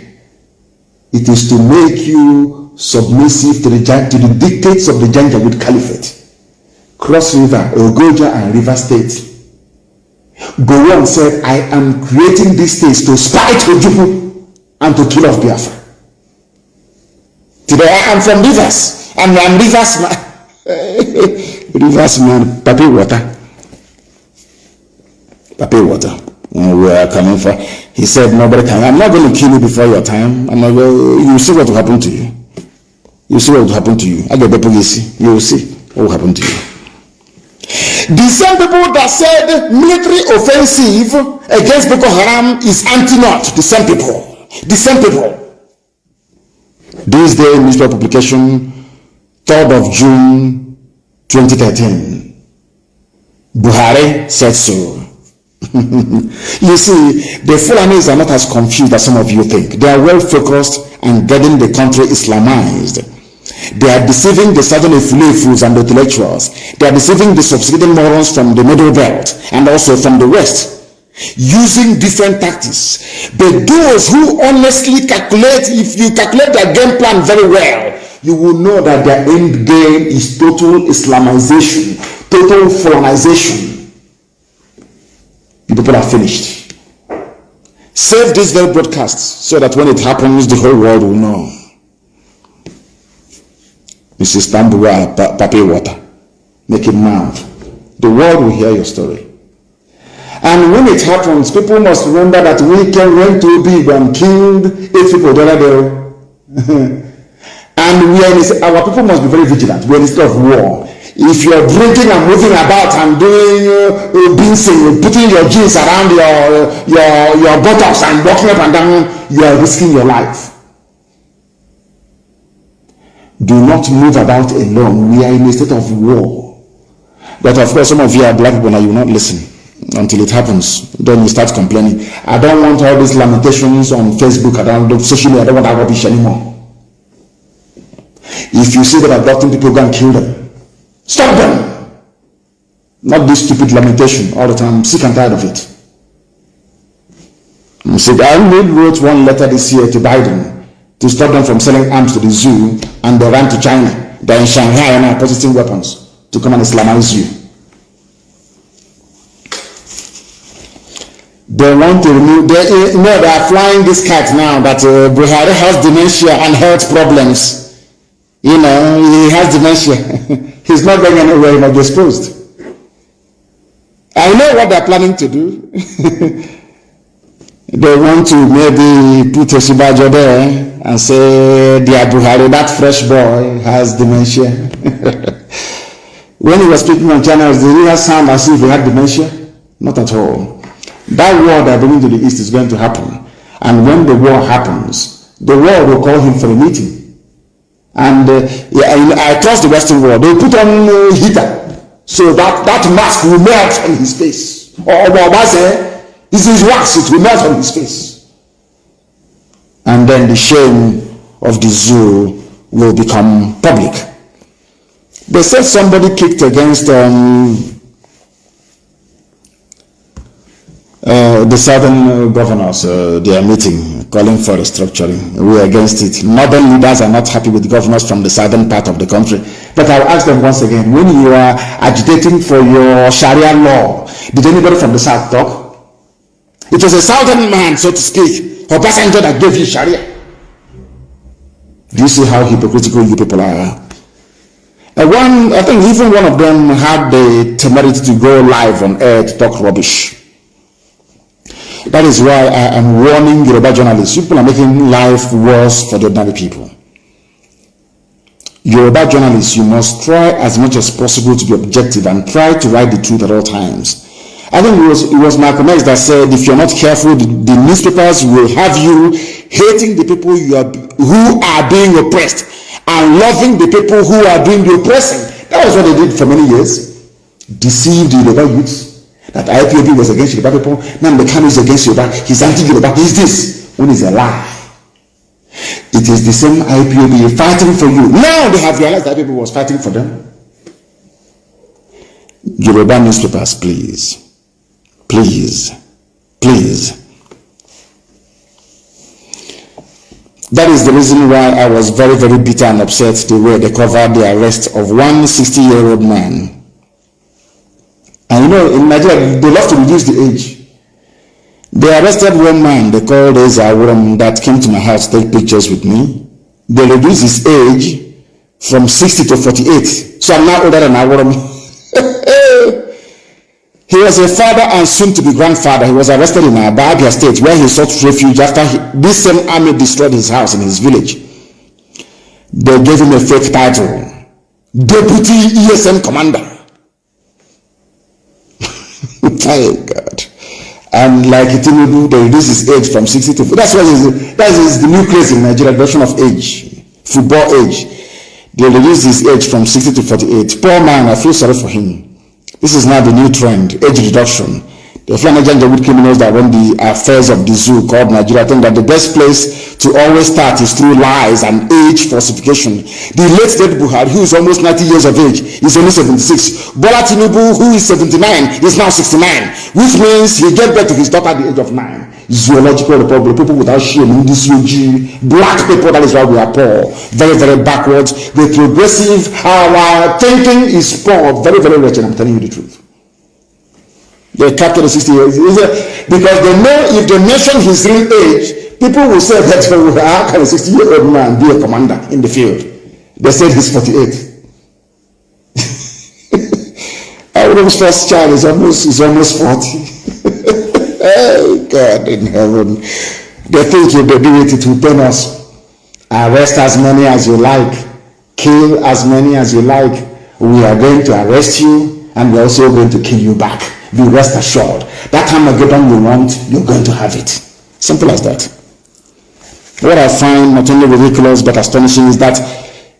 S1: It is to make you submissive to the, to the dictates of the Janjaweed Caliphate. Cross River, Ogoja, and River State. Gowon said, I am creating these states to spite Ojukwu and to kill off Biafra. Today I am from rivers. and I'm rivers man. rivers man, papi water. Papi water. we are coming for. He said, nobody can. I'm not going to kill you before your time. I'm not going, you see what will happen to you. You see what will happen to you. I get the police. You will see what will happen to you. The same people that said military offensive against Boko Haram is anti-not. The same people. The same people. This day newspaper publication, 3rd of June 2013. Buhari said so. you see, the Fulanis are not as confused as some of you think. They are well focused and getting the country Islamized. They are deceiving the southern Ifulefus and intellectuals. They are deceiving the subsiding morons from the middle belt and also from the west using different tactics. But those who honestly calculate, if you calculate their game plan very well, you will know that their end game is total Islamization, total foreignization. The people are finished. Save this very broadcast so that when it happens, the whole world will know. Mrs. Tambua, Papi Water, make it mad. The world will hear your story. And when it happens, people must remember that we can went to big and killed eight people the other day. and we are in, our people must be very vigilant. We are in a state of war. If you're drinking and moving about and doing uh, being sing, putting your jeans around your your your buttocks and walking up and down, you are risking your life. Do not move about alone. We are in a state of war. But of course, some of you are black people and you will not listen until it happens. Then you start complaining. I don't want all these lamentations on Facebook. I don't social media. I don't want that rubbish anymore. If you see that abducting people, go and kill them. Stop them. Not this stupid lamentation all the time. I'm sick and tired of it. You see, I wrote one letter this year to Biden to stop them from selling arms to the zoo and they ran to China. They're in Shanghai and are purchasing weapons to come and Islamize you. They want to remove, they, you know, they are flying this kite now that uh, Buhari has dementia and health problems. You know, he has dementia. He's not going anywhere, be exposed. I know what they're planning to do. they want to maybe put Osinbajo there and say, dear Buhari, that fresh boy has dementia. when he was speaking on channels, did he sound as if he had dementia? Not at all. That war that bringing to the east is going to happen. And when the war happens, the world will call him for a meeting. And uh, yeah, I trust the Western world. They put on uh, heater so that that mask will melt on his face. Or Obama say, this is wax, it will melt on his face. And then the shame of the zoo will become public. They said somebody kicked against um, Uh, the southern uh, governors, uh, they are meeting, calling for restructuring. We are against it. Northern leaders are not happy with governors from the southern part of the country. But I'll ask them once again, when you are agitating for your Sharia law, did anybody from the south talk? It was a southern man, so to speak, Obasanjo that gave you Sharia. Do you see how hypocritical you people are? Uh, one, I think even one of them had the temerity to go live on air to talk rubbish. That is why I am warning Yoruba journalists. People are making life worse for the ordinary people. Yoruba journalists, you must try as much as possible to be objective and try to write the truth at all times. I think it was, it was Malcolm X that said, if you're not careful, the, the newspapers will have you hating the people you are, who are being oppressed and loving the people who are doing the oppressing. That was what they did for many years. Deceived the Yoruba youths that IPOB was against Yoruba people, now the is against Yoruba, he's anti-Yoruba, he's this. When it's a lie. It is the same IPOB fighting for you. Now they have realized that people was fighting for them. Yoruba newspapers, please. Please. Please. That is the reason why I was very, very bitter and upset the way they covered the arrest of one 60-year-old man and you know, in Nigeria, they love to reduce the age. They arrested one man, they called his Awuram, that came to my house to take pictures with me. They reduced his age from 60 to 48. So I'm now older than Awuram. he was a father and soon to be grandfather. He was arrested in Abia state where he sought refuge after he, this same army destroyed his house in his village. They gave him a fake title, Deputy ESM Commander. Thank God. And like Tinubu, they reduce his age from 60 to that's why that is the new craze in Nigeria, version of age, football age. They reduce his age from 60 to 48. Poor man, I feel sorry for him. This is now the new trend, age reduction. The Flanagan wood criminals that run the affairs of the zoo called Nigeria think that the best place to always start is through lies and age falsification. The late dead Buhari, who is almost 90 years of age, is only 76. Bola Tinubu, who is 79, is now 69, which means he gave birth to his daughter at the age of 9. Zoological republic, people without shame, in this UG, black people, that is why we are poor. Very, very backwards. The progressive, our thinking is poor, very, very wretched, I'm telling you the truth. They captured the 60 years. Because they know if they mention his real age, people will say that oh, how can a 60 year old man be a commander in the field? They said he's 48. Abraham's first child is almost is almost 40. oh God in heaven. They think if they do it, it will us. Arrest as many as you like, kill as many as you like, we are going to arrest you and we're also going to kill you back. Be rest assured. That Armageddon you want, you're going to have it. Simple as that. What I find not only ridiculous but astonishing is that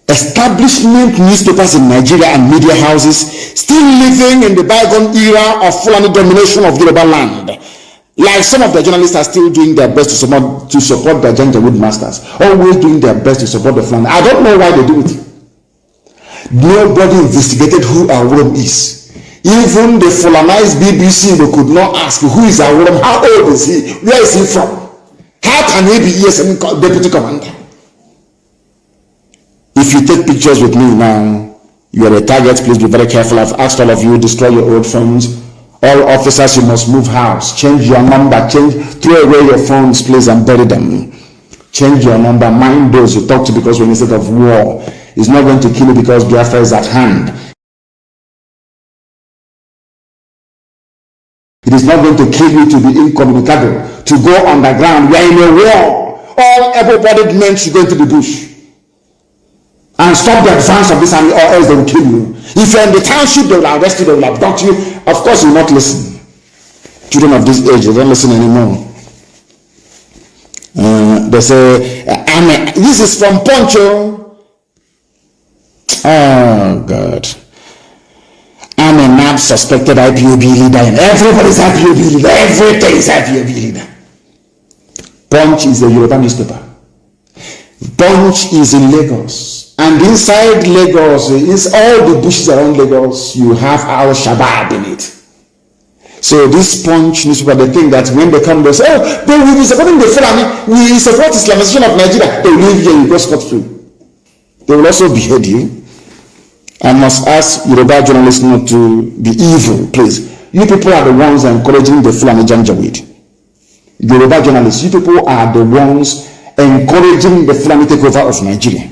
S1: establishment newspapers in Nigeria and media houses still living in the bygone era of Fulani domination of Yoruba land. Like some of the journalists are still doing their best to support to support their Janjaweed masters, always doing their best to support the Fulani. I don't know why they do it. Nobody investigated who our Awurum is. Even the Fulanized BBC they could not ask who is Awurum, how old is he, where is he from? How can he be ESM deputy commander? If you take pictures with me now, you are a target. Please be very careful. I've asked all of you destroy your old phones. All officers, you must move house. Change your number. Change, throw away your phones, please, and bury them. Change your number. Mind those you talk to because we're in a state of war. It's not going to kill you because Biafra is at hand. It is not going to kill you to be incommunicado, to go underground. We are in a war. All able-bodied men should go into the bush and stop the advance of this army or else they will kill you. If you're in the township, they will arrest you, they will abduct you. Of course, you will not listen. Children of this age, they don't listen anymore. Uh, they say, Amen. This is from Poncho. Oh, God. I'm a NAB suspected IPOB leader, and everybody's IPOB leader. Everything is IPOB leader. Punch is a Yoruba newspaper. Punch is in Lagos. And inside Lagos, is all the bushes around Lagos, you have our Shabab in it. So this punch newspaper, they think that when they come, they say, oh, they will be supporting the Fulani, we support Islamization of Nigeria. They will leave here, you go scot-free. They will also behead you. I must ask Yoruba journalists not to be evil, please. You people are the ones encouraging the Fulani Janjaweed. Yoruba journalists, you people are the ones encouraging the Fulani takeover of Nigeria.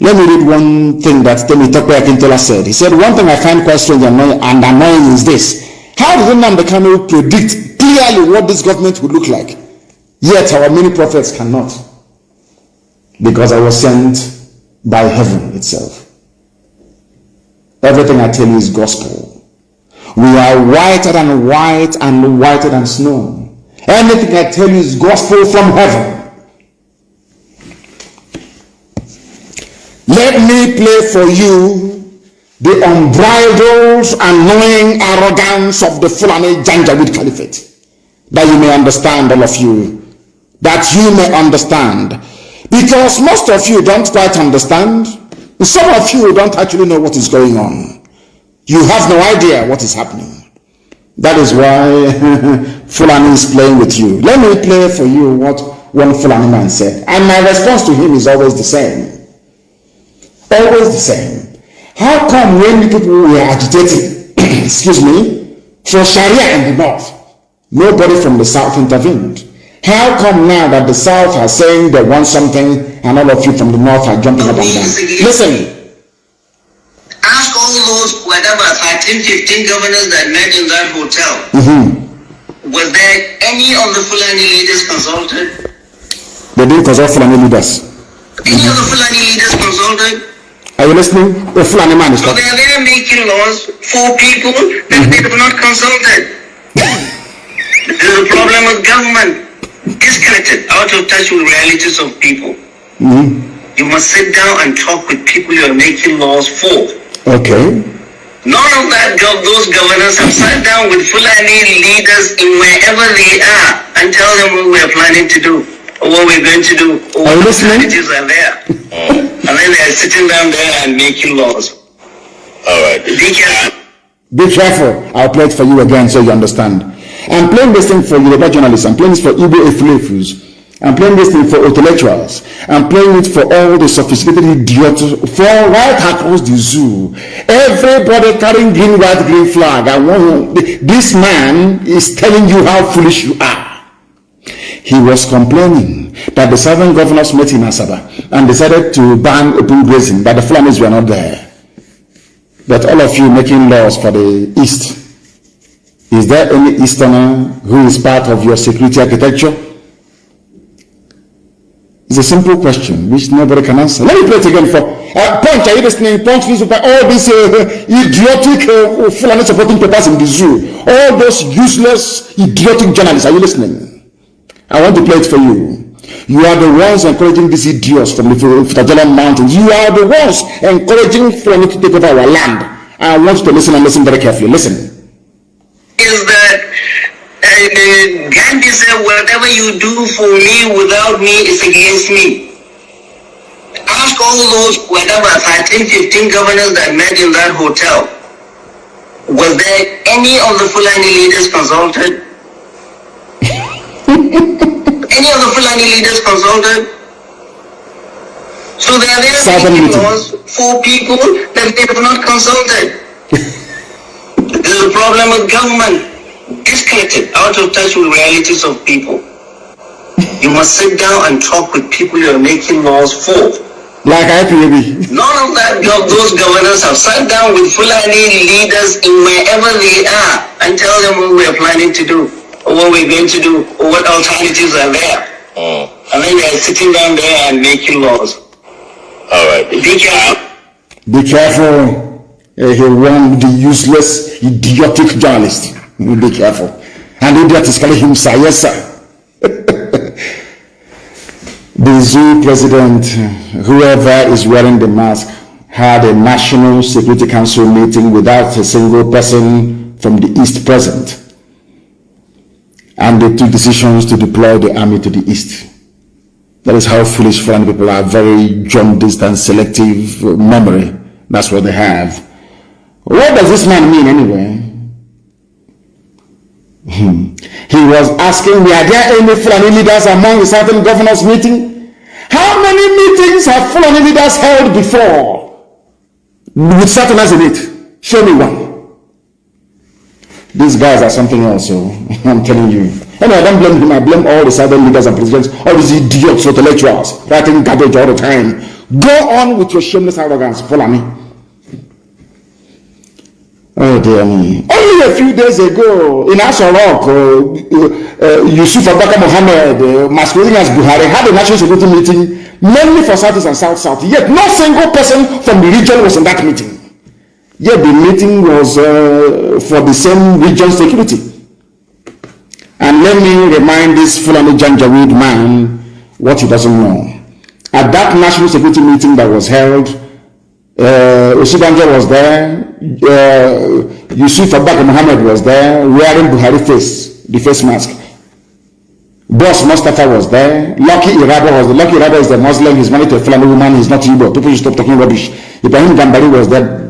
S1: Let me read one thing that Temi Tokwe Akintola said. He said, one thing I find quite strange and annoying, and annoying is this. How did Nnamdi Kanu predict clearly what this government would look like? Yet our many prophets cannot. Because I was sent by heaven itself. Everything I tell you is gospel. We are whiter than white and whiter than snow. Anything I tell you is gospel from heaven. Let me play for you the unbridled, annoying arrogance of the Fulani Janjaweed Caliphate. That you may understand, all of you. That you may understand. Because most of you don't quite understand. Some of you don't actually know what is going on. You have no idea what is happening. That is why Fulani is playing with you. Let me play for you what one Fulani man said. And my response to him is always the same always the same. How come when people were agitating, excuse me, for Sharia in the north, nobody from the south intervened? How come now that the south are saying they want something and all of you from the north are jumping up and down? Listen.
S2: Ask all those, whatever, 13, 15 governors that met in that hotel. Mm-hmm. Was there any of the Fulani leaders consulted?
S1: They didn't consult Fulani leaders.
S2: Any mm-hmm. of the Fulani leaders consulted?
S1: Are you listening? The Fulani man is
S2: talking. So they are making laws for people that they have not consulted. this is a problem with government. Disconnected, out of touch with realities of people. Mm-hmm. You must sit down and talk with people you are making laws for.
S1: Okay.
S2: None of that those governors have sat down with Fulani leaders in wherever they are and tell them what we are planning to do what we're going to do, what
S1: are
S2: strategies are there. and then they're sitting down there and making laws.
S3: All right.
S2: Be careful.
S1: Be careful. I'll play it for you again so you understand. I'm playing this thing for Yoruba journalists. I'm playing this for Igbo Efulefus. I'm playing this thing for intellectuals. I'm playing it for all the sophisticated idiots for right across the zoo. Everybody carrying green, white, green flag. I want this man is telling you how foolish you are he was complaining that the southern governors met in Asaba and decided to ban open grazing, but the Fulanis were not there. But all of you making laws for the East, is there any Easterner who is part of your security architecture? It's a simple question which nobody can answer. Let me play it again for Uh, punch, are you listening? Punch newspaper, all these uh, idiotic uh, Fulani supporting papers in the zoo, all those useless, idiotic journalists, are you listening? I want to play it for you. You are the ones encouraging these idiots from the Futa Jallon Mountains. You are the ones encouraging Fulani to take over our land. I want you to listen and listen very carefully. Listen.
S2: Is that uh, Gandhi said, whatever you do for me without me is against me. Ask all those, whatever, 13, 15 governors that met in that hotel. Was there any of the Fulani leaders consulted? any of the Fulani leaders consulted? So they are there laws for people that they have not consulted. There's a problem with government disconnected, out of touch with realities of people. You must sit down and talk with people you are making laws for.
S1: Like IPAB.
S2: None of that those governors have sat down with Fulani leaders in wherever they are and tell them what we're planning to do, or what we're going to do, or what alternatives are there. Mm. And then they're sitting down there and making laws. All right. Be careful.
S1: Be careful. Uh, he warned the useless, idiotic journalist. Be careful. And idiot is calling him sir. Yes, sir. the zoo president, whoever is wearing the mask, had a National Security Council meeting without a single person from the East present. And they took decisions to deploy the army to the East. That is how foolish foreign people are, very jaundiced and selective memory. That's what they have. What does this man mean anyway? Hmm. He was asking, were there any Fulani leaders among the certain governors meeting? How many meetings have Fulani leaders held before? With Southerners in it. Show me one. These guys are something else, so I'm telling you. Anyway, I don't blame him. I blame all the southern leaders and presidents, all these idiots, intellectuals, writing garbage all the time. Go on with your shameless arrogance, follow me. Oh dear me. Only a few days ago in Asorok, uh, uh, Yusuf Abaka Mohammed, uh, masquerading as Buhari, had a national security meeting mainly for Southeast and South South. Yet no single person from the region was in that meeting. Yet the meeting was uh, for the same region security. And let me remind this Fulani Janjaweed man what he doesn't know. At that national security meeting that was held uh, Osubanjo was there, uh, Yusuf Abak Muhammad was there, wearing Buhari face, the face mask. Boss Mustafa was there, Lucky Iraba was there. Lucky Iraba is the Muslim, he's married to a Fulani woman, he's not Igbo. People should stop talking rubbish. Ibrahim Gambari was there,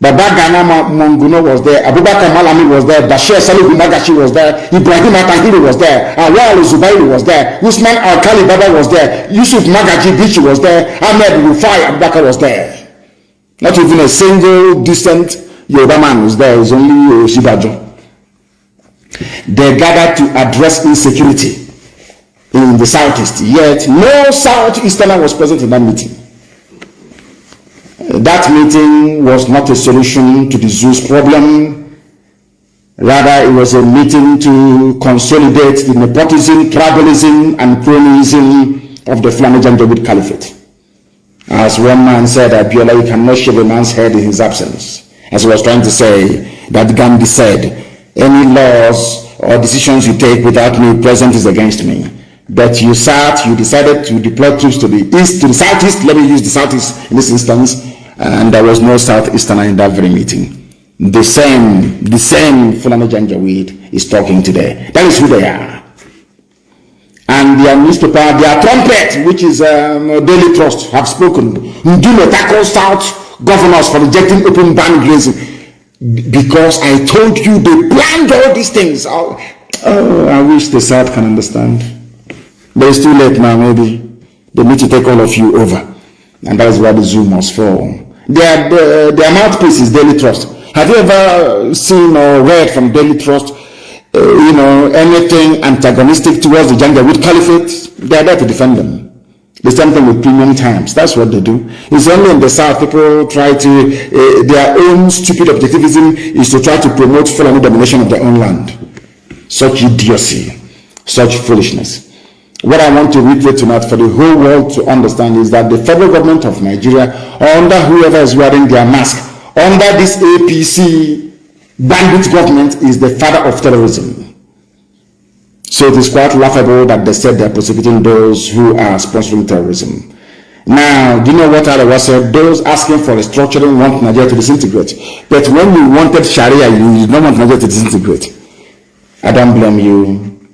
S1: Baba Ghana Monguno was there, Abubakar Malami was there, Bashir Salihu Magashi was there, Ibrahim Atahiri was there, Awal Zubairi was there, Usman Al-Khali Baba was there, Yusuf Magaji Bichi was there, Ahmed Rufai Abubakar was there. Not even a single decent Yoruba man was there. It was only Osinbajo. They gathered to address insecurity in the southeast. Yet no southeasterner was present in that meeting. That meeting was not a solution to the Zeus problem. Rather, it was a meeting to consolidate the nepotism, tribalism, and cronyism of the Fulani Janjaweed Caliphate. As one man said, Abiola, you cannot shave a man's head in his absence. As he was trying to say, that Gandhi said, any laws or decisions you take without me present is against me. But you sat, you decided to deploy troops to the east, to the southeast, let me use the southeast in this instance, and there was no southeasterner in that very meeting. The same, the same Fulani Janjaweed is talking today. That is who they are and their newspaper, their trumpet, which is um, Daily Trust, have spoken. Ndume tackles South governors for rejecting open ban grazing because I told you they planned all these things. Oh, oh, I wish the South can understand. But it's too late now, maybe. They need to take all of you over. And that is why the Zoom must fall. Their, their, their mouthpiece is Daily Trust. Have you ever seen or read from Daily Trust uh, you know, anything antagonistic towards the Janjaweed Caliphate, they are there to defend them. The same thing with premium times. That's what they do. It's only in the South people try to, uh, their own stupid objectivism is to try to promote Fulani domination of their own land. Such idiocy, such foolishness. What I want to reiterate tonight for the whole world to understand is that the federal government of Nigeria under whoever is wearing their mask, under this APC bandit government is the father of terrorism. So it is quite laughable that they said they're prosecuting those who are sponsoring terrorism. Now, do you know what I was said? Those asking for restructuring want Nigeria to disintegrate. But when you wanted Sharia, you don't want Nigeria to disintegrate. I don't blame you.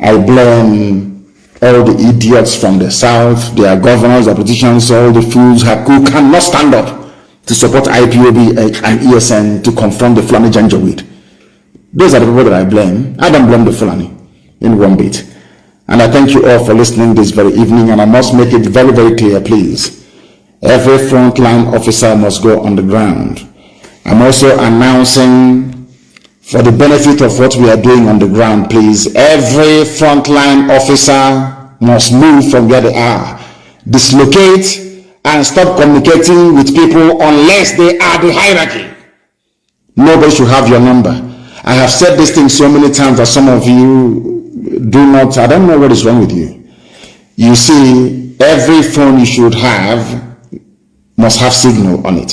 S1: I blame all the idiots from the south, their governors, their politicians, all the fools who cannot stand up to support IPOB uh, and ESN to confront the Fulani Janjaweed. Those are the people that I blame. I don't blame the Fulani in one bit. And I thank you all for listening this very evening. And I must make it very, very clear, please. Every frontline officer must go on the ground. I'm also announcing for the benefit of what we are doing on the ground, please. Every frontline officer must move from where they are. Dislocate and stop communicating with people unless they are the hierarchy. Nobody should have your number. I have said this thing so many times that some of you do not, I don't know what is wrong with you. You see, every phone you should have must have signal on it.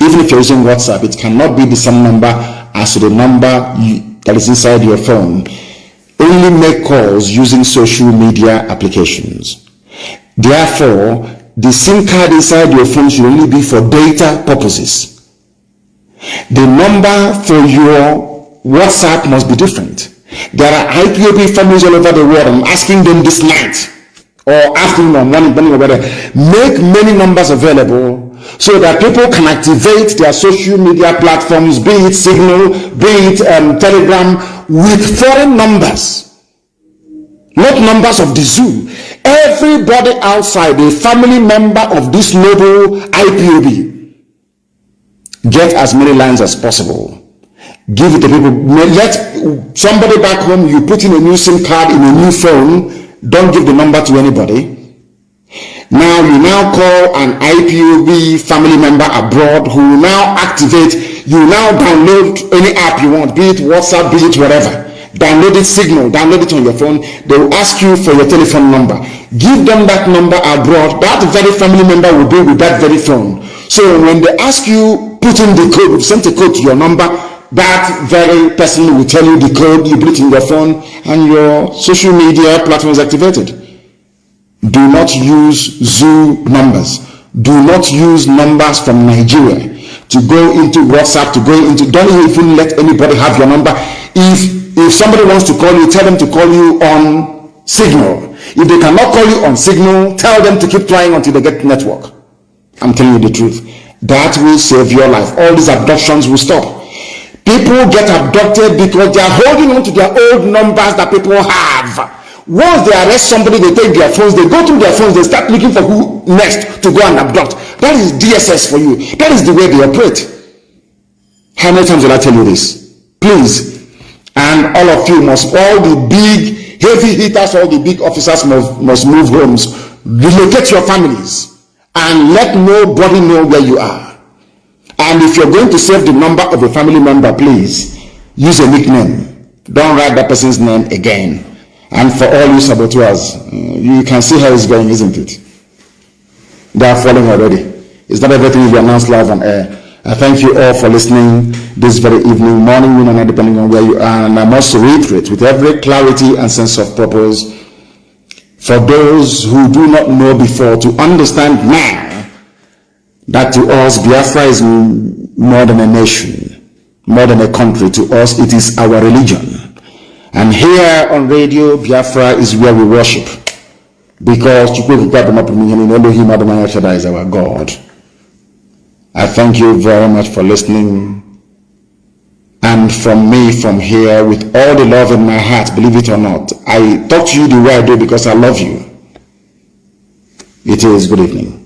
S1: Even if you're using WhatsApp, it cannot be the same number as the number you, that is inside your phone. Only make calls using social media applications. Therefore, the SIM card inside your phone should only be for data purposes. The number for your WhatsApp must be different. There are IPOB families all over the world. I'm asking them this night or afternoon morning, morning or whatever. Make many numbers available so that people can activate their social media platforms, be it Signal, be it um, Telegram, with foreign numbers. Not numbers of the zoo. Everybody outside, a family member of this noble IPOB, get as many lines as possible give it to people. Let somebody back home, you put in a new SIM card in a new phone, don't give the number to anybody. Now you now call an IPOB family member abroad who now activate, you now download any app you want, be it WhatsApp, be it whatever. Download it Signal, download it on your phone. They will ask you for your telephone number. Give them that number abroad. That very family member will be with that very phone. So when they ask you, put in the code, send a code to your number, that very person will tell you the code, you put it in your phone, and your social media platform is activated. Do not use zoo numbers. Do not use numbers from Nigeria to go into WhatsApp, to go into, don't even let anybody have your number. If, if somebody wants to call you, tell them to call you on Signal. If they cannot call you on Signal, tell them to keep trying until they get network. I'm telling you the truth. That will save your life. All these abductions will stop. People get abducted because they are holding on to their old numbers that people have. Once they arrest somebody, they take their phones, they go through their phones, they start looking for who next to go and abduct. That is DSS for you. That is the way they operate. How many times will I tell you this? Please. And all of you must, all the big, heavy hitters, all the big officers must, must move homes. Relocate your families and let nobody know where you are. And if you're going to save the number of a family member, please use a nickname. Don't write that person's name again. And for all you saboteurs, uh, you can see how it's going, isn't it? They are falling already. It's not everything be announced live on air. I thank you all for listening this very evening, morning, noon, night, depending on where you are. And I must reiterate with every clarity and sense of purpose for those who do not know before to understand now that to us Biafra is more than a nation, more than a country. To us, it is our religion. And here on radio, Biafra is where we worship. Because Elohim Adonai Shaddai is our God. I thank you very much for listening. And from me, from here, with all the love in my heart, believe it or not, I talk to you the way I do because I love you. It is good evening.